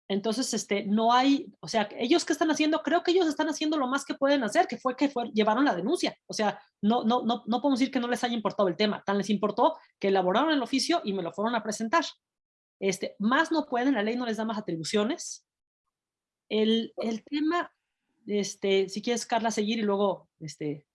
Entonces, este, no hay, o sea, ellos qué están haciendo, creo que ellos están haciendo lo más que pueden hacer, que fue que fue, llevaron la denuncia. O sea, no, no, no, no podemos decir que no les haya importado el tema, tan les importó que elaboraron el oficio y me lo fueron a presentar. Este, más no pueden, la ley no les da más atribuciones. El, el tema, este, si quieres, Carla, seguir y luego, este,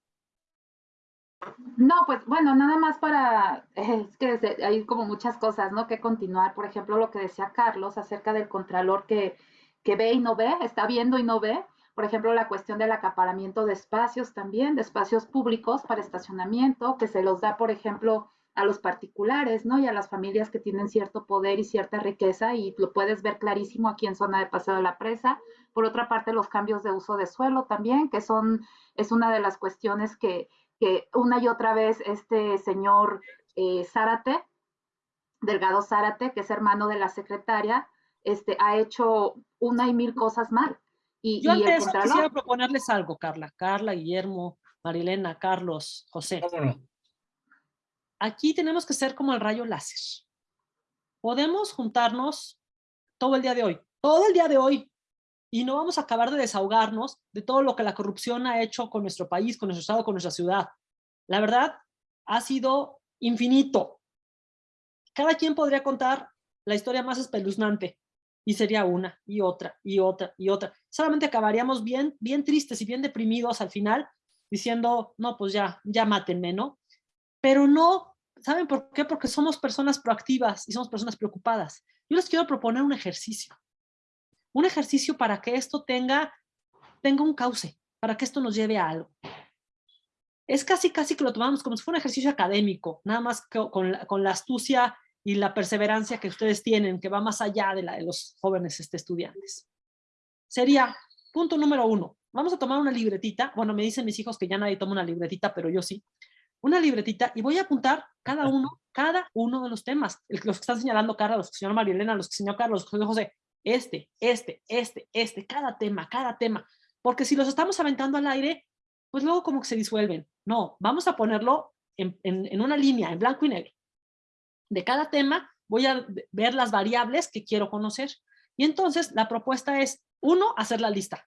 No, pues bueno, nada más para, es que hay como muchas cosas, ¿no? Que continuar. Por ejemplo, lo que decía Carlos acerca del contralor que, que ve y no ve, está viendo y no ve. Por ejemplo, la cuestión del acaparamiento de espacios también, de espacios públicos para estacionamiento, que se los da, por ejemplo, a los particulares, ¿no? Y a las familias que tienen cierto poder y cierta riqueza, y lo puedes ver clarísimo aquí en zona de Paseo de la Presa. Por otra parte, los cambios de uso de suelo también, que son, es una de las cuestiones que, que una y otra vez este señor eh, Zárate, Delgado Zárate, que es hermano de la secretaria, este, ha hecho una y mil cosas mal. Y, Yo y ante el eso Contralor, quisiera proponerles algo, Carla. Carla, Guillermo, Marilena, Carlos, José. Aquí tenemos que ser como el rayo láser. Podemos juntarnos todo el día de hoy, todo el día de hoy, y no vamos a acabar de desahogarnos de todo lo que la corrupción ha hecho con nuestro país, con nuestro estado, con nuestra ciudad. La verdad, ha sido infinito. Cada quien podría contar la historia más espeluznante Y sería una, y otra, y otra, y otra. Solamente acabaríamos bien, bien tristes y bien deprimidos al final, diciendo, no, pues ya, ya mátenme, ¿no? Pero no, ¿saben por qué? Porque somos personas proactivas y somos personas preocupadas. Yo les quiero proponer un ejercicio. Un ejercicio para que esto tenga, tenga un cauce, para que esto nos lleve a algo. Es casi, casi que lo tomamos como si fuera un ejercicio académico, nada más con, la, con la astucia y la perseverancia que ustedes tienen, que va más allá de la de los jóvenes este, estudiantes. Sería, punto número uno, vamos a tomar una libretita, bueno, me dicen mis hijos que ya nadie toma una libretita, pero yo sí, una libretita y voy a apuntar cada uno, cada uno de los temas, los que están señalando Carla, los que señaló María Elena, los que señaló Carlos, los que señaló José, este, este, este, este, cada tema, cada tema, porque si los estamos aventando al aire, pues luego como que se disuelven. No, vamos a ponerlo en, una línea, en blanco y negro. De cada tema voy a ver las variables que quiero conocer. Y entonces la propuesta es, uno, hacer la lista.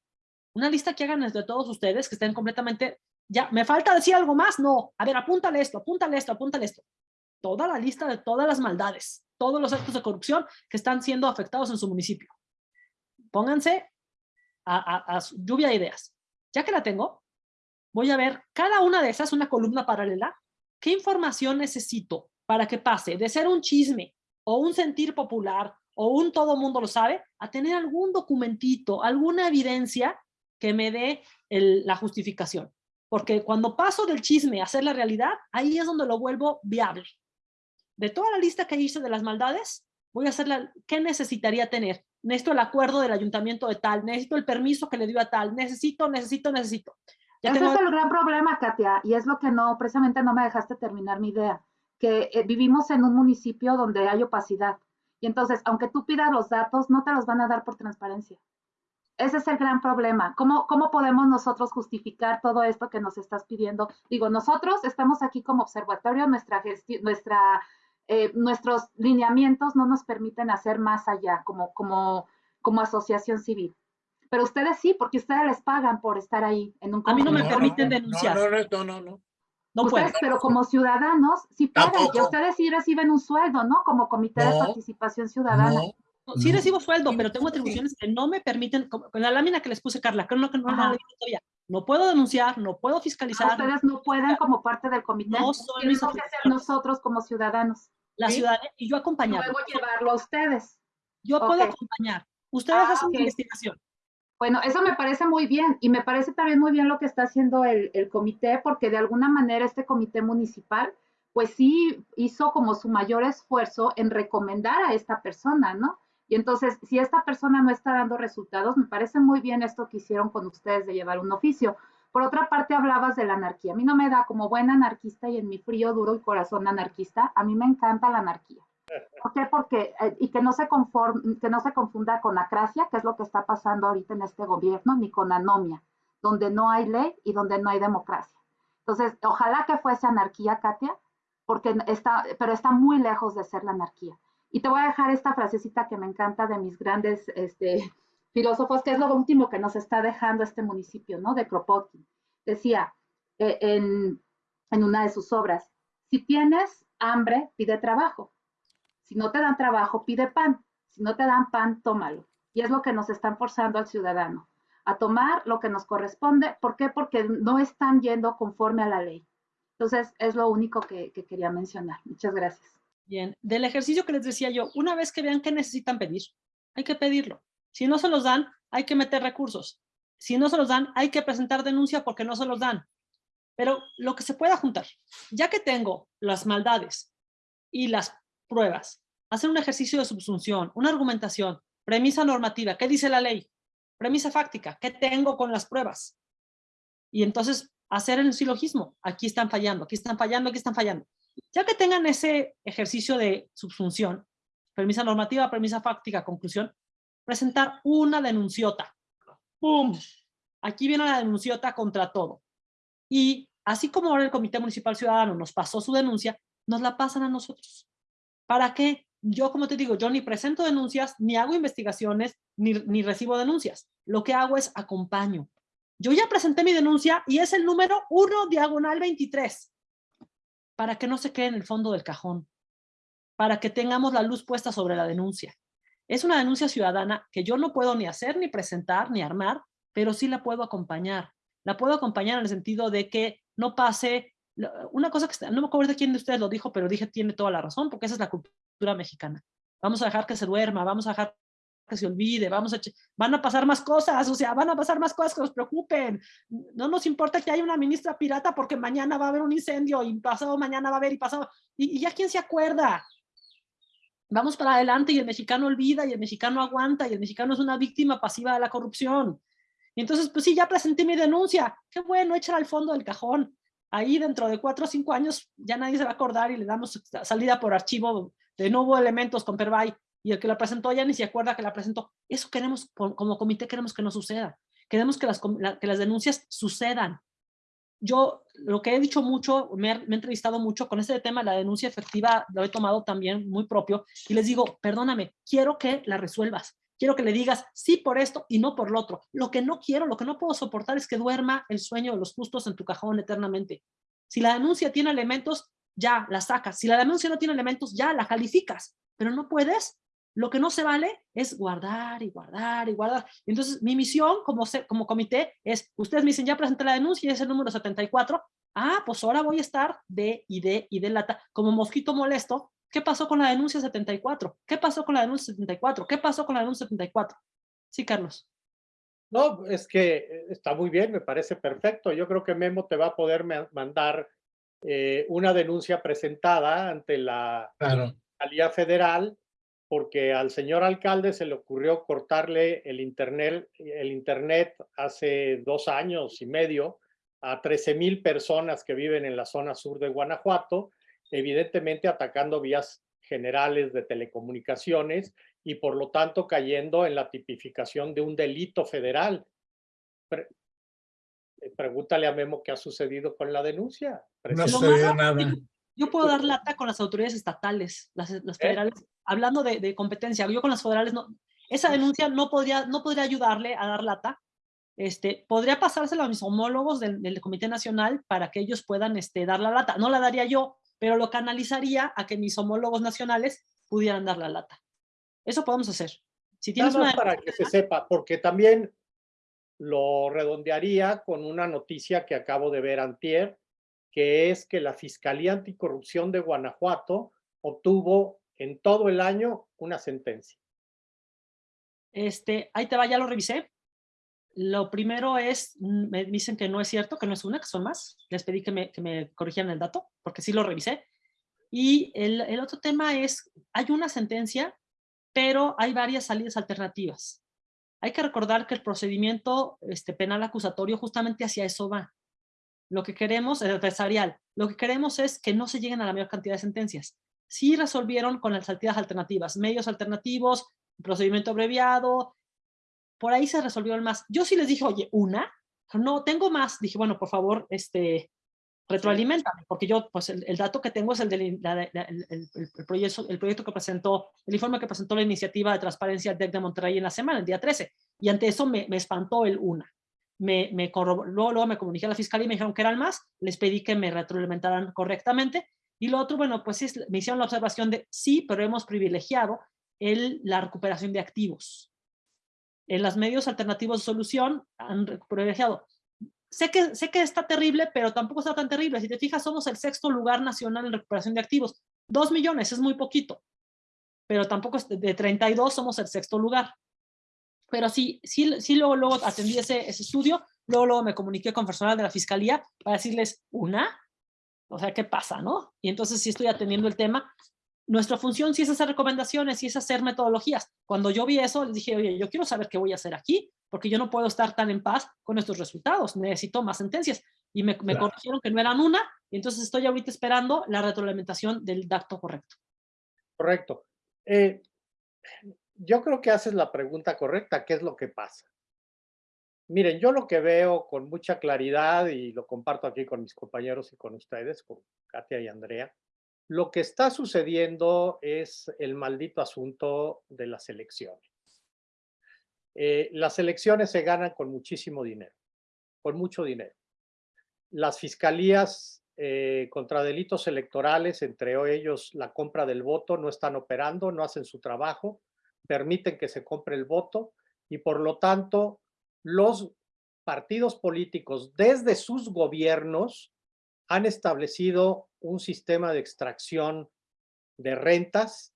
Una lista que hagan entre todos ustedes, que estén completamente, ya, ¿me falta decir algo más? No, a ver, apúntale esto, apúntale esto, apúntale esto. Toda la lista de todas las maldades, todos los actos de corrupción que están siendo afectados en su municipio. Pónganse a, a lluvia de ideas. Ya que la tengo, voy a ver cada una de esas, una columna paralela, ¿qué información necesito para que pase de ser un chisme o un sentir popular o un todo mundo lo sabe, a tener algún documentito, alguna evidencia que me dé la justificación. Porque cuando paso del chisme a hacer la realidad, ahí es donde lo vuelvo viable. De toda la lista que hice de las maldades, voy a hacer la, ¿qué necesitaría tener? Necesito el acuerdo del ayuntamiento de tal, necesito el permiso que le dio a tal, necesito, necesito, necesito. Ya Ese es el gran problema, Katia, y es lo que no, precisamente no me dejaste terminar mi idea que eh, vivimos en un municipio donde hay opacidad. Y entonces, aunque tú pidas los datos, no te los van a dar por transparencia. Ese es el gran problema. ¿Cómo, cómo podemos nosotros justificar todo esto que nos estás pidiendo? Digo, nosotros estamos aquí como observatorio, nuestra nuestra, eh, nuestros lineamientos no nos permiten hacer más allá como, como, como asociación civil. Pero ustedes sí, porque ustedes les pagan por estar ahí en un... A mí no me permiten denunciar. No, no, no, no. No ustedes, pero como ciudadanos, sí pagan, y ustedes sí reciben un sueldo, ¿no? Como Comité de Participación Ciudadana. No, sí recibo sueldo, pero tengo atribuciones que no me permiten, con la lámina que les puse, Carla, que no, que no, no, no puedo denunciar, no puedo fiscalizar. ustedes no pueden como parte del comité. No que ser nosotros como ciudadanos. La ciudadanía, y yo acompañar. Luego llevarlo a ustedes. Yo puedo acompañar. Ustedes ah, hacen investigación. Bueno, eso me parece muy bien y me parece también muy bien lo que está haciendo el, comité porque de alguna manera este comité municipal pues sí hizo como su mayor esfuerzo en recomendar a esta persona, ¿no? Y entonces, si esta persona no está dando resultados, me parece muy bien esto que hicieron con ustedes de llevar un oficio. Por otra parte, hablabas de la anarquía. A mí no me da como buen anarquista y en mi frío, duro y corazón anarquista, a mí me encanta la anarquía. ¿Por qué? Porque, eh, y que no, se conform, que no se confunda con acracia, que es lo que está pasando ahorita en este gobierno, ni con anomia, donde no hay ley y donde no hay democracia. Entonces, ojalá que fuese anarquía, Katia, porque está, pero está muy lejos de ser la anarquía. Y te voy a dejar esta frasecita que me encanta de mis grandes este, filósofos, que es lo último que nos está dejando este municipio, ¿no? De Kropotkin. Decía eh, en, en una de sus obras, si tienes hambre, pide trabajo. Si no te dan trabajo, pide pan. Si no te dan pan, tómalo. Y es lo que nos están forzando al ciudadano, a tomar lo que nos corresponde. ¿Por qué? Porque no están yendo conforme a la ley. Entonces, es lo único que, quería mencionar. Muchas gracias. Bien, del ejercicio que les decía yo, una vez que vean que necesitan pedir, hay que pedirlo. Si no se los dan, hay que meter recursos. Si no se los dan, hay que presentar denuncia porque no se los dan. Pero lo que se pueda juntar, ya que tengo las maldades y las pruebas, hacer un ejercicio de subsunción, una argumentación, premisa normativa, ¿qué dice la ley? Premisa fáctica, ¿qué tengo con las pruebas? Y entonces hacer el silogismo, aquí están fallando, aquí están fallando, aquí están fallando. Ya que tengan ese ejercicio de subsunción, premisa normativa, premisa fáctica, conclusión, presentar una denunciota. ¡Pum! Aquí viene la denunciota contra todo. Y así como ahora el Comité Municipal Ciudadano nos pasó su denuncia, nos la pasan a nosotros. ¿Para qué? Yo, como te digo, yo ni presento denuncias, ni hago investigaciones, ni, ni recibo denuncias. Lo que hago es acompaño. Yo ya presenté mi denuncia y es el número 1 diagonal 23. Para que no se quede en el fondo del cajón. Para que tengamos la luz puesta sobre la denuncia. Es una denuncia ciudadana que yo no puedo ni hacer, ni presentar, ni armar, pero sí la puedo acompañar. La puedo acompañar en el sentido de que no pase, una cosa que no me acuerdo de quién de ustedes lo dijo, pero dije tiene toda la razón, porque esa es la cultura mexicana. Vamos a dejar que se duerma, vamos a dejar que se olvide, vamos a, van a pasar más cosas, o sea, van a pasar más cosas que nos preocupen. No nos importa que haya una ministra pirata porque mañana va a haber un incendio y pasado mañana va a haber y pasado, y, y ya quién se acuerda. Vamos para adelante y el mexicano olvida y el mexicano aguanta y el mexicano es una víctima pasiva de la corrupción. Y entonces, pues sí, ya presenté mi denuncia. Qué bueno, échala al fondo del cajón. Ahí dentro de cuatro o cinco años ya nadie se va a acordar y le damos salida por archivo de nuevo elementos con Perbay y el que la presentó ya ni se acuerda que la presentó. Eso queremos, como comité queremos que no suceda. Queremos que las, que las denuncias sucedan. Yo lo que he dicho mucho, me, he entrevistado mucho con este tema, la denuncia efectiva, lo he tomado también muy propio y les digo, perdóname, quiero que la resuelvas. Quiero que le digas sí por esto y no por lo otro. Lo que no quiero, lo que no puedo soportar es que duerma el sueño de los justos en tu cajón eternamente. Si la denuncia tiene elementos, ya la sacas. Si la denuncia no tiene elementos, ya la calificas. Pero no puedes lo que no se vale es guardar y guardar y guardar. Entonces, mi misión como, como comité es, ustedes me dicen, ya presenté la denuncia y es el número 74. Ah, pues ahora voy a estar de y de y de lata, como mosquito molesto. ¿Qué pasó con la denuncia 74? ¿Qué pasó con la denuncia 74? ¿Qué pasó con la denuncia 74? Sí, Carlos. No, es que eh, está muy bien, me parece perfecto. Yo creo que Memo te va a poder mandar eh, una denuncia presentada ante la claro. Federal porque al señor alcalde se le ocurrió cortarle el internet, el internet hace dos años y medio a 13 mil personas que viven en la zona sur de Guanajuato, evidentemente atacando vías generales de telecomunicaciones y por lo tanto cayendo en la tipificación de un delito federal. pregúntale a Memo qué ha sucedido con la denuncia. No ha sucedido nada. Yo puedo dar lata con las autoridades estatales, las, las ¿Eh? Hablando de, de, competencia. Yo con las federales, no, esa denuncia no podría, no podría ayudarle a dar lata. Este, podría pasárselo a mis homólogos del, del, Comité Nacional para que ellos puedan este, dar la lata. No la daría yo, pero lo canalizaría a que mis homólogos nacionales pudieran dar la lata. Eso podemos hacer. Si tienes una... para que se sepa, porque también lo redondearía con una noticia que acabo de ver antier, que es que la Fiscalía Anticorrupción de Guanajuato obtuvo en todo el año una sentencia. Este, ahí te va, ya lo revisé. Lo primero es, mm, me dicen que no es cierto, que no es una, que son más. Les pedí que me, que me corrigieran el dato, porque sí lo revisé. Y el, el otro tema es, hay una sentencia, pero hay varias salidas alternativas. Hay que recordar que el procedimiento este, penal acusatorio justamente hacia eso va. Lo que queremos, el adversarial, lo que queremos es que no se lleguen a la mayor cantidad de sentencias. Sí resolvieron con las salidas alternativas, medios alternativos, procedimiento abreviado, por ahí se resolvieron más. Yo sí les dije, oye, una, no, tengo más. Dije, bueno, por favor, este, retroalimentame, porque yo, pues el, dato que tengo es el del el, proyecto, el proyecto que presentó, el informe que presentó la iniciativa de transparencia de Monterrey en la semana, el día 13, y ante eso me, me espantó el una me, me luego, luego me comuniqué a la fiscalía y me dijeron que eran más, les pedí que me retroalimentaran correctamente, y lo otro, bueno, pues es, me hicieron la observación de sí, pero hemos privilegiado el, la recuperación de activos. En los medios alternativos de solución han privilegiado. Sé que, sé que está terrible, pero tampoco está tan terrible. Si te fijas, somos el sexto lugar nacional en recuperación de activos. Dos millones es muy poquito, pero tampoco es de 32 somos el sexto lugar. Pero sí, sí, sí luego, luego atendí ese, ese estudio, luego, luego me comuniqué con personal de la fiscalía para decirles, una, o sea, ¿qué pasa, no? Y entonces sí estoy atendiendo el tema. Nuestra función sí es hacer recomendaciones, sí es hacer metodologías. Cuando yo vi eso, les dije, oye, yo quiero saber qué voy a hacer aquí, porque yo no puedo estar tan en paz con estos resultados, necesito más sentencias. Y me, me corrigieron que no eran una, y entonces estoy ahorita esperando la retroalimentación del dato correcto. Correcto. Eh, yo creo que haces la pregunta correcta, ¿qué es lo que pasa? Miren, yo lo que veo con mucha claridad y lo comparto aquí con mis compañeros y con ustedes, con Katia y Andrea, lo que está sucediendo es el maldito asunto de las elecciones. Eh, las elecciones se ganan con muchísimo dinero, con mucho dinero. Las fiscalías eh, contra delitos electorales, entre ellos la compra del voto, no están operando, no hacen su trabajo permiten que se compre el voto y por lo tanto los partidos políticos desde sus gobiernos han establecido un sistema de extracción de rentas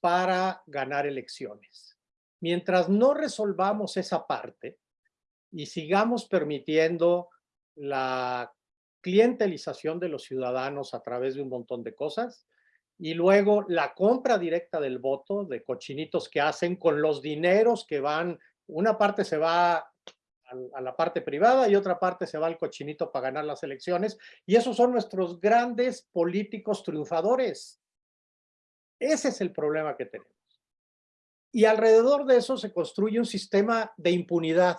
para ganar elecciones. Mientras no resolvamos esa parte y sigamos permitiendo la clientelización de los ciudadanos a través de un montón de cosas, y luego la compra directa del voto de cochinitos que hacen con los dineros que van, una parte se va a la parte privada y otra parte se va al cochinito para ganar las elecciones. Y esos son nuestros grandes políticos triunfadores. Ese es el problema que tenemos. Y alrededor de eso se construye un sistema de impunidad.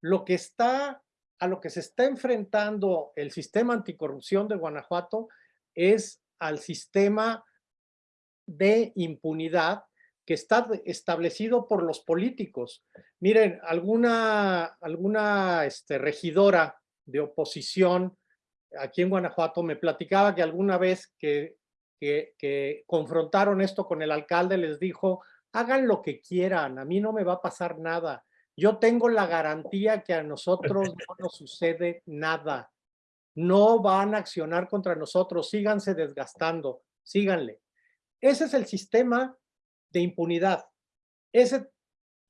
Lo que está, a lo que se está enfrentando el sistema anticorrupción de Guanajuato es al sistema de impunidad que está establecido por los políticos. Miren, alguna, alguna este, regidora de oposición aquí en Guanajuato me platicaba que alguna vez que, que, que, confrontaron esto con el alcalde les dijo, hagan lo que quieran, a mí no me va a pasar nada. Yo tengo la garantía que a nosotros no nos sucede nada. No van a accionar contra nosotros, síganse desgastando, síganle. Ese es el sistema de impunidad. Ese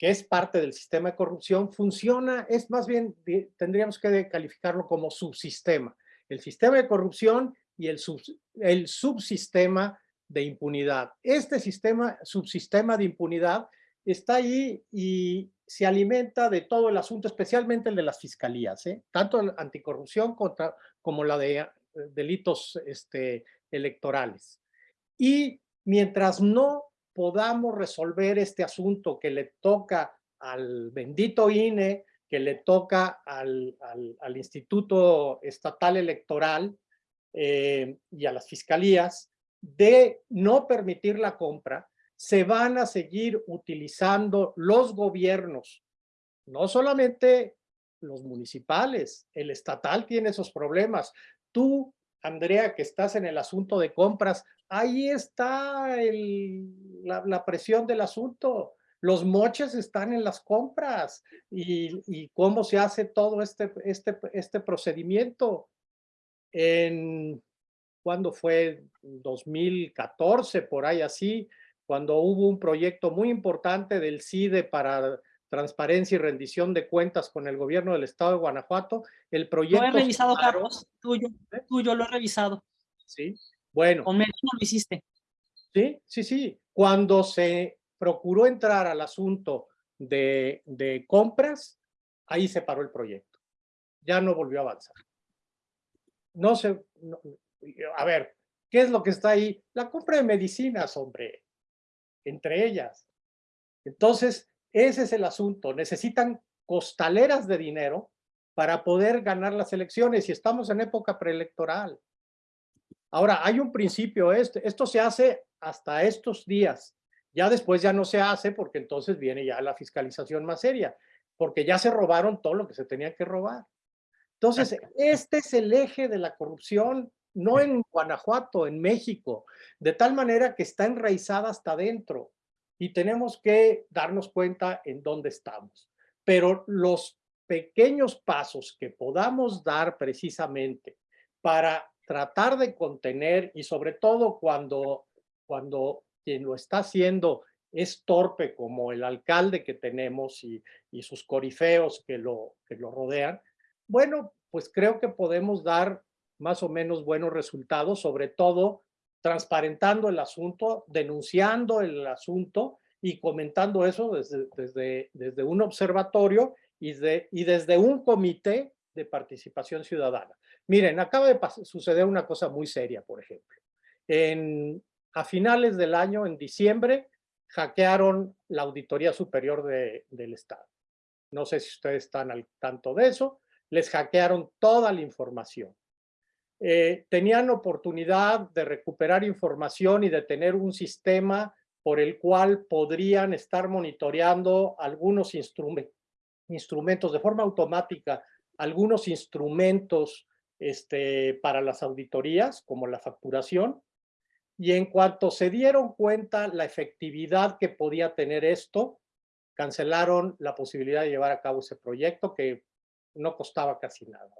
que es parte del sistema de corrupción, funciona, es más bien, tendríamos que calificarlo como subsistema. El sistema de corrupción y el, el subsistema de impunidad. Este sistema, subsistema de impunidad está ahí y se alimenta de todo el asunto, especialmente el de las fiscalías, ¿eh? tanto la anticorrupción contra, como la de eh, delitos este, electorales. Y mientras no podamos resolver este asunto que le toca al bendito INE, que le toca al, al, Instituto Estatal Electoral eh, y a las fiscalías, de no permitir la compra, se van a seguir utilizando los gobiernos, no solamente los municipales, el estatal tiene esos problemas. Tú, Andrea, que estás en el asunto de compras, ahí está la, presión del asunto. Los moches están en las compras y, cómo se hace todo este, este, este procedimiento. En, ¿cuándo fue? 2014, por ahí así, cuando hubo un proyecto muy importante del CIDE para transparencia y rendición de cuentas con el gobierno del estado de Guanajuato, el proyecto... Lo he revisado, Carlos, tuyo, tuyo lo he revisado. Sí, bueno. Con menos lo hiciste. Sí, sí, sí. Cuando se procuró entrar al asunto de, de compras, ahí se paró el proyecto. Ya no volvió a avanzar. No se... a ver, ¿qué es lo que está ahí? La compra de medicinas, hombre entre ellas. Entonces, ese es el asunto. Necesitan costaleras de dinero para poder ganar las elecciones y estamos en época preelectoral. Ahora, hay un principio, este, esto se hace hasta estos días. Ya después ya no se hace porque entonces viene ya la fiscalización más seria, porque ya se robaron todo lo que se tenía que robar. Entonces, este es el eje de la corrupción no en Guanajuato, en México, de tal manera que está enraizada hasta adentro y tenemos que darnos cuenta en dónde estamos. Pero los pequeños pasos que podamos dar precisamente para tratar de contener y sobre todo cuando, cuando quien lo está haciendo es torpe como el alcalde que tenemos y, y sus corifeos que lo, que lo rodean, bueno, pues creo que podemos dar más o menos buenos resultados, sobre todo transparentando el asunto, denunciando el asunto y comentando eso desde, desde, desde un observatorio y, de, y desde un comité de participación ciudadana. Miren, acaba de suceder una cosa muy seria, por ejemplo. En, a finales del año, en diciembre, hackearon la Auditoría Superior de, del Estado. No sé si ustedes están al tanto de eso. Les hackearon toda la información. Eh, tenían oportunidad de recuperar información y de tener un sistema por el cual podrían estar monitoreando algunos instrumentos de forma automática, algunos instrumentos este, para las auditorías, como la facturación. Y en cuanto se dieron cuenta la efectividad que podía tener esto, cancelaron la posibilidad de llevar a cabo ese proyecto que no costaba casi nada.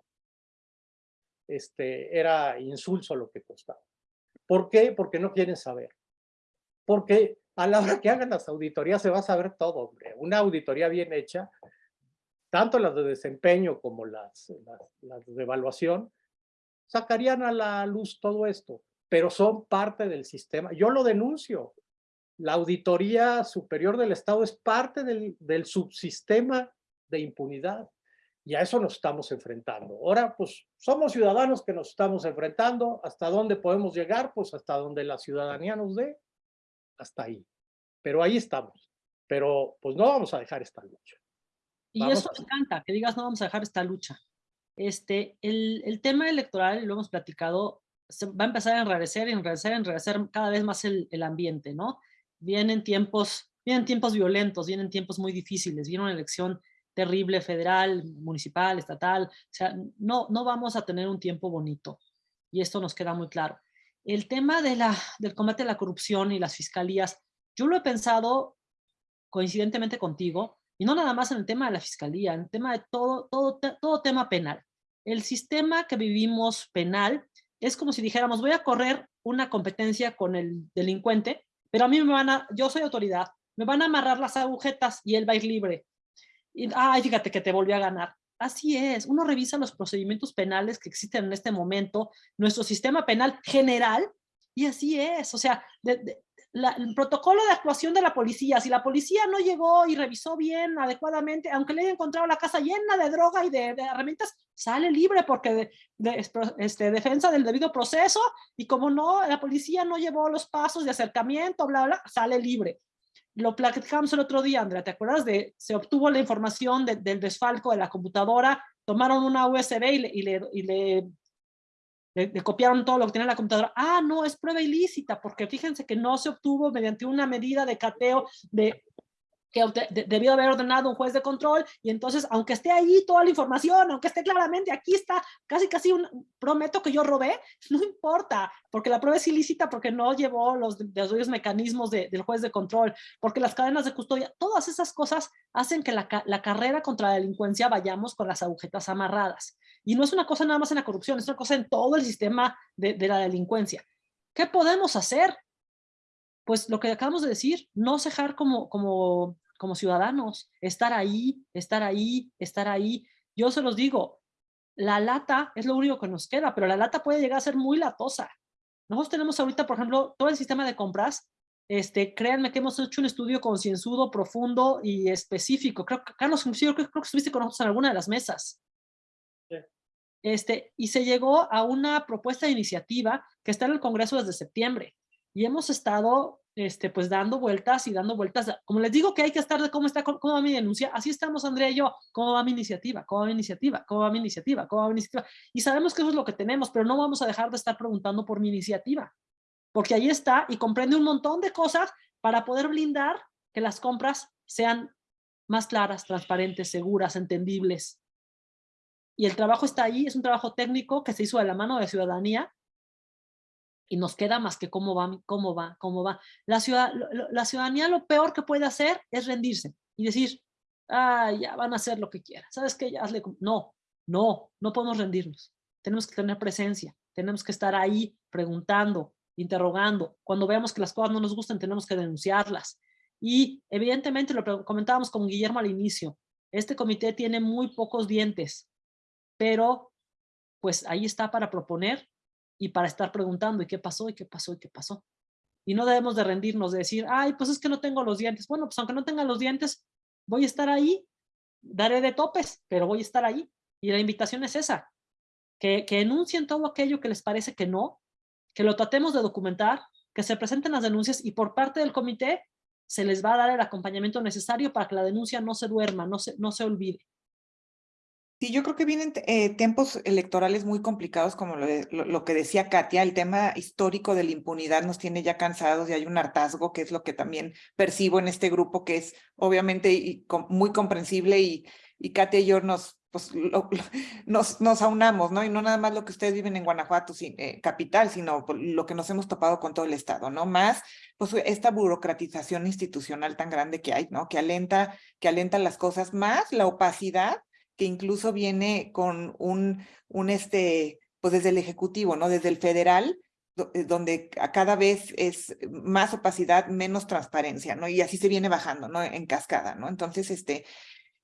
Este, era insulso lo que costaba. ¿Por qué? Porque no quieren saber. Porque a la hora que hagan las auditorías se va a saber todo, hombre. Una auditoría bien hecha, tanto las de desempeño como las, las de evaluación, sacarían a la luz todo esto, pero son parte del sistema. Yo lo denuncio. La Auditoría Superior del Estado es parte del, del subsistema de impunidad y a eso nos estamos enfrentando. Ahora, pues, somos ciudadanos que nos estamos enfrentando. ¿Hasta dónde podemos llegar? Pues hasta donde la ciudadanía nos dé. Hasta ahí. Pero ahí estamos. Pero, pues, no vamos a dejar esta lucha. Y eso me encanta, que digas no vamos a dejar esta lucha. Este, el, el tema electoral, lo hemos platicado, se va a empezar a enrarecer, enrarecer, enrarecer cada vez más el, el ambiente, ¿no? Vienen tiempos, vienen tiempos violentos, vienen tiempos muy difíciles, viene una elección terrible federal, municipal, estatal, o sea, no, no vamos a tener un tiempo bonito y esto nos queda muy claro. El tema de la, del combate a la corrupción y las fiscalías, yo lo he pensado coincidentemente contigo, y no nada más en el tema de la fiscalía, en el tema de todo, todo, todo tema penal. El sistema que vivimos penal es como si dijéramos, voy a correr una competencia con el delincuente, pero a mí me van a, yo soy autoridad, me van a amarrar las agujetas y él va a ir libre. Y, ay, fíjate que te volvió a ganar. Así es, uno revisa los procedimientos penales que existen en este momento, nuestro sistema penal general, y así es, o sea, el protocolo de actuación de la policía, si la policía no llegó y revisó bien, adecuadamente, aunque le haya encontrado la casa llena de droga y de, herramientas, sale libre porque de, este, defensa del debido proceso, y como no, la policía no llevó los pasos de acercamiento, bla, bla, sale libre. Lo platicamos el otro día, Andrea, ¿te acuerdas de, se obtuvo la información del desfalco de la computadora, tomaron una USB y le, y le, y le, le, copiaron todo lo que tenía la computadora. Ah, no, es prueba ilícita, porque fíjense que no se obtuvo mediante una medida de cateo de que debió haber ordenado un juez de control y entonces aunque esté ahí toda la información, aunque esté claramente aquí está, casi casi un, prometo que yo robé, no importa, porque la prueba es ilícita porque no llevó los, los mecanismos del juez de control, porque las cadenas de custodia, todas esas cosas hacen que la, la carrera contra la delincuencia vayamos con las agujetas amarradas. Y no es una cosa nada más en la corrupción, es una cosa en todo el sistema de, de la delincuencia. ¿Qué podemos hacer? Pues lo que acabamos de decir, no cejar como, como como ciudadanos, estar ahí, estar ahí, estar ahí. Yo se los digo, la lata es lo único que nos queda, pero la lata puede llegar a ser muy latosa. Nosotros tenemos ahorita, por ejemplo, todo el sistema de compras, este, créanme que hemos hecho un estudio concienzudo, profundo y específico. Creo que, Carlos, creo, que estuviste con nosotros en alguna de las mesas. Este, y se llegó a una propuesta de iniciativa que está en el Congreso desde septiembre. Y hemos estado este, pues dando vueltas y dando vueltas. Como les digo que hay que estar de cómo está, cómo va mi denuncia, así estamos Andrea y yo, cómo va mi iniciativa, cómo va mi iniciativa, cómo va mi iniciativa, cómo va mi iniciativa. Y sabemos que eso es lo que tenemos, pero no vamos a dejar de estar preguntando por mi iniciativa, porque ahí está y comprende un montón de cosas para poder blindar que las compras sean más claras, transparentes, seguras, entendibles. Y el trabajo está ahí, es un trabajo técnico que se hizo de la mano de la ciudadanía y nos queda más que cómo va, cómo va, cómo va. La, ciudad, la ciudadanía lo peor que puede hacer es rendirse y decir, ah, ya van a hacer lo que quieran. ¿Sabes qué? Ya hazle... No, no, no podemos rendirnos. Tenemos que tener presencia, tenemos que estar ahí preguntando, interrogando. Cuando veamos que las cosas no nos gustan, tenemos que denunciarlas. Y evidentemente lo comentábamos con Guillermo al inicio, este comité tiene muy pocos dientes, pero pues ahí está para proponer y para estar preguntando, ¿y qué pasó? ¿y qué pasó? ¿y qué pasó? Y no debemos de rendirnos, de decir, ay, pues es que no tengo los dientes. Bueno, pues aunque no tenga los dientes, voy a estar ahí, daré de topes, pero voy a estar ahí. Y la invitación es esa, que, que enuncien todo aquello que les parece que no, que lo tratemos de documentar, que se presenten las denuncias y por parte del comité se les va a dar el acompañamiento necesario para que la denuncia no se duerma, no se, no se olvide. Sí, yo creo que vienen eh, tiempos electorales muy complicados, como lo, que decía Katia, el tema histórico de la impunidad nos tiene ya cansados y hay un hartazgo, que es lo que también percibo en este grupo, que es obviamente muy comprensible y, Katia y yo nos, pues, nos, nos aunamos, ¿no? Y no nada más lo que ustedes viven en Guanajuato, eh, capital, sino lo que nos hemos topado con todo el estado, ¿no? Más, pues, esta burocratización institucional tan grande que hay, ¿no? Que alenta, que alenta las cosas, más la opacidad que incluso viene con un, un este, pues desde el Ejecutivo, ¿no? Desde el federal, eh, donde cada vez es más opacidad, menos transparencia, ¿no? Y así se viene bajando, ¿no? En cascada, ¿no? Entonces, este,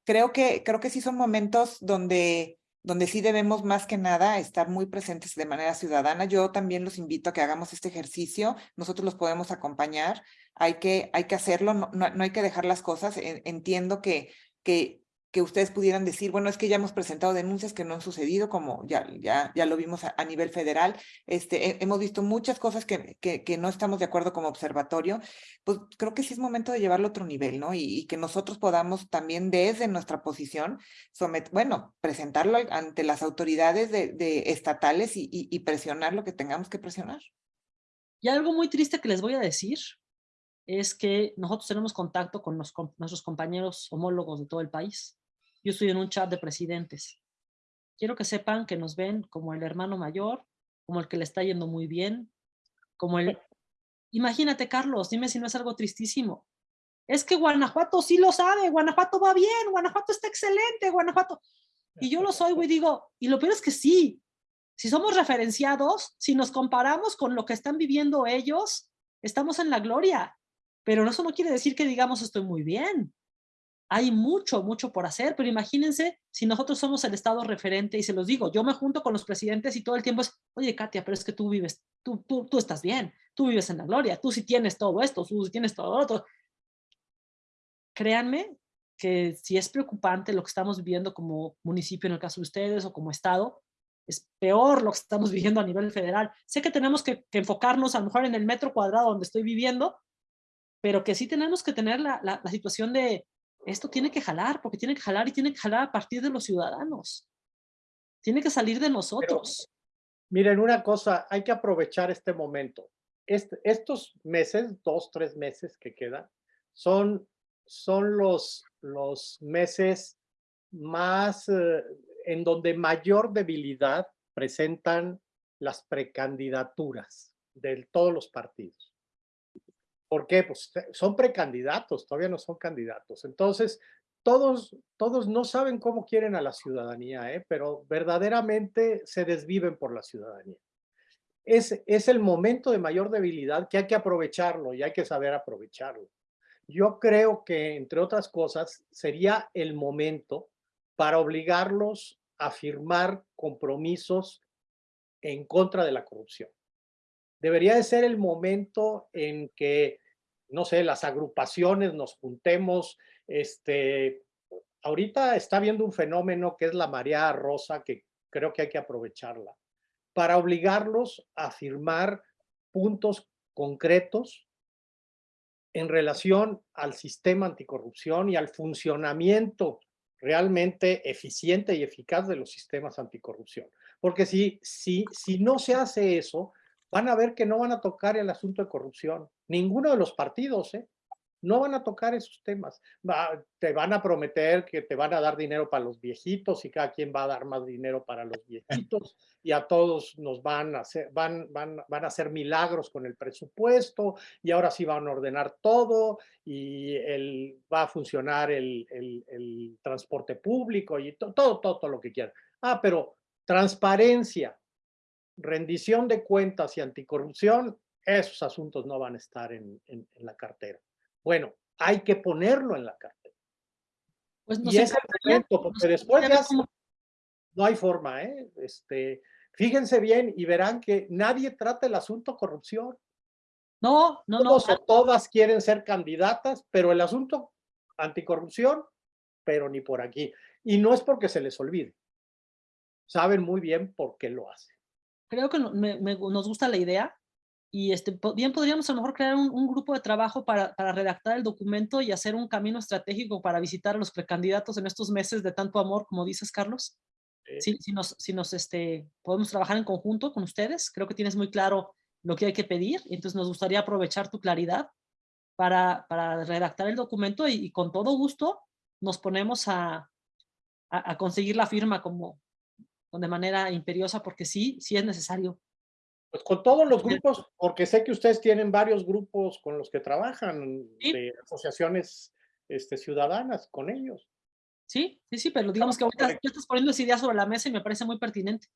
creo que, creo que sí son momentos donde, donde sí debemos más que nada estar muy presentes de manera ciudadana. Yo también los invito a que hagamos este ejercicio. Nosotros los podemos acompañar. Hay que, hay que hacerlo, no, no, no hay que dejar las cosas. En- Entiendo que, que, que ustedes pudieran decir, bueno, es que ya hemos presentado denuncias que no han sucedido, como ya, ya, ya lo vimos a, nivel federal. Este, he- hemos visto muchas cosas que, que, que no estamos de acuerdo como observatorio. Pues creo que sí es momento de llevarlo a otro nivel, ¿no? Y, que nosotros podamos también desde nuestra posición, somet bueno, presentarlo ante las autoridades de, estatales y presionar lo que tengamos que presionar. Y algo muy triste que les voy a decir es que nosotros tenemos contacto con, los nuestros compañeros homólogos de todo el país. Yo estoy en un chat de presidentes. Quiero que sepan que nos ven como el hermano mayor, como el que le está yendo muy bien, como el... Imagínate, Carlos, dime si no es algo tristísimo. Es que Guanajuato sí lo sabe, Guanajuato va bien, Guanajuato está excelente, Guanajuato. Y yo lo soy, güey, digo, y lo peor es que sí, si somos referenciados, si nos comparamos con lo que están viviendo ellos, estamos en la gloria. Pero eso no quiere decir que digamos estoy muy bien. Hay mucho, mucho por hacer, pero imagínense si nosotros somos el estado referente y se los digo, yo me junto con los presidentes y todo el tiempo es, oye Katia, pero es que tú vives, tú, tú, tú estás bien, tú vives en la gloria, tú sí tienes todo esto, tú sí tienes todo lo otro. Créanme que si es preocupante lo que estamos viviendo como municipio en el caso de ustedes o como estado, es peor lo que estamos viviendo a nivel federal. Sé que tenemos que, que enfocarnos a lo mejor en el metro cuadrado donde estoy viviendo, pero que sí tenemos que tener la, la, la situación de esto tiene que jalar, porque tiene que jalar y tiene que jalar a partir de los ciudadanos. Tiene que salir de nosotros. Miren, una cosa, hay que aprovechar este momento. Este- estos meses, dos, tres meses que quedan, son, son los, los meses más eh, en donde mayor debilidad presentan las precandidaturas de todos los partidos. ¿Por qué? Pues son precandidatos, todavía no son candidatos. Entonces, todos, todos no saben cómo quieren a la ciudadanía, ¿eh? pero verdaderamente se desviven por la ciudadanía. Es, es el momento de mayor debilidad que hay que aprovecharlo y hay que saber aprovecharlo. Yo creo que, entre otras cosas, sería el momento para obligarlos a firmar compromisos en contra de la corrupción. Debería de ser el momento en que, no sé, las agrupaciones nos juntemos. Este, ahorita está habiendo un fenómeno que es la marea rosa, que creo que hay que aprovecharla, para obligarlos a firmar puntos concretos en relación al sistema anticorrupción y al funcionamiento realmente eficiente y eficaz de los sistemas anticorrupción. Porque si, si, si no se hace eso, van a ver que no van a tocar el asunto de corrupción. Ninguno de los partidos, ¿eh? No van a tocar esos temas. Va- te van a prometer que te van a dar dinero para los viejitos y cada quien va a dar más dinero para los viejitos y a todos nos van a hacer, van, van, van a hacer milagros con el presupuesto y ahora sí van a ordenar todo y el, va a funcionar el, el- el transporte público y to- todo, todo, todo lo que quieran. Ah, pero transparencia, rendición de cuentas y anticorrupción, esos asuntos no van a estar en, en- en la cartera. Bueno, hay que ponerlo en la cartera. Pues nos y es el momento, porque después ya no hay forma, ¿eh? Este, fíjense bien y verán que nadie trata el asunto corrupción. No, no, no. Todos o todas quieren ser candidatas, pero el asunto anticorrupción, pero ni por aquí. Y no es porque se les olvide. Saben muy bien por qué lo hacen. Creo que me- me- nos gusta la idea y este, bien podríamos a lo mejor crear un, un grupo de trabajo para, para redactar el documento y hacer un camino estratégico para visitar a los precandidatos en estos meses de tanto amor, como dices, Carlos. Sí. Si, si nos, si nos este, podemos trabajar en conjunto con ustedes, creo que tienes muy claro lo que hay que pedir, entonces nos gustaría aprovechar tu claridad para, para redactar el documento y, y con todo gusto nos ponemos a, a, a conseguir la firma como de manera imperiosa, porque sí, sí es necesario. Pues con todos los grupos, porque sé que ustedes tienen varios grupos con los que trabajan, Sí. de asociaciones este, ciudadanas con ellos. Sí, sí, sí, pero digamos que ahorita tú estás poniendo esa idea sobre la mesa y me parece muy pertinente.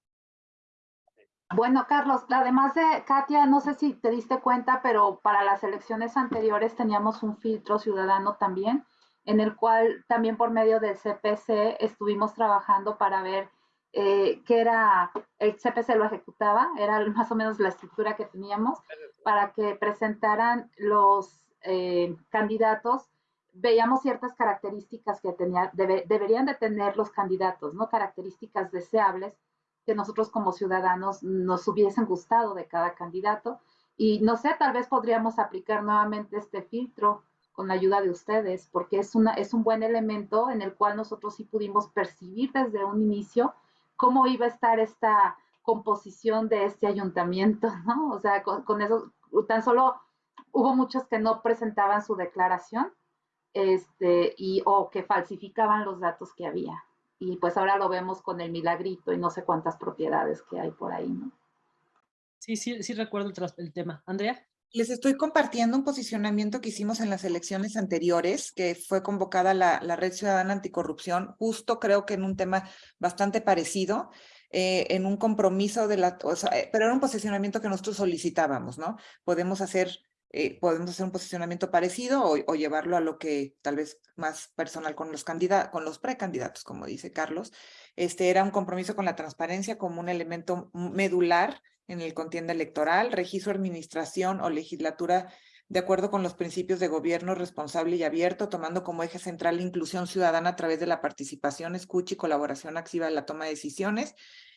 Bueno, Carlos, además de Katia, no sé si te diste cuenta, pero para las elecciones anteriores teníamos un filtro ciudadano también, en el cual también por medio del CPC estuvimos trabajando para ver eh, qué era, el CPC lo ejecutaba, era más o menos la estructura que teníamos, para que presentaran los eh, candidatos, veíamos ciertas características que tenía, debe- deberían de tener los candidatos, ¿no? Características deseables que nosotros como ciudadanos nos hubiesen gustado de cada candidato. Y no sé, tal vez podríamos aplicar nuevamente este filtro con la ayuda de ustedes, porque es, una, es un buen elemento en el cual nosotros sí pudimos percibir desde un inicio cómo iba a estar esta composición de este ayuntamiento, ¿no? O sea, con, eso, tan solo hubo muchos que no presentaban su declaración este, y, o que falsificaban los datos que había. Y pues ahora lo vemos con el milagrito y no sé cuántas propiedades que hay por ahí, ¿no? Sí, sí, sí recuerdo el tema. Andrea. Les estoy compartiendo un posicionamiento que hicimos en las elecciones anteriores, que fue convocada la, Red Ciudadana Anticorrupción, justo creo que en un tema bastante parecido, eh, en un compromiso de la, o eh, pero era un posicionamiento que nosotros solicitábamos, ¿no? Podemos hacer, eh, podemos hacer un posicionamiento parecido o, o llevarlo a lo que tal vez más personal con los candidatos, con los precandidatos, como dice Carlos. Este era un compromiso con la transparencia como un elemento medular en el contienda electoral, registro, administración o legislatura de acuerdo con los principios de gobierno responsable y abierto, tomando como eje central la inclusión ciudadana a través de la participación, escucha y colaboración activa en la toma de decisiones,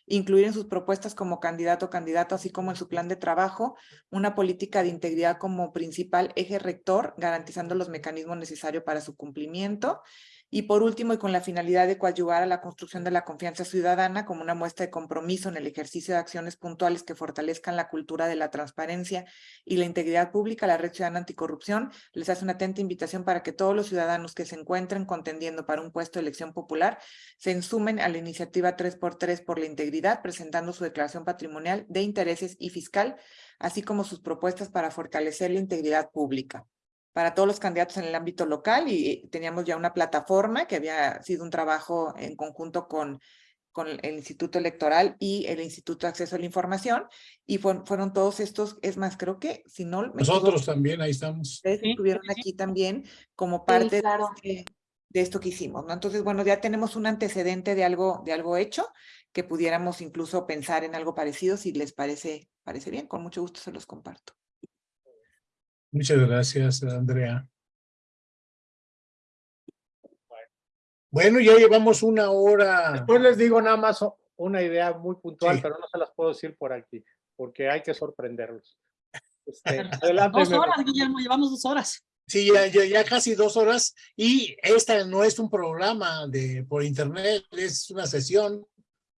incluir en sus propuestas como candidato o candidato, así como en su plan de trabajo, una política de integridad como principal eje rector, garantizando los mecanismos necesarios para su cumplimiento, y por último, y con la finalidad de coadyuvar a la construcción de la confianza ciudadana como una muestra de compromiso en el ejercicio de acciones puntuales que fortalezcan la cultura de la transparencia y la integridad pública, la Red Ciudadana Anticorrupción les hace una atenta invitación para que todos los ciudadanos que se encuentren contendiendo para un puesto de elección popular se ensumen a la iniciativa 3x3 por la integridad, presentando su declaración patrimonial de intereses y fiscal, así como sus propuestas para fortalecer la integridad pública para todos los candidatos en el ámbito local y teníamos ya una plataforma que había sido un trabajo en conjunto con, con el Instituto Electoral y el Instituto de Acceso a la Información y fueron, fueron todos estos, es más, creo que si no me Nosotros equivoco, también, ahí estamos. ustedes Sí, estuvieron sí, aquí también como parte claro. de, este- de esto que hicimos, ¿no? Entonces, bueno, ya tenemos un antecedente de algo, de algo hecho que pudiéramos incluso pensar en algo parecido si les parece, parece bien, con mucho gusto se los comparto. Muchas gracias, Andrea. Bueno, ya llevamos una hora. Después les digo nada más una idea muy puntual, Sí. pero no se las puedo decir por aquí, porque hay que sorprenderlos. Este, adelante, Dos horas, Guillermo, llevamos dos horas. Sí, ya, ya, ya casi dos horas y esta no es un programa de por internet, es una sesión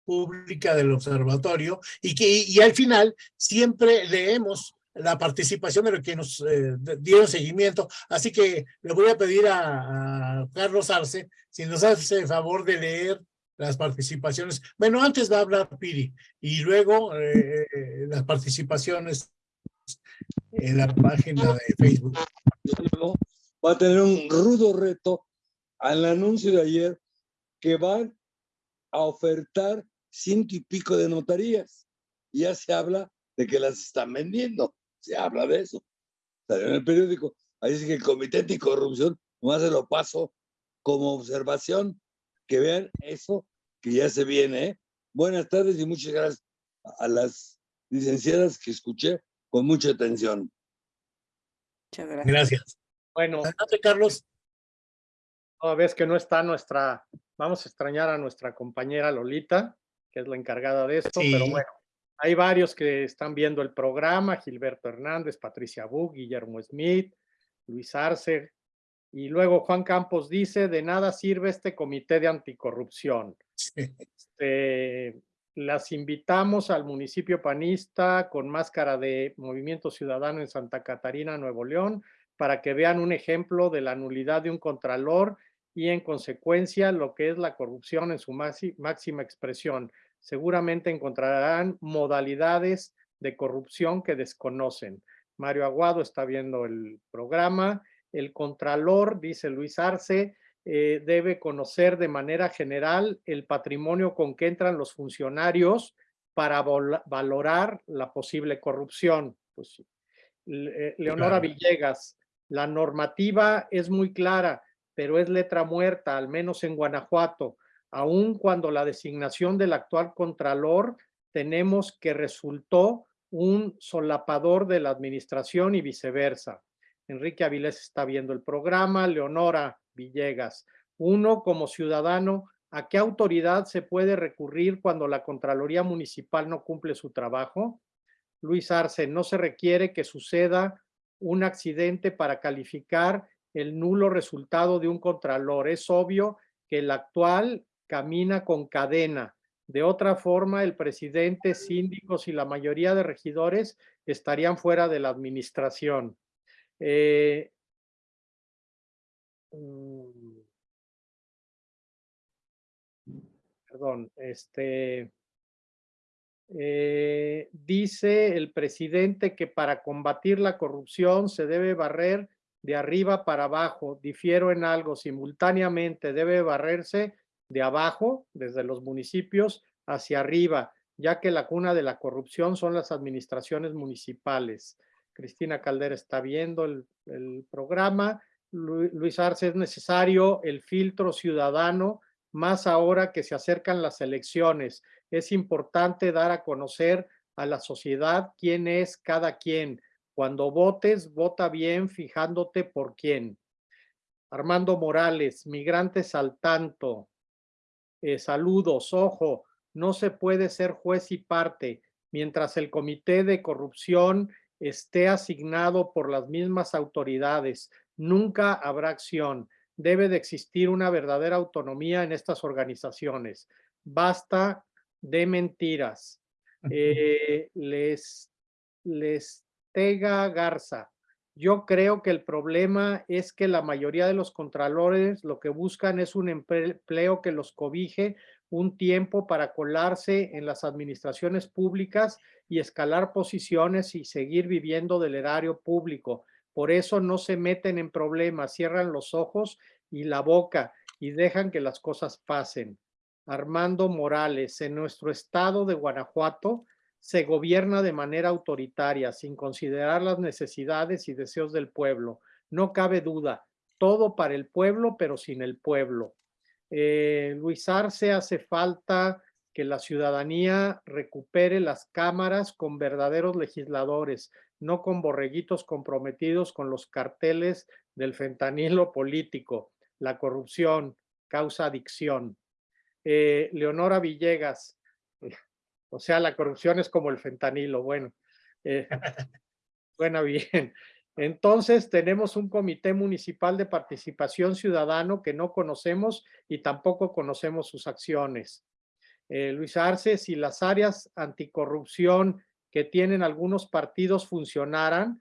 pública del observatorio y que y, al final siempre leemos la participación de los que nos eh, dieron seguimiento. Así que le voy a pedir a, Carlos Arce si nos hace el favor de leer las participaciones. Bueno, antes va a hablar Piri y luego eh, las participaciones en la página de Facebook. va a tener un rudo reto al anuncio de ayer que van a ofertar ciento y pico de notarías. Ya se habla de que las están vendiendo. Se habla de eso. Salió en el periódico. Ahí dice que el Comité Anticorrupción nomás se lo paso como observación. Que vean eso que ya se viene. ¿eh? Buenas tardes y muchas gracias a las licenciadas que escuché con mucha atención. Muchas gracias. Gracias. Bueno, Adelante, Carlos. toda vez que no está nuestra, vamos a extrañar a nuestra compañera Lolita, que es la encargada de esto, pero Sí. bueno, hay varios que están viendo el programa, Gilberto Hernández, Patricia Bug, Guillermo Smith, Luis Arce, y luego Juan Campos dice, de nada sirve este comité de anticorrupción. Este, las invitamos al municipio panista con máscara de Movimiento Ciudadano en Santa Catarina, Nuevo León, para que vean un ejemplo de la nulidad de un contralor y en consecuencia lo que es la corrupción en su máxima expresión. Seguramente encontrarán modalidades de corrupción que desconocen. Mario Aguado está viendo el programa. El Contralor, dice Luis Arce, eh, debe conocer de manera general el patrimonio con que entran los funcionarios para valorar la posible corrupción. Pues, eh, Leonora Claro. Villegas, la normativa es muy clara, pero es letra muerta, al menos en Guanajuato. Aun cuando la designación del actual Contralor tenemos que resultó un solapador de la administración y viceversa. Enrique Avilés está viendo el programa, Leonora Villegas. Uno, como ciudadano, ¿a qué autoridad se puede recurrir cuando la Contraloría Municipal no cumple su trabajo? Luis Arce, no se requiere que suceda un accidente para calificar el nulo resultado de un contralor. Es obvio que el actual camina con cadena. De otra forma, el presidente, síndicos y la mayoría de regidores estarían fuera de la administración. Eh, mm, perdón, este, eh, dice el presidente que para combatir la corrupción se debe barrer de arriba para abajo. Difiero en algo, simultáneamente debe barrerse de abajo, desde los municipios, hacia arriba, ya que la cuna de la corrupción son las administraciones municipales. Cristina Caldera está viendo el, programa. Lu- Luis Arce, es necesario el filtro ciudadano, más ahora que se acercan las elecciones. Es importante dar a conocer a la sociedad quién es cada quien. Cuando votes, vota bien fijándote por quién. Armando Morales, migrantes al tanto. Eh, saludos, ojo, no se puede ser juez y parte mientras el comité de corrupción esté asignado por las mismas autoridades. Nunca habrá acción. Debe de existir una verdadera autonomía en estas organizaciones. Basta de mentiras. Eh, les, les Tega Garza. Yo creo que el problema es que la mayoría de los contralores lo que buscan es un empleo que los cobije un tiempo para colarse en las administraciones públicas y escalar posiciones y seguir viviendo del erario público. Por eso no se meten en problemas, cierran los ojos y la boca y dejan que las cosas pasen. Armando Morales, en nuestro estado de Guanajuato se gobierna de manera autoritaria, sin considerar las necesidades y deseos del pueblo. No cabe duda, todo para el pueblo, pero sin el pueblo. Eh, Luis Arce hace falta que la ciudadanía recupere las cámaras con verdaderos legisladores, no con borreguitos comprometidos con los carteles del fentanilo político. La corrupción causa adicción. Eh, Leonora Villegas, o sea, la corrupción es como el fentanilo. Bueno, eh, bueno, bien. Entonces tenemos un comité municipal de participación ciudadano que no conocemos y tampoco conocemos sus acciones. Eh, Luis Arce, si las áreas anticorrupción que tienen algunos partidos funcionaran,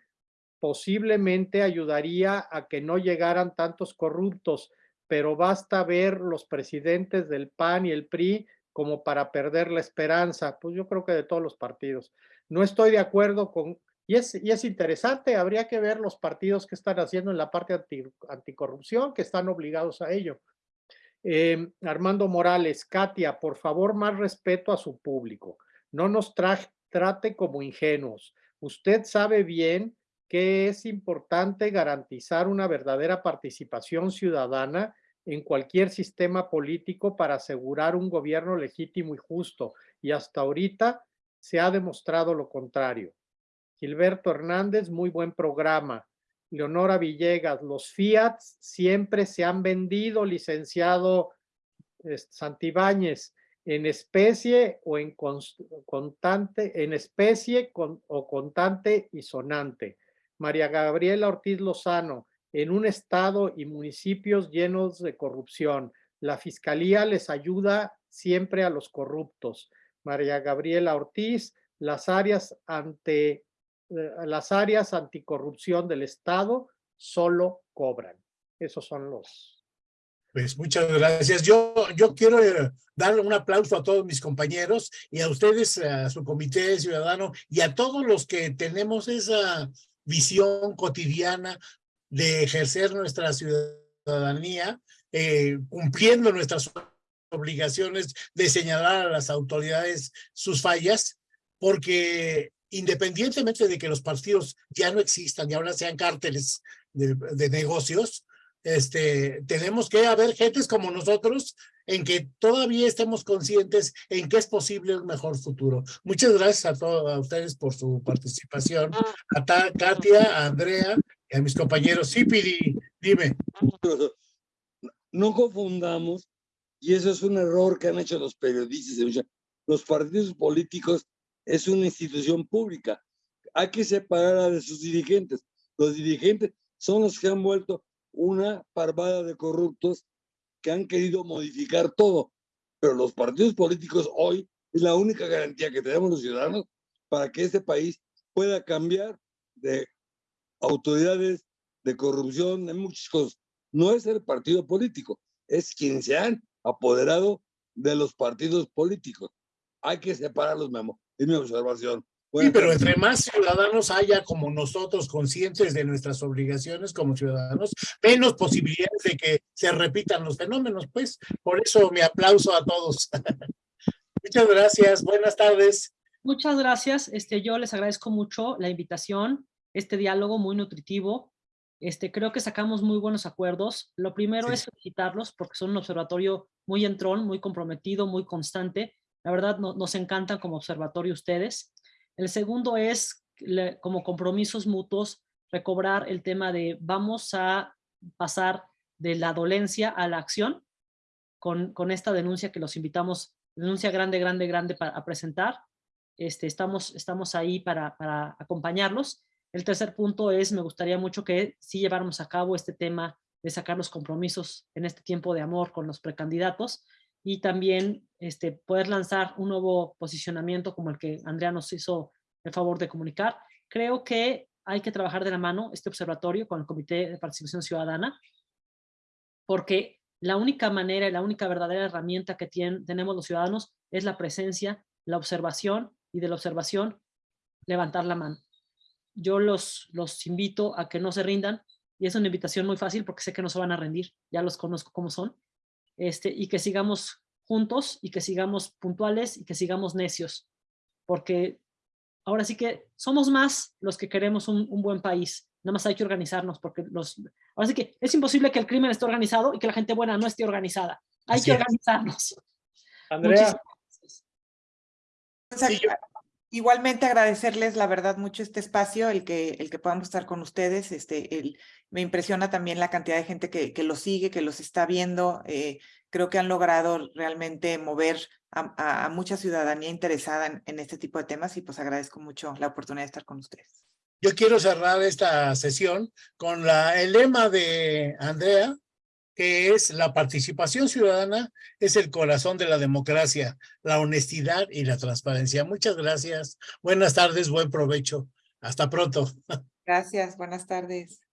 posiblemente ayudaría a que no llegaran tantos corruptos, pero basta ver los presidentes del PAN y el PRI como para perder la esperanza. Pues yo creo que de todos los partidos. No estoy de acuerdo con, y es, y es interesante, habría que ver los partidos que están haciendo en la parte anti, anticorrupción, que están obligados a ello. Eh, Armando Morales, Katia, por favor, más respeto a su público. No nos trate como ingenuos. Usted sabe bien que es importante garantizar una verdadera participación ciudadana en cualquier sistema político para asegurar un gobierno legítimo y justo. Y hasta ahorita se ha demostrado lo contrario. Gilberto Hernández, muy buen programa. Leonora Villegas, los Fiat siempre se han vendido, licenciado Santibáñez, en especie o en contante, en especie o contante y sonante. María Gabriela Ortiz Lozano, en un estado y municipios llenos de corrupción. La fiscalía les ayuda siempre a los corruptos. María Gabriela Ortiz, las áreas ante las áreas anticorrupción del Estado solo cobran. Esos son los, Pues muchas gracias. Yo, yo quiero eh, darle un aplauso a todos mis compañeros y a ustedes, a su comité ciudadano y a todos los que tenemos esa visión cotidiana de ejercer nuestra ciudadanía, eh, cumpliendo nuestras obligaciones de señalar a las autoridades sus fallas, porque independientemente de que los partidos ya no existan y ahora sean cárteles de, de negocios, este, tenemos que haber gentes como nosotros en que todavía estemos conscientes en que es posible un mejor futuro. Muchas gracias a todos a ustedes por su participación. A Ta- Katia, a Andrea a mis compañeros. Sí, Pidi, dime. No confundamos, y eso es un error que han hecho los periodistas, los partidos políticos es una institución pública. Hay que separarla de sus dirigentes. Los dirigentes son los que han vuelto una parvada de corruptos que han querido modificar todo. Pero los partidos políticos hoy es la única garantía que tenemos los ciudadanos para que este país pueda cambiar de autoridades, de corrupción, de muchas cosas. No es el partido político, es quien se han apoderado de los partidos políticos. Hay que separarlos, Memo. Es mi observación. Sí, Buenas pero entre más ciudadanos haya como nosotros conscientes de nuestras obligaciones como ciudadanos, menos posibilidades de que se repitan los fenómenos, pues. Por eso mi aplauso a todos. Muchas gracias. Buenas tardes. Muchas gracias. Este, yo les agradezco mucho la invitación, este diálogo muy nutritivo. Este, creo que sacamos muy buenos acuerdos. Lo primero Sí. es felicitarlos porque son un observatorio muy entrón, muy comprometido, muy constante. La verdad, no- nos encantan como observatorio ustedes. El segundo es, le- como compromisos mutuos, recobrar el tema de vamos a pasar de la dolencia a la acción con, con esta denuncia que los invitamos, denuncia grande, grande, grande para, a presentar. Este, estamos, estamos ahí para, para acompañarlos. El tercer punto es, me gustaría mucho que sí lleváramos a cabo este tema de sacar los compromisos en este tiempo de amor con los precandidatos y también este, poder lanzar un nuevo posicionamiento como el que Andrea nos hizo el favor de comunicar. Creo que hay que trabajar de la mano este observatorio con el Comité de Participación Ciudadana porque la única manera y la única verdadera herramienta que tienen, tenemos los ciudadanos es la presencia, la observación y de la observación levantar la mano. Yo los, los invito a que no se rindan y es una invitación muy fácil porque sé que no se van a rendir, ya los conozco como son, este, y que sigamos juntos y que sigamos puntuales y que sigamos necios, porque ahora sí que somos más los que queremos un, un buen país, nada más hay que organizarnos porque los, ahora sí que es imposible que el crimen esté organizado y que la gente buena no esté organizada, hay Así que es. organizarnos. Andrea, Muchísimas gracias. Sí, yo- Igualmente agradecerles, la verdad, mucho este espacio, el que, el que podamos estar con ustedes. Este, el, me impresiona también la cantidad de gente que, que los sigue, que los está viendo. eh, creo que han logrado realmente mover a, a- a mucha ciudadanía interesada en, en este tipo de temas y pues agradezco mucho la oportunidad de estar con ustedes. Yo quiero cerrar esta sesión con la, el lema de Andrea, que es la participación ciudadana es el corazón de la democracia, la honestidad y la transparencia. Muchas gracias. Buenas tardes, buen provecho. Hasta pronto. Gracias, buenas tardes.